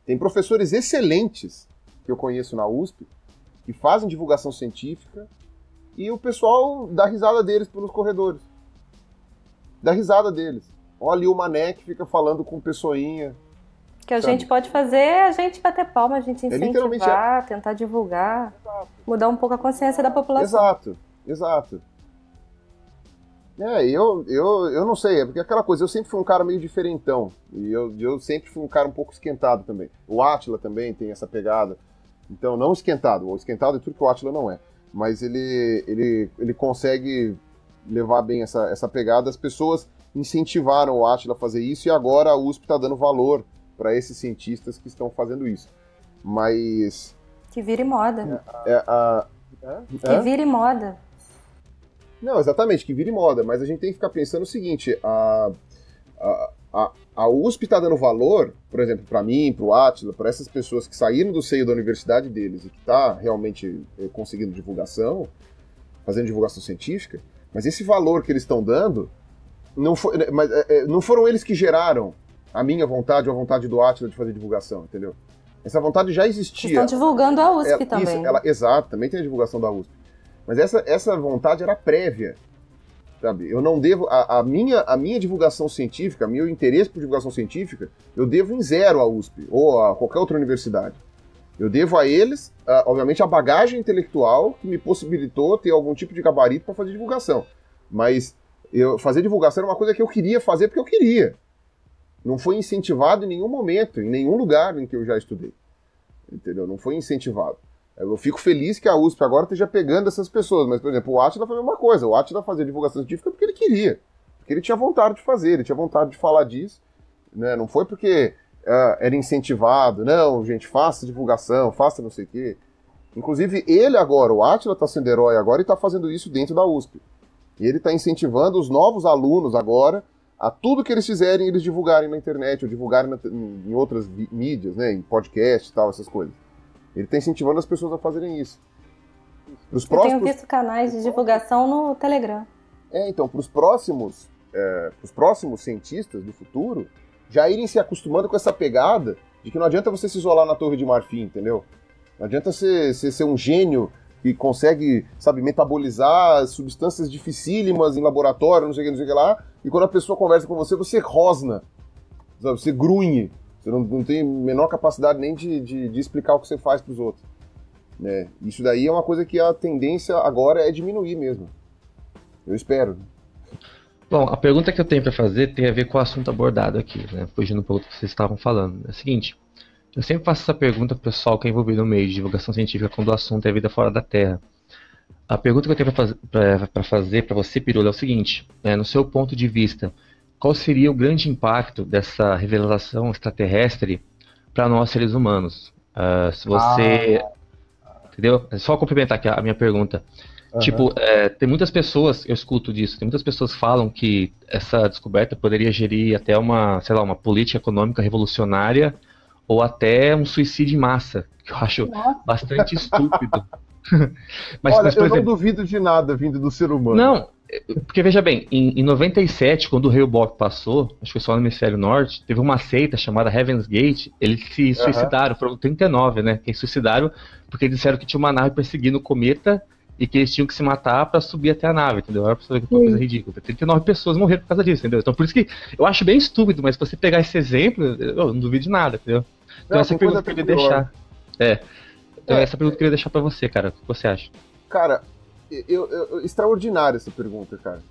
Tem professores excelentes que eu conheço na USP que fazem divulgação científica e o pessoal dá risada deles pelos corredores. Dá risada deles. Olha ali o Mané que fica falando com pessoinha, que a gente pode fazer é a gente bater palma, a gente é incentivar, é... tentar divulgar, exato. mudar um pouco a consciência da população. Exato, exato. É, eu, eu, eu não sei, é porque aquela coisa, eu sempre fui um cara meio diferentão, e eu, eu sempre fui um cara um pouco esquentado também. O Atila também tem essa pegada, então não esquentado, o esquentado é tudo que o Atila não é, mas ele, ele, ele consegue levar bem essa, essa pegada, as pessoas incentivaram o Atila a fazer isso, e agora a USP está dando valor para esses cientistas que estão fazendo isso. Mas. Que vire moda. É, é, a, que vire moda. Não, exatamente, que vire moda, mas a gente tem que ficar pensando o seguinte: a, a, a, a USP está dando valor, por exemplo, para mim, para o Atila, para essas pessoas que saíram do seio da universidade deles e que está realmente eh, conseguindo divulgação, fazendo divulgação científica, mas esse valor que eles estão dando não, foi, mas, é, não foram eles que geraram a minha vontade ou a vontade do Atila de fazer divulgação, entendeu? Essa vontade já existia. Estão divulgando a USP ela, também. Isso, ela, exato, também tem a divulgação da USP. Mas essa, essa vontade era prévia. Sabe? Eu não devo. A, a, minha, a minha divulgação científica, meu interesse por divulgação científica, eu devo em zero à USP ou a qualquer outra universidade. Eu devo a eles, obviamente, a bagagem intelectual que me possibilitou ter algum tipo de gabarito para fazer divulgação. Mas eu fazer divulgação era uma coisa que eu queria fazer porque eu queria não foi incentivado em nenhum momento, em nenhum lugar em que eu já estudei. Entendeu? Não foi incentivado. Eu fico feliz que a USP agora esteja pegando essas pessoas, mas, por exemplo, o Atila foi a mesma coisa. O Atila fazia divulgação científica porque ele queria, porque ele tinha vontade de fazer, ele tinha vontade de falar disso. Né? Não foi porque uh, era incentivado, não, gente, faça divulgação, faça não sei o quê. Inclusive, ele agora, o Atila está sendo herói agora e está fazendo isso dentro da USP. E ele está incentivando os novos alunos agora a tudo que eles fizerem, eles divulgarem na internet, ou divulgarem na, em outras mídias, né, em podcast e tal, essas coisas. Ele está incentivando as pessoas a fazerem isso. Pros Eu próximos... tenho visto canais de divulgação no Telegram. É, então, para os próximos, é, próximos cientistas do futuro, já irem se acostumando com essa pegada de que não adianta você se isolar na Torre de Marfim, entendeu? Não adianta você, você ser um gênio que consegue, sabe, metabolizar substâncias dificílimas em laboratório, não sei o que, não sei o que lá, e quando a pessoa conversa com você, você rosna, sabe, você grunhe, você não, não tem menor capacidade nem de, de, de explicar o que você faz para os outros. Né? Isso daí é uma coisa que a tendência agora é diminuir mesmo. Eu espero. Bom, a pergunta que eu tenho para fazer tem a ver com o assunto abordado aqui, né? Fugindo um pouco do que vocês estavam falando. É o seguinte, eu sempre faço essa pergunta para o pessoal que é envolvido no meio de divulgação científica quando o assunto é vida fora da Terra. A pergunta que eu tenho para fazer para você, Pirula, é o seguinte: né, no seu ponto de vista, qual seria o grande impacto dessa revelação extraterrestre para nós seres humanos? Uh, se você. Ah. Entendeu? É só complementar aqui a minha pergunta. Uhum. Tipo, é, tem muitas pessoas, eu escuto disso, tem muitas pessoas que falam que essa descoberta poderia gerir até uma, sei lá, uma política econômica revolucionária ou até um suicídio em massa, que eu acho Nossa. bastante estúpido. mas, Olha, mas, eu exemplo, não duvido de nada vindo do ser humano. Não, porque veja bem, em, em 97, quando o Rei Bob passou, acho que foi só no hemisfério norte, teve uma seita chamada Heaven's Gate, eles se suicidaram, foram 39, né? Que suicidaram porque disseram que tinha uma nave perseguindo o cometa e que eles tinham que se matar para subir até a nave, entendeu? Era uma coisa ridícula. 39 pessoas morreram por causa disso, entendeu? Então por isso que eu acho bem estúpido, mas se você pegar esse exemplo, eu não duvido de nada, entendeu? Então não, essa pergunta que eu queria deixar. É. Então é, essa pergunta que eu queria deixar para você, cara. O que você acha? Cara, eu, eu, extraordinária essa pergunta, cara.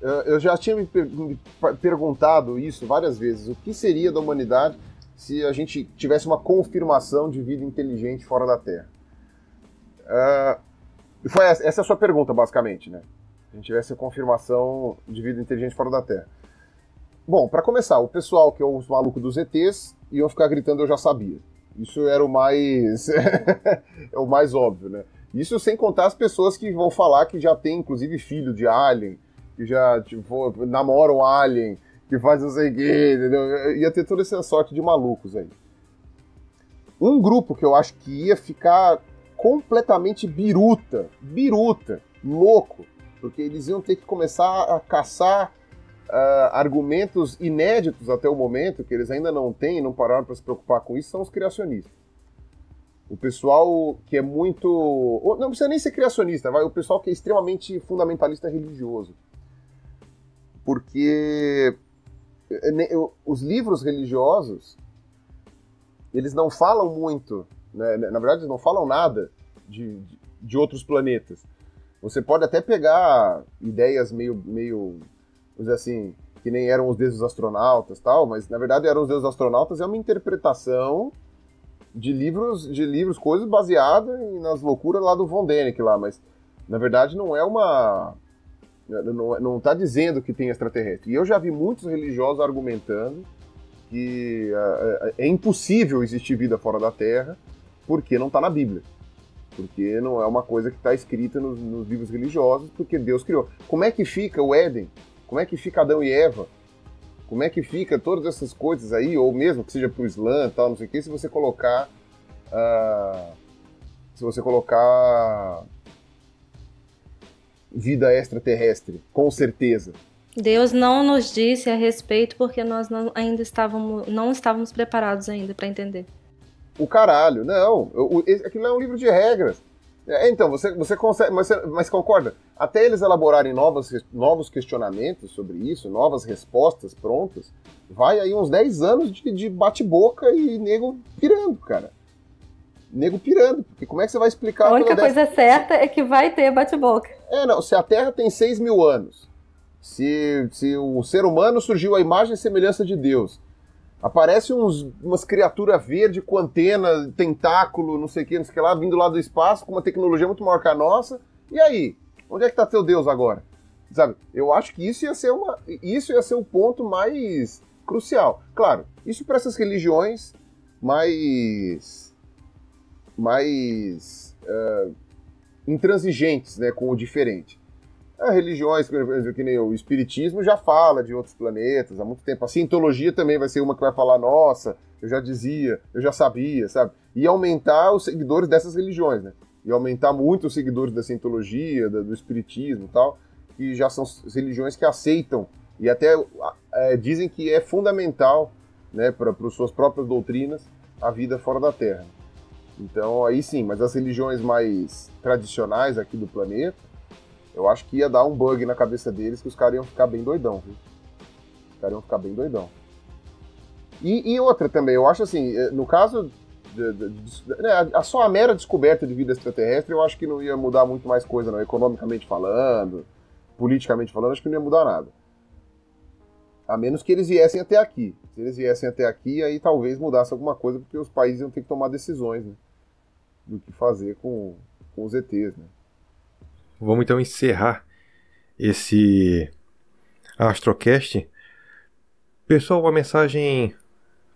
Eu, já tinha me, per me, perguntado isso várias vezes. O que seria da humanidade se a gente tivesse uma confirmação de vida inteligente fora da Terra? Uh, foi essa, essa é a sua pergunta, basicamente, né? Se a gente tivesse a confirmação de vida inteligente fora da Terra. Bom, para começar, o pessoal que é os malucos dos ETs iam ficar gritando eu já sabia. Isso era o mais é o mais óbvio, né? Isso sem contar as pessoas que vão falar que já tem, inclusive, filho de Alien, que já tipo, namoram Alien, que faz não sei o quê, entendeu? Ia ter toda essa sorte de malucos aí. Um grupo que eu acho que ia ficar completamente biruta, biruta, louco, porque eles iam ter que começar a caçar uh, argumentos inéditos até o momento, que eles ainda não têm, não pararam para se preocupar com isso, são os criacionistas. O pessoal que é muito. Não precisa nem ser criacionista, vai. O pessoal que é extremamente fundamentalista religioso. Porque é, os livros religiosos eles não falam muito, né? na verdade, eles não falam nada de, de outros planetas. Você pode até pegar ideias meio, meio, vamos dizer assim, que nem eram os deuses astronautas tal, mas na verdade eram os deuses astronautas é uma interpretação de livros, de livros, coisas baseadas nas loucuras lá do Von Däniken lá, mas na verdade não é uma não, não tá dizendo que tem extraterrestre. E eu já vi muitos religiosos argumentando que é, é, é impossível existir vida fora da Terra porque não está na Bíblia. Porque não é uma coisa que está escrita nos, nos livros religiosos, porque Deus criou. Como é que fica o Éden? Como é que fica Adão e Eva? Como é que fica todas essas coisas aí, ou mesmo que seja pro Islã tal, não sei o que, se você colocar. Uh, se você colocar. vida extraterrestre, com certeza. Deus não nos disse a respeito porque nós não, ainda estávamos, não estávamos preparados ainda para entender. O caralho, não. O, o, aquilo é um livro de regras. É, então, você, você consegue. Mas, mas concorda? Até eles elaborarem novos, novos questionamentos sobre isso, novas respostas prontas, vai aí uns 10 anos de, de bate-boca e nego pirando, cara. Nego pirando, porque como é que você vai explicar... A única coisa dessa... certa é que vai ter bate-boca. É, não, se a Terra tem 6 mil anos, se, se o ser humano surgiu a imagem e semelhança de Deus, Aparece uns, umas criaturas verdes com antena, tentáculo, não sei o que, não sei o que lá, vindo lá do espaço com uma tecnologia muito maior que a nossa. E aí? Onde é que tá teu Deus agora? Sabe? Eu acho que isso ia ser uma, isso ia ser o ponto mais crucial. Claro, isso para essas religiões mais mais uh, intransigentes, né, com o diferente. As religiões, que nem o espiritismo, já fala de outros planetas há muito tempo. A cientologia também vai ser uma que vai falar, nossa, eu já dizia, eu já sabia, sabe? E aumentar os seguidores dessas religiões, né? E aumentar muito os seguidores da cientologia, do espiritismo e tal, que já são religiões que aceitam e até é, dizem que é fundamental, né, para suas próprias doutrinas, a vida fora da Terra. Então, aí sim, mas as religiões mais tradicionais aqui do planeta, eu acho que ia dar um bug na cabeça deles que os caras iam ficar bem doidão, viu? Os caras iam ficar bem doidão. E, e, outra também, eu acho assim, eh, no caso de, de, de, né, a, só a mera descoberta de vida extraterrestre eu acho que não ia mudar muito mais coisa, não. Economicamente falando, politicamente falando, acho que não ia mudar nada. A menos que eles viessem até aqui. Se eles viessem até aqui, aí talvez mudasse alguma coisa, porque os países iam ter que tomar decisões né, do que fazer com, com os ETs. Né. Vamos então encerrar esse Astrocast. Pessoal, uma mensagem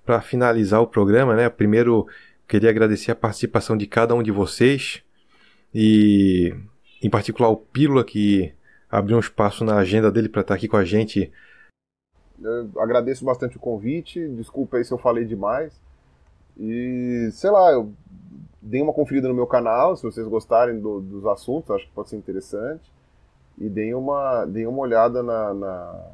para finalizar o programa, né? Primeiro, queria agradecer a participação de cada um de vocês e, em particular, o Pílula, que abriu um espaço na agenda dele para estar aqui com a gente. Eu agradeço bastante o convite, desculpa aí se eu falei demais. E, sei lá, eu dei uma conferida no meu canal, se vocês gostarem do, dos assuntos, acho que pode ser interessante. E deem uma, deem uma olhada na, na,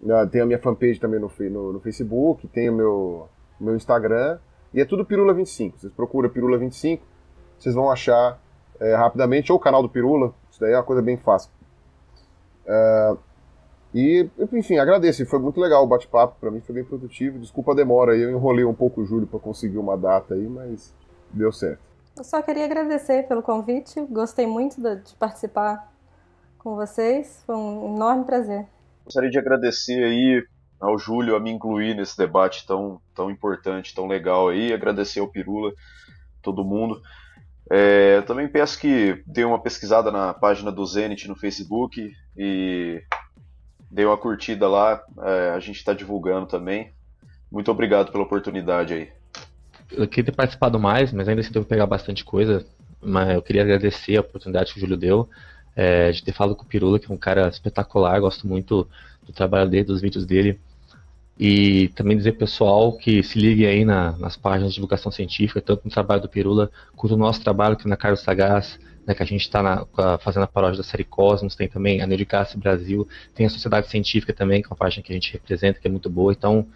na Tem a minha fanpage também no, no, no Facebook, tem o meu, meu Instagram. E é tudo Pirula 25. Vocês procuram Pirula 25, vocês vão achar é, rapidamente, ou o canal do Pirula, isso daí é uma coisa bem fácil. É, e, enfim, agradeço, foi muito legal o bate-papo, para mim foi bem produtivo. Desculpa a demora aí, eu enrolei um pouco o Júlio para conseguir uma data aí, mas deu certo. Eu só queria agradecer pelo convite, gostei muito de participar com vocês, foi um enorme prazer. Gostaria de agradecer aí ao Júlio a me incluir nesse debate tão, tão importante, tão legal aí, agradecer ao Pirula, todo mundo. É, também peço que dê uma pesquisada na página do Zenit no Facebook e dê uma curtida lá, é, a gente está divulgando também. Muito obrigado pela oportunidade aí. Eu queria ter participado mais, mas ainda assim devo pegar bastante coisa. Mas eu queria agradecer a oportunidade que o Júlio deu é, de ter falado com o Pirula, que é um cara espetacular, gosto muito do trabalho dele, dos vídeos dele. E também dizer pessoal que se ligue aí na, nas páginas de divulgação científica, tanto no trabalho do Pirula, quanto no nosso trabalho aqui na Carlos Sagaz, né, que a gente está fazendo a paródia da série Cosmos, tem também a Neuricast Brasil, tem a Sociedade Científica também, que é uma página que a gente representa, que é muito boa. Então,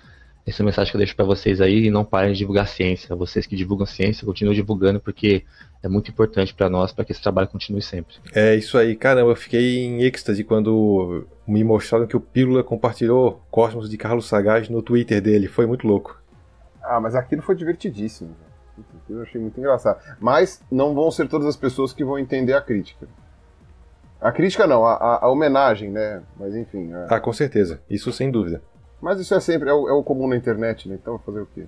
essa é a mensagem que eu deixo para vocês aí, e não parem de divulgar ciência. Vocês que divulgam ciência, continuem divulgando, porque é muito importante para nós, para que esse trabalho continue sempre. É isso aí, caramba, eu fiquei em êxtase quando me mostraram que o Pílula compartilhou Cosmos de Carlos Sagaz no Twitter dele, foi muito louco. Ah, mas aquilo foi divertidíssimo. Eu achei muito engraçado. Mas não vão ser todas as pessoas que vão entender a crítica. A crítica não, a, a homenagem, né? Mas enfim. É... Ah, com certeza. Isso sem dúvida. Mas isso é sempre, é o, é o comum na internet, né? Então fazer o quê?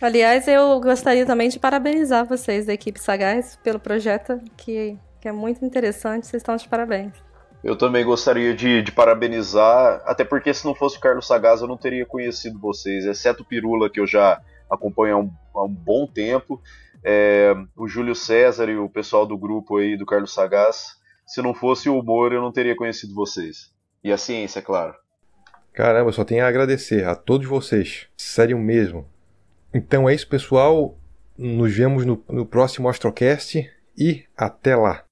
Aliás, eu gostaria também de parabenizar vocês da equipe Sagaz pelo projeto, que, que é muito interessante. Vocês estão de parabéns. Eu também gostaria de, de, parabenizar, até porque se não fosse o Carlos Sagaz eu não teria conhecido vocês, exceto o Pirula, que eu já acompanho há um, há um bom tempo, é, o Júlio César e o pessoal do grupo aí do Carlos Sagaz. Se não fosse o humor, eu não teria conhecido vocês. E a ciência, é claro. Caramba, só tenho a agradecer a todos vocês. Sério mesmo. Então é isso, pessoal. Nos vemos no, no próximo Astrocast e até lá.